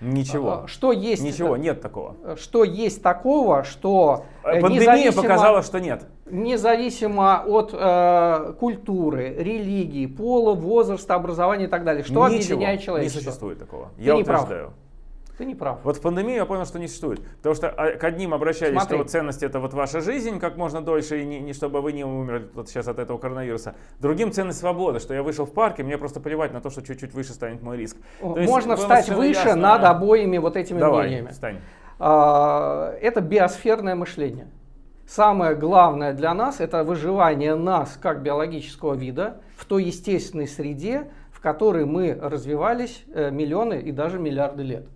Ничего. А, Что есть, Ничего, нет такого. что есть такого, что э, Пандемия показала, что нет. независимо от э, культуры, религии, пола, возраста, образования и так далее, что Ничего объединяет не человечество? существует такого. Ты я не прав. Ты не прав. Вот в пандемии я понял, что не существует. Потому что а, к одним обращались, Смотри. что вот ценность это вот ваша жизнь как можно дольше, и не, не чтобы вы не умерли вот сейчас от этого коронавируса. Другим ценность свободы, что я вышел в парк, и мне просто плевать на то, что чуть-чуть выше станет мой риск. То есть Можно встать выше ясно. над обоими вот этими Давай, мнениями. встань. А, Это биосферное мышление. самое главное для нас это выживание нас как биологического вида в той естественной среде, в которой мы развивались э, миллионы и даже миллиарды лет.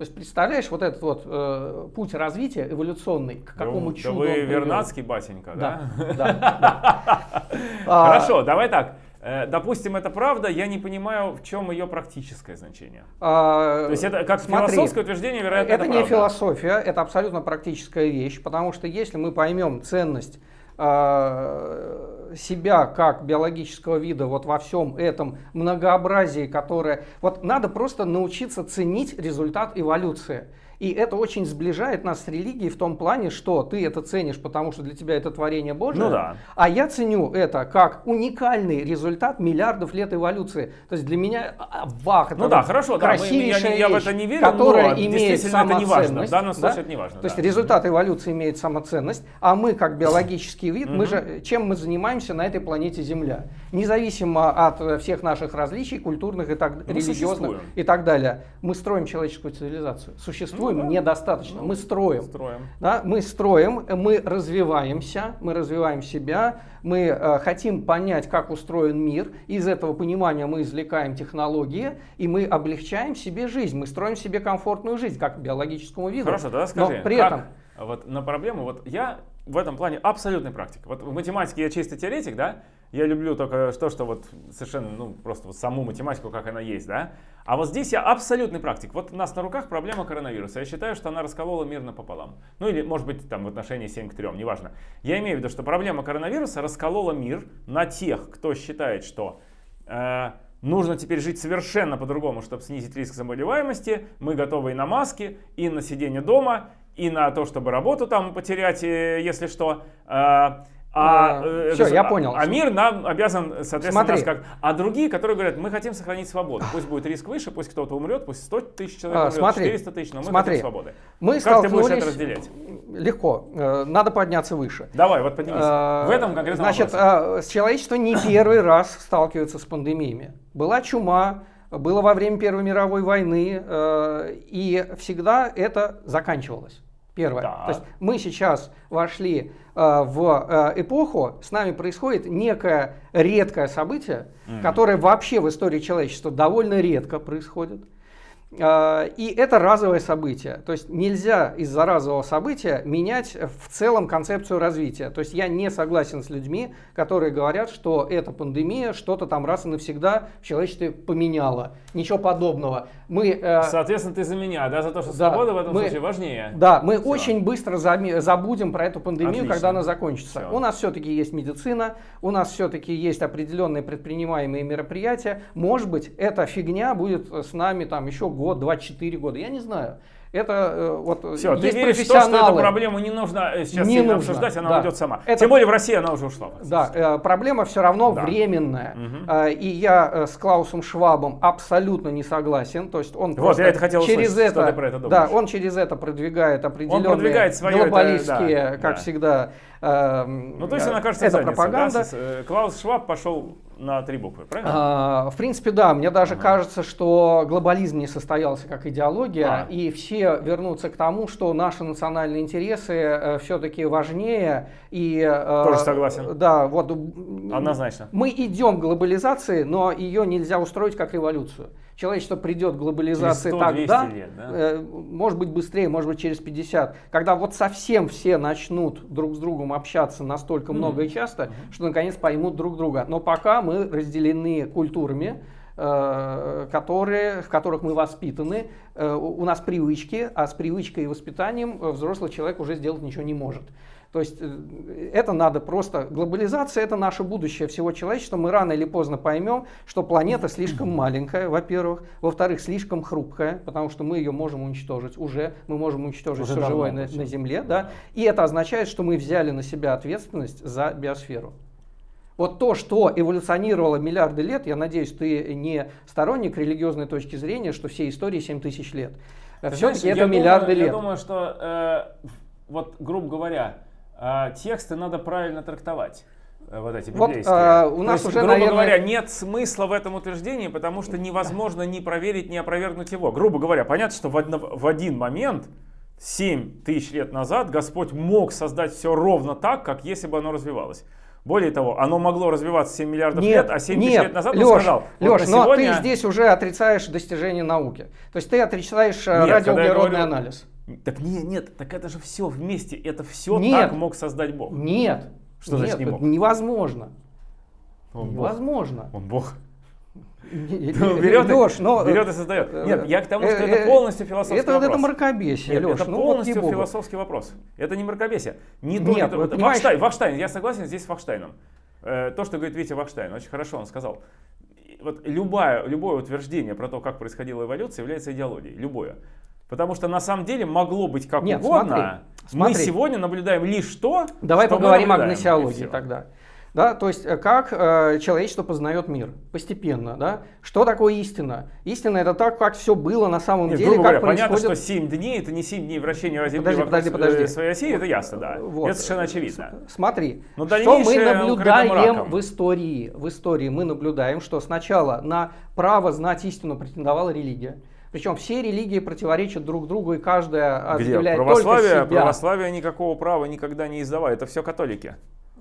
То есть представляешь вот этот вот э, путь развития эволюционный, к какому да, чуду да вы вернадский батенька, да? Да, да, да. А, Хорошо, давай так. Э, Допустим, это правда, я не понимаю, в чем ее практическое значение. а, То есть это как смотри, философское утверждение, вероятно, Это это не правда. философия, это абсолютно практическая вещь, потому что если мы поймем ценность э, себя как биологического вида вот во всем этом многообразии, которое... Вот надо просто научиться ценить результат эволюции. И это очень сближает нас с религией в том плане, что ты это ценишь, потому что для тебя это творение Божие. Ну да. А я ценю это как уникальный результат миллиардов лет эволюции. То есть для меня а, вах, это Ну да, вот хорошо, да, мы- красивейшая я, я в это не верю, которая но имеет действительно это не важно. В самоценность, данном случае да? это не важно. То есть да. результат эволюции имеет самоценность, а мы как биологический вид, мы же чем мы занимаемся на этой планете Земля, независимо от э, всех наших различий культурных и так Мы религиозных существуем. и так далее, мы строим человеческую цивилизацию. Существуем Ну да. недостаточно, мы строим. Строим. Да, мы строим, мы развиваемся, мы развиваем себя, мы э, хотим понять, как устроен мир. Из этого понимания мы извлекаем технологии, и мы облегчаем себе жизнь. Мы строим себе комфортную жизнь, как биологическому виду. Хорошо, тогда скажи, Но при как этом вот на проблему, вот я в этом плане абсолютный практик. Вот в математике я чисто теоретик, да, я люблю только то, что вот совершенно, ну, просто вот саму математику, как она есть, да. А вот здесь я абсолютный практик. Вот у нас на руках проблема коронавируса. Я считаю, что она расколола мир напополам. Ну или, может быть, там в отношении 7 к 3, неважно. Я имею в виду, что проблема коронавируса расколола мир на тех, кто считает, что э, нужно теперь жить совершенно по-другому, чтобы снизить риск заболеваемости. Мы готовы и на маски, и на сидение дома, и на то, чтобы работу там потерять, э, если что. А, А, э, всё, гос- я понял. А мир нам обязан, соответственно, Смотри. нас как... А другие, которые говорят, мы хотим сохранить свободу. Пусть будет риск выше, пусть кто-то умрет, пусть 100 тысяч человек А, умрет, смотри. 400 тысяч, но мы Смотри. хотим свободы. мы Как ты будешь это разделять? Легко. Э, Надо подняться выше. Давай, вот поднимись. Э, в этом конкретном Значит, вопросе. с человечество не первый раз сталкивается с пандемиями. Была чума, было во время Первой мировой войны, э, и всегда это заканчивалось. Первое. Так. То есть мы сейчас вошли э, в э, эпоху, с нами происходит некое редкое событие, Мгм. которое вообще в истории человечества довольно редко происходит. Э, И это разовое событие. То есть нельзя из-за разового события менять в целом концепцию развития. То есть я не согласен с людьми, которые говорят, что эта пандемия что-то там раз и навсегда в человечестве поменяла. Ничего подобного. Мы, э, Соответственно, ты за меня, да, за то, что да, свобода в этом мы- случае важнее. да, мы Всё. очень быстро забудем про эту пандемию, Отлично. когда она закончится. Всё. У нас все-таки есть медицина, у нас все-таки есть определенные предпринимаемые мероприятия. Может быть, эта фигня будет с нами там еще год, два, четыре года. Я не знаю. Это э, вот Все, ты есть веришь в то, что эту профессионалы. проблему не нужно э, сейчас Не нужно, обсуждать, она да. уйдет сама. Это- Тем более в России она уже ушла. Да, э, проблема все равно Да. временная. Э, и я э, с Клаусом Швабом абсолютно не согласен. То есть он просто я это хотел через услышать, что это, ты про это да, думаешь. он через это продвигает определенные продвигает своё это, глобалистские, да, как да. всегда. Эм, Ну, то есть э, она кажется это пропаганда. да, э, Клаус Шваб пошел на три буквы, правильно? А, В принципе, да, мне даже Ага. кажется, что глобализм не состоялся как идеология, А. и все вернутся к тому, что наши национальные интересы все-таки важнее. И, э, Тоже согласен. Да, вот Однозначно. мы идем к глобализации, но ее нельзя устроить как революцию. Человечество придет к глобализации Через 100-200 тогда, лет, да? э, может быть быстрее, может быть через 50, когда вот совсем все начнут друг с другом общаться настолько Мгм. много и часто, что наконец поймут друг друга. Но пока мы разделены культурами, э, которые, в которых мы воспитаны, э, у у нас привычки, а с привычкой и воспитанием э, взрослый человек уже сделать ничего не может. То есть э, это надо просто... Глобализация — это наше будущее всего человечества. Мы рано или поздно поймем, что планета слишком маленькая, во-первых. Во-вторых, слишком хрупкая, потому что мы ее можем уничтожить. Уже мы можем уничтожить Уже все живое на, на Земле. Да? И это означает, что мы взяли на себя ответственность за биосферу. Вот то, что эволюционировало миллиарды лет, я надеюсь, ты не сторонник религиозной точки зрения, что все истории 7 тысяч лет. Все-таки это я миллиарды думаю, лет. Я думаю, что, э, вот, грубо говоря, э, тексты надо правильно трактовать. э, Вот эти Вот, библейские. э, у То нас есть, уже, грубо наверное- говоря, нет смысла в этом утверждении, потому что невозможно ни проверить, ни опровергнуть его. Грубо говоря, понятно, что в, одно- в один момент 7 тысяч лет назад Господь мог создать все ровно так, как если бы оно развивалось. Более того, оно могло развиваться 7 миллиардов нет, лет, а 7 нет, тысяч лет назад Леш, он сказал. Леш, вот но сегодня... ты здесь уже отрицаешь достижения науки. То есть ты отрицаешь э, Нет, радиоуглеродный говорю... анализ. Так нет, нет, так это же все вместе, это все нет, так мог создать Бог. Нет. Что нет, значит не мог? невозможно. Он невозможно. Бог. Он Бог. берет, берет, и, но, берет и создает. Нет, я к тому, что э, это э, полностью философский это, вопрос. Это мракобесие, Нет, Леш, это ну, вот полностью ей-богу. философский вопрос. Это не мракобесие. Не Нет, это- вот Вахштайн, Вахштайн, я согласен здесь с Вахштайном. Э, То, что говорит Витя Вахштайн, очень хорошо он сказал. Вот любое, любое утверждение про то, как происходила эволюция, является идеологией. Любое. Потому что на самом деле могло быть как Нет, угодно. смотри, Мы смотри. сегодня наблюдаем лишь то, Давай что поговорим о гносеологии тогда. Да, то есть э, как э, человечество познает мир постепенно, да? Что такое истина? Истина это так, как все было на самом Нет, деле, грубо как говоря, понятно, происходит. что 7 дней это не 7 дней вращения Земли Подожди, вокруг подожди, подожди. э, своей оси, это ясно, да. Вот. Это совершенно очевидно. С- Смотри, Но что мы наблюдаем в истории. В истории мы наблюдаем, что сначала на право знать истину претендовала религия. Причем все религии противоречат друг другу, и каждая Где? объявляет Православие, только себя. православие никакого права никогда не издавало. Это все католики.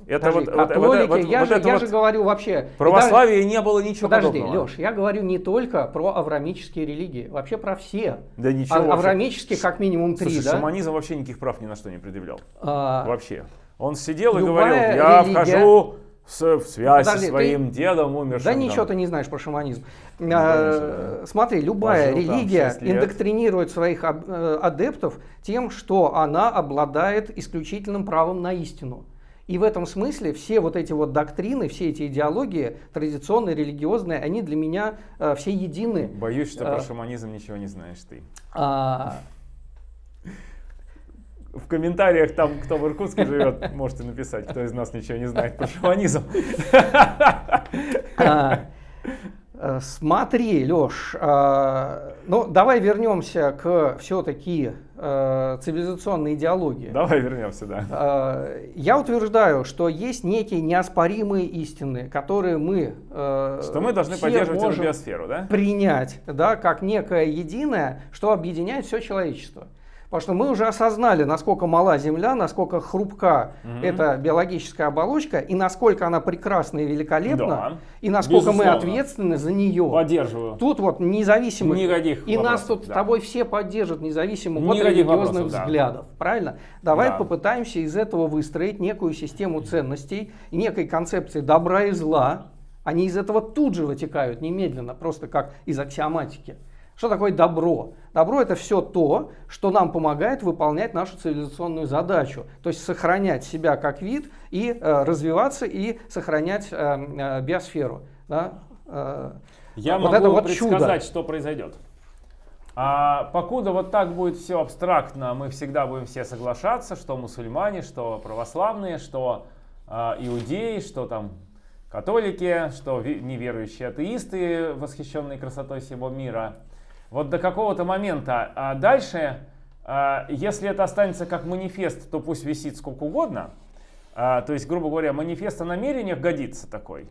Это Подожди, вот, вот- вот- католики, вот- я, вот же, я вот же говорю вообще... и даже- православие не было ничего Подожди, подобного. Леш, я говорю не только про аврамические религии, вообще про все. Да ничего А- аврамические как минимум три, Слушай, да? шаманизм вообще никаких прав ни на что не предъявлял. А, Вообще. Он сидел и говорил, я религия- вхожу с- в связь Подожди, со своим дедом умершим. Да там». ничего ты не знаешь про шаманизм. конечно, А, Смотри, любая Пожил религия индоктринирует своих э, адептов тем, что она обладает исключительным правом на истину. И в этом смысле все вот эти вот доктрины, все эти идеологии, традиционные, религиозные, они для меня э, все едины. Боюсь, что А. про шаманизм ничего не знаешь ты. А, В комментариях там, кто в Иркутске живет, можете написать, кто из нас ничего не знает про шаманизм. А, э, Смотри, Леш, ну давай вернемся к все-таки цивилизационной идеологии. Давай вернемся, да. Э, Я утверждаю, что есть некие неоспоримые истины, которые мы э, Что мы должны поддерживать эту биосферу, да? принять, да, как некое единое, что объединяет все человечество. Потому что мы уже осознали, насколько мала Земля, насколько хрупка Мгм. эта биологическая оболочка, и насколько она прекрасна и великолепна, Да. и насколько мы Безусловно. ответственны за нее. Поддерживаю. Тут вот независимо. Никаких И нас вопросов, тут да. тобой все поддержат, независимо от Никаких религиозных вопросов, да. взглядов. Правильно? Давай Да. попытаемся из этого выстроить некую систему ценностей некой концепции добра и зла. Они из этого тут же вытекают немедленно, просто как из аксиоматики. Что такое добро? Добро это все то, что нам помогает выполнять нашу цивилизационную задачу. То есть сохранять себя как вид и э, развиваться и сохранять э, э, биосферу. Да? Э, Я вот могу это вот предсказать, чудо. что произойдет. А покуда вот так будет все абстрактно, мы всегда будем все соглашаться, что мусульмане, что православные, что а, иудеи, что там католики, что неверующие атеисты, восхищенные красотой всего мира. Вот до какого-то момента. А дальше, а, если это останется как манифест, то пусть висит сколько угодно. А, то есть, грубо говоря, манифест о намерениях годится такой.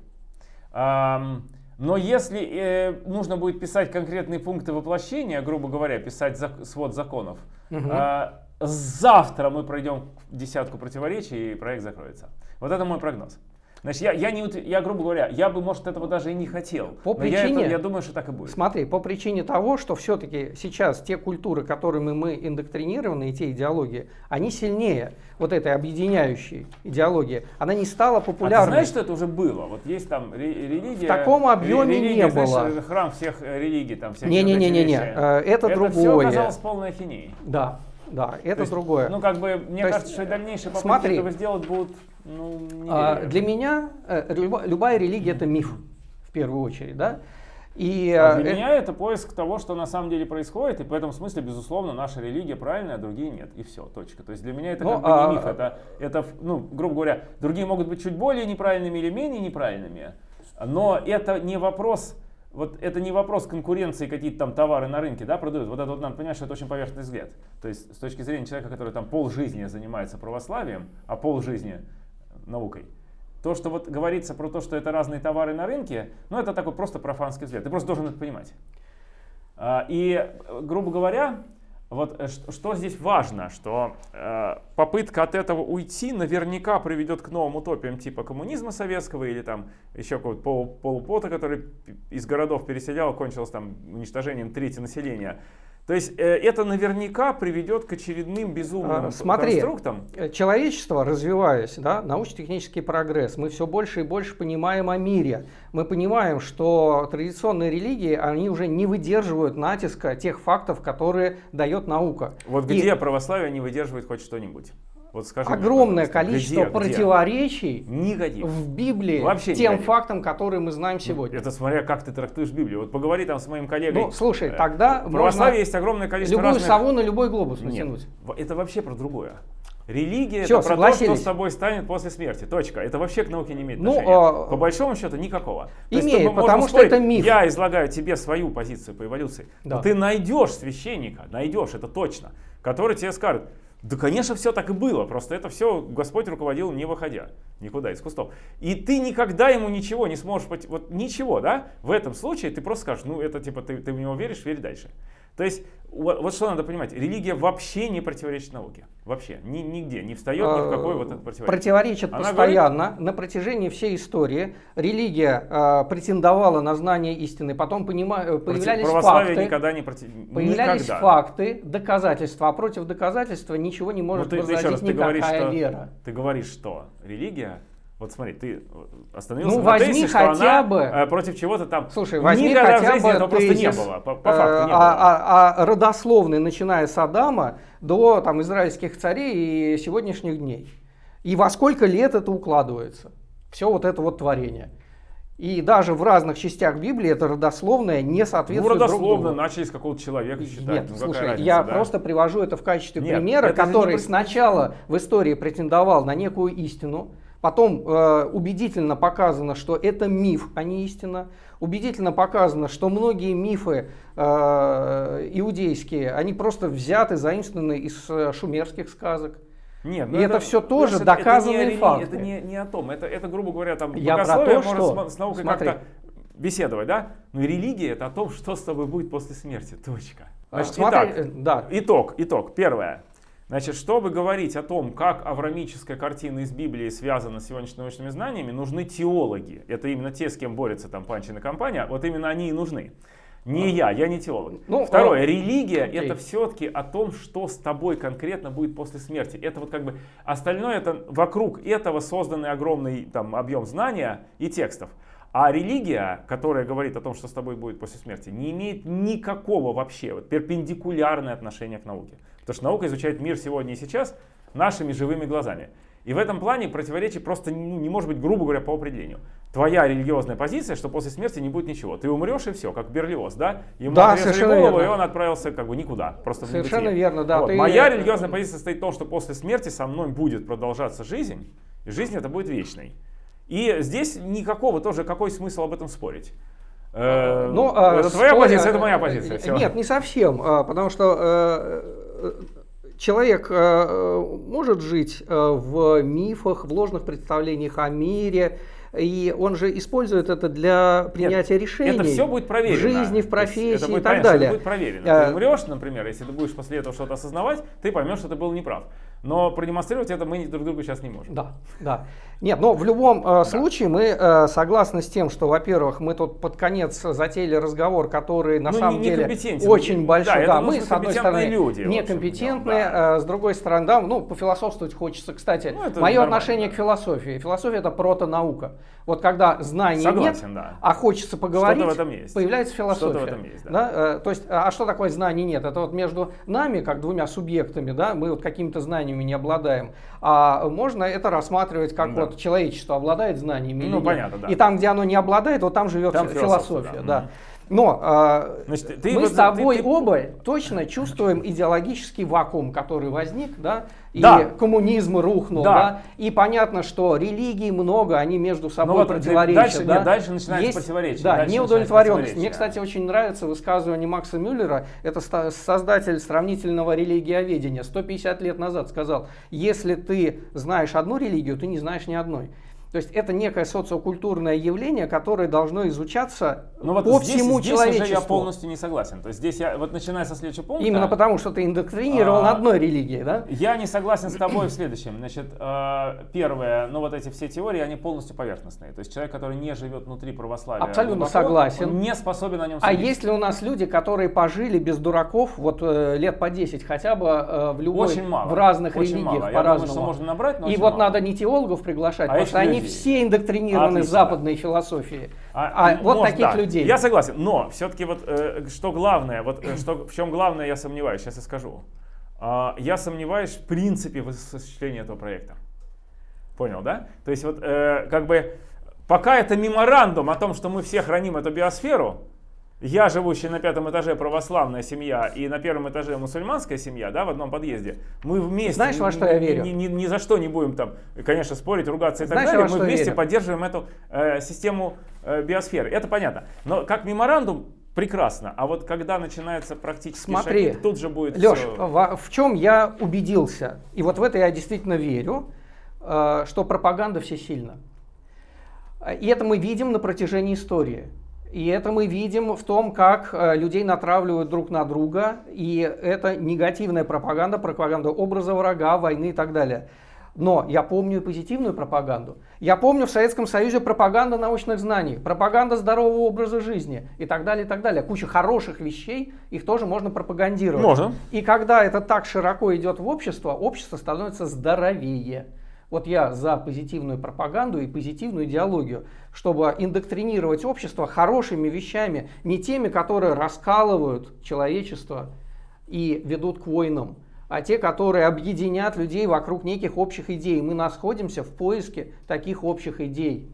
Но если э, нужно будет писать конкретные пункты воплощения, грубо говоря, писать свод законов, а, завтра мы пройдем десятку противоречий и проект закроется. Вот это мой прогноз. Значит, я, я, не, я, грубо говоря, я бы, может, этого даже и не хотел. По но я, это- причине- я думаю, что так и будет. Смотри, по причине того, что все-таки сейчас те культуры, которыми мы индоктринированы, и те идеологии, они сильнее вот этой объединяющей идеологии. Она не стала А ты популярной. знаешь, что это уже было? Вот есть там ре- религия... В таком объеме ре- не религия, знаешь, было. храм всех э, религий, там всякие Не-не-не-не-не, вот эти вещи. э, это все другое. оказалось полной ахинеей. Да, да, это То есть, другое. Ну, как бы, мне То кажется, есть, что и дальнейшие попытки смотри. этого сделать будут, ну, не А, для меня э, люба- любая религия это миф, в первую очередь, да. И А э, для э, меня это поиск того, что на самом деле происходит, и в этом смысле, безусловно, наша религия правильная, а другие нет. И все, точка. То есть для меня это Ну, как бы а- не миф, это, это, ну, грубо говоря, другие могут быть чуть более неправильными или менее неправильными, но это не вопрос, вот это не вопрос конкуренции, какие-то там товары на рынке, да, продают. Вот это вот надо понимать, что это очень поверхностный взгляд. То есть с точки зрения человека, который там полжизни занимается православием, а полжизни наукой, то, что вот говорится про то, что это разные товары на рынке, ну это такой просто профанский взгляд. Ты просто должен это понимать. А, И, э, грубо говоря, вот э, что, здесь важно, что э, попытка от этого уйти наверняка приведет к новым утопиям типа коммунизма советского или там еще какого-то полу, полупота, который из городов переселял, кончилось там уничтожением трети населения. То есть э, это наверняка приведет к очередным безумным а, Смотри, конструктам. Э, человечество, развиваясь, да, научно-технический прогресс, мы все больше и больше понимаем о мире. Мы понимаем, что традиционные религии, они уже не выдерживают натиска тех фактов, которые дает наука. Вот где и... православие не выдерживает хоть что-нибудь? Вот скажи Огромное мне, количество где, противоречий где? в Библии Вообще тем никаких. фактам, которые мы знаем сегодня. Это смотря как ты трактуешь Библию. Вот поговори там с моим коллегой. Ну, слушай, тогда в православии есть огромное количество любую разных... сову на любой глобус натянуть. Нет, это вообще про другое. Религия Все, это про то, что с тобой станет после смерти. Точка. Это вообще к науке не имеет ну, отношения. А... По большому счету никакого. Имеет, есть, потому что это миф. Я излагаю тебе свою позицию по эволюции. Да. Но ты найдешь священника, найдешь, это точно, который тебе скажет, да, конечно, все так и было, просто это все Господь руководил не выходя никуда из кустов. И ты никогда ему ничего не сможешь, вот ничего, да, в этом случае ты просто скажешь, ну это типа ты, ты в него веришь, верь дальше. То есть, вот, вот что надо понимать, религия вообще не противоречит науке. Вообще, ни, нигде, не встает ни в какой вот это противоречие. Противоречит Она постоянно, говорит... на протяжении всей истории. Религия э, претендовала на знание истины, потом понима... Э, появлялись Православие факты. никогда не против... Появлялись никогда. факты, доказательства, а против доказательства ничего не может ну, ты, возразить раз, никакая ты говоришь, что, вера. Ты говоришь, что религия вот смотри, ты остановился ну, на возьми тезисе, хотя что она бы, э, против чего-то там. Слушай, возьми Никогда хотя в жизни бы этого просто не было. По, по факту не а, было. А, а родословный, начиная с Адама до там, израильских царей и сегодняшних дней. И во сколько лет это укладывается? Все вот это вот творение. И даже в разных частях Библии это родословное не соответствует Ну, родословно начали с какого-то человека считать. Нет, ну, слушай, разница, я да? просто привожу это в качестве Нет, примера, который не... сначала в истории претендовал на некую истину, Потом э, убедительно показано, что это миф, а не истина. Убедительно показано, что многие мифы э, иудейские, они просто взяты, заимствованы из э, шумерских сказок. Нет, и это, это все тоже это, доказанные это не, факты. Это не, не о том, это, это грубо говоря, там Я богословие может что, с, наукой как-то беседовать, да? Но религия это о том, что с тобой будет после смерти, точка. Значит, Смотри, итак, э, да. итог, итог, первое. Значит, чтобы говорить о том, как аврамическая картина из Библии связана с сегодняшними научными знаниями, нужны теологи. Это именно те, с кем борется там Панчин и компания, вот именно они и нужны. Не я, я не теолог. Ну, Второе, а... религия окей. это все-таки о том, что с тобой конкретно будет после смерти. Это вот как бы остальное, это вокруг этого созданный огромный там объем знания и текстов. А религия, которая говорит о том, что с тобой будет после смерти, не имеет никакого вообще вот, перпендикулярное отношение к науке. Потому что наука изучает мир сегодня и сейчас нашими живыми глазами. И в этом плане противоречие просто ну, не может быть, грубо говоря, по определению. Твоя религиозная позиция, что после смерти не будет ничего. Ты умрешь и все, как Берлиоз, да? Ему да, отрезали голову, верно. и он отправился как бы никуда. Просто совершенно верно, да. Вот. Ты... Моя религиозная позиция состоит в том, что после смерти со мной будет продолжаться жизнь, и жизнь это будет вечной. И здесь никакого тоже, какой смысл об этом спорить? Э, ну, это а, твоя позиция, это моя позиция. Все. Нет, не совсем, а, потому что э, человек э, может жить э, в мифах, в ложных представлениях о мире, и он же использует это для принятия Нет, решений. Это все будет проверено. В жизни, в профессии это будет, и так далее. Это будет проверено. Ты умрешь, например, если ты будешь после этого что-то осознавать, ты поймешь, что ты был неправ. Но продемонстрировать это мы друг другу сейчас не можем. Да, да. Нет, но в любом э, да. случае мы э, согласны с тем, что, во-первых, мы тут под конец затеяли разговор, который на ну, самом не, деле очень большой. Да, да мы с одной стороны люди, некомпетентные, да. э, с другой стороны, да, ну, пофилософствовать хочется. Кстати, ну, мое отношение да. к философии. Философия это протонаука. Вот когда знаний Согласен, нет, да. а хочется поговорить, в этом есть. появляется философия. В этом есть, да. да? Э, то есть, а, что такое знаний нет? Это вот между нами, как двумя субъектами, да, мы вот какими-то знаниями не обладаем. А можно это рассматривать как да. вот человечество обладает знаниями. Ну, понятно, да. И там, где оно не обладает, вот там живет там философия. Да. Да. Но э, Значит, ты, мы вот, с тобой ты, ты... оба точно чувствуем идеологический вакуум, который возник, да, и да. коммунизм рухнул, да. да, и понятно, что религий много, они между собой ну, вот противоречат. Дальше, да? нет, дальше начинается Есть, противоречие. Да, неудовлетворенность. Мне, кстати, очень нравится высказывание Макса Мюллера, это создатель сравнительного религиоведения, 150 лет назад сказал, если ты знаешь одну религию, ты не знаешь ни одной. То есть это некое социокультурное явление, которое должно изучаться Ну вот по здесь, всему здесь уже человечеству. я полностью не согласен. То есть здесь я, вот начиная со следующего пункта... Именно потому, что ты индоктринирован А, одной религией, да? Я не согласен с тобой в следующем. Значит, э, первое, ну вот эти все теории, они полностью поверхностные. То есть человек, который не живет внутри православия, Абсолютно глубоко, согласен. он не способен о нем А судить. есть ли у нас люди, которые пожили без дураков вот э, лет по 10 хотя бы э, в любой, Очень мало. в разных очень религиях по-разному? что можно набрать, но И вот мало. надо не теологов приглашать, А потому что они людей. все индоктринированы Отлично. западной философией. А, А вот может, таких да. людей. Я согласен, но все-таки вот э, что главное, вот э, что, в чем главное, я сомневаюсь, сейчас я скажу. А, я сомневаюсь в принципе в осуществлении этого проекта. Понял, да? То есть вот э, как бы пока это меморандум о том, что мы все храним эту биосферу, я, живущий на пятом этаже православная семья и на первом этаже мусульманская семья, да, в одном подъезде, мы вместе Знаешь, во что я верю? Ни, ни- ни за что не будем там, конечно, спорить, ругаться и так Знаешь, далее. во Мы вместе верю? поддерживаем эту э, систему э, биосферы. Это понятно. Но как меморандум прекрасно. А вот когда начинается практически Смотри, шаги, тут же будет Леш, всё- во- в чем я убедился, и вот в это я действительно верю, э, что пропаганда всесильна. Э, И это мы видим на протяжении истории. И это мы видим в том, как э, людей натравливают друг на друга. И это негативная пропаганда, пропаганда образа врага, войны и так далее. Но я помню и позитивную пропаганду. Я помню в Советском Союзе пропаганда научных знаний, пропаганда здорового образа жизни и так далее, и так далее. Куча хороших вещей, их тоже можно пропагандировать. Можно. И когда это так широко идет в общество, общество становится здоровее. Вот я за позитивную пропаганду и позитивную идеологию, чтобы индоктринировать общество хорошими вещами, не теми, которые раскалывают человечество и ведут к войнам, а те, которые объединят людей вокруг неких общих идей. Мы находимся в поиске таких общих идей.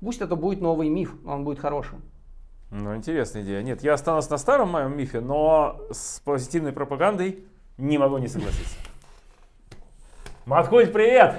Пусть это будет новый миф, он будет хорошим. Ну, интересная идея. Нет, я останусь на старом моем мифе, но с позитивной пропагандой не могу не согласиться. Маткуль, привет!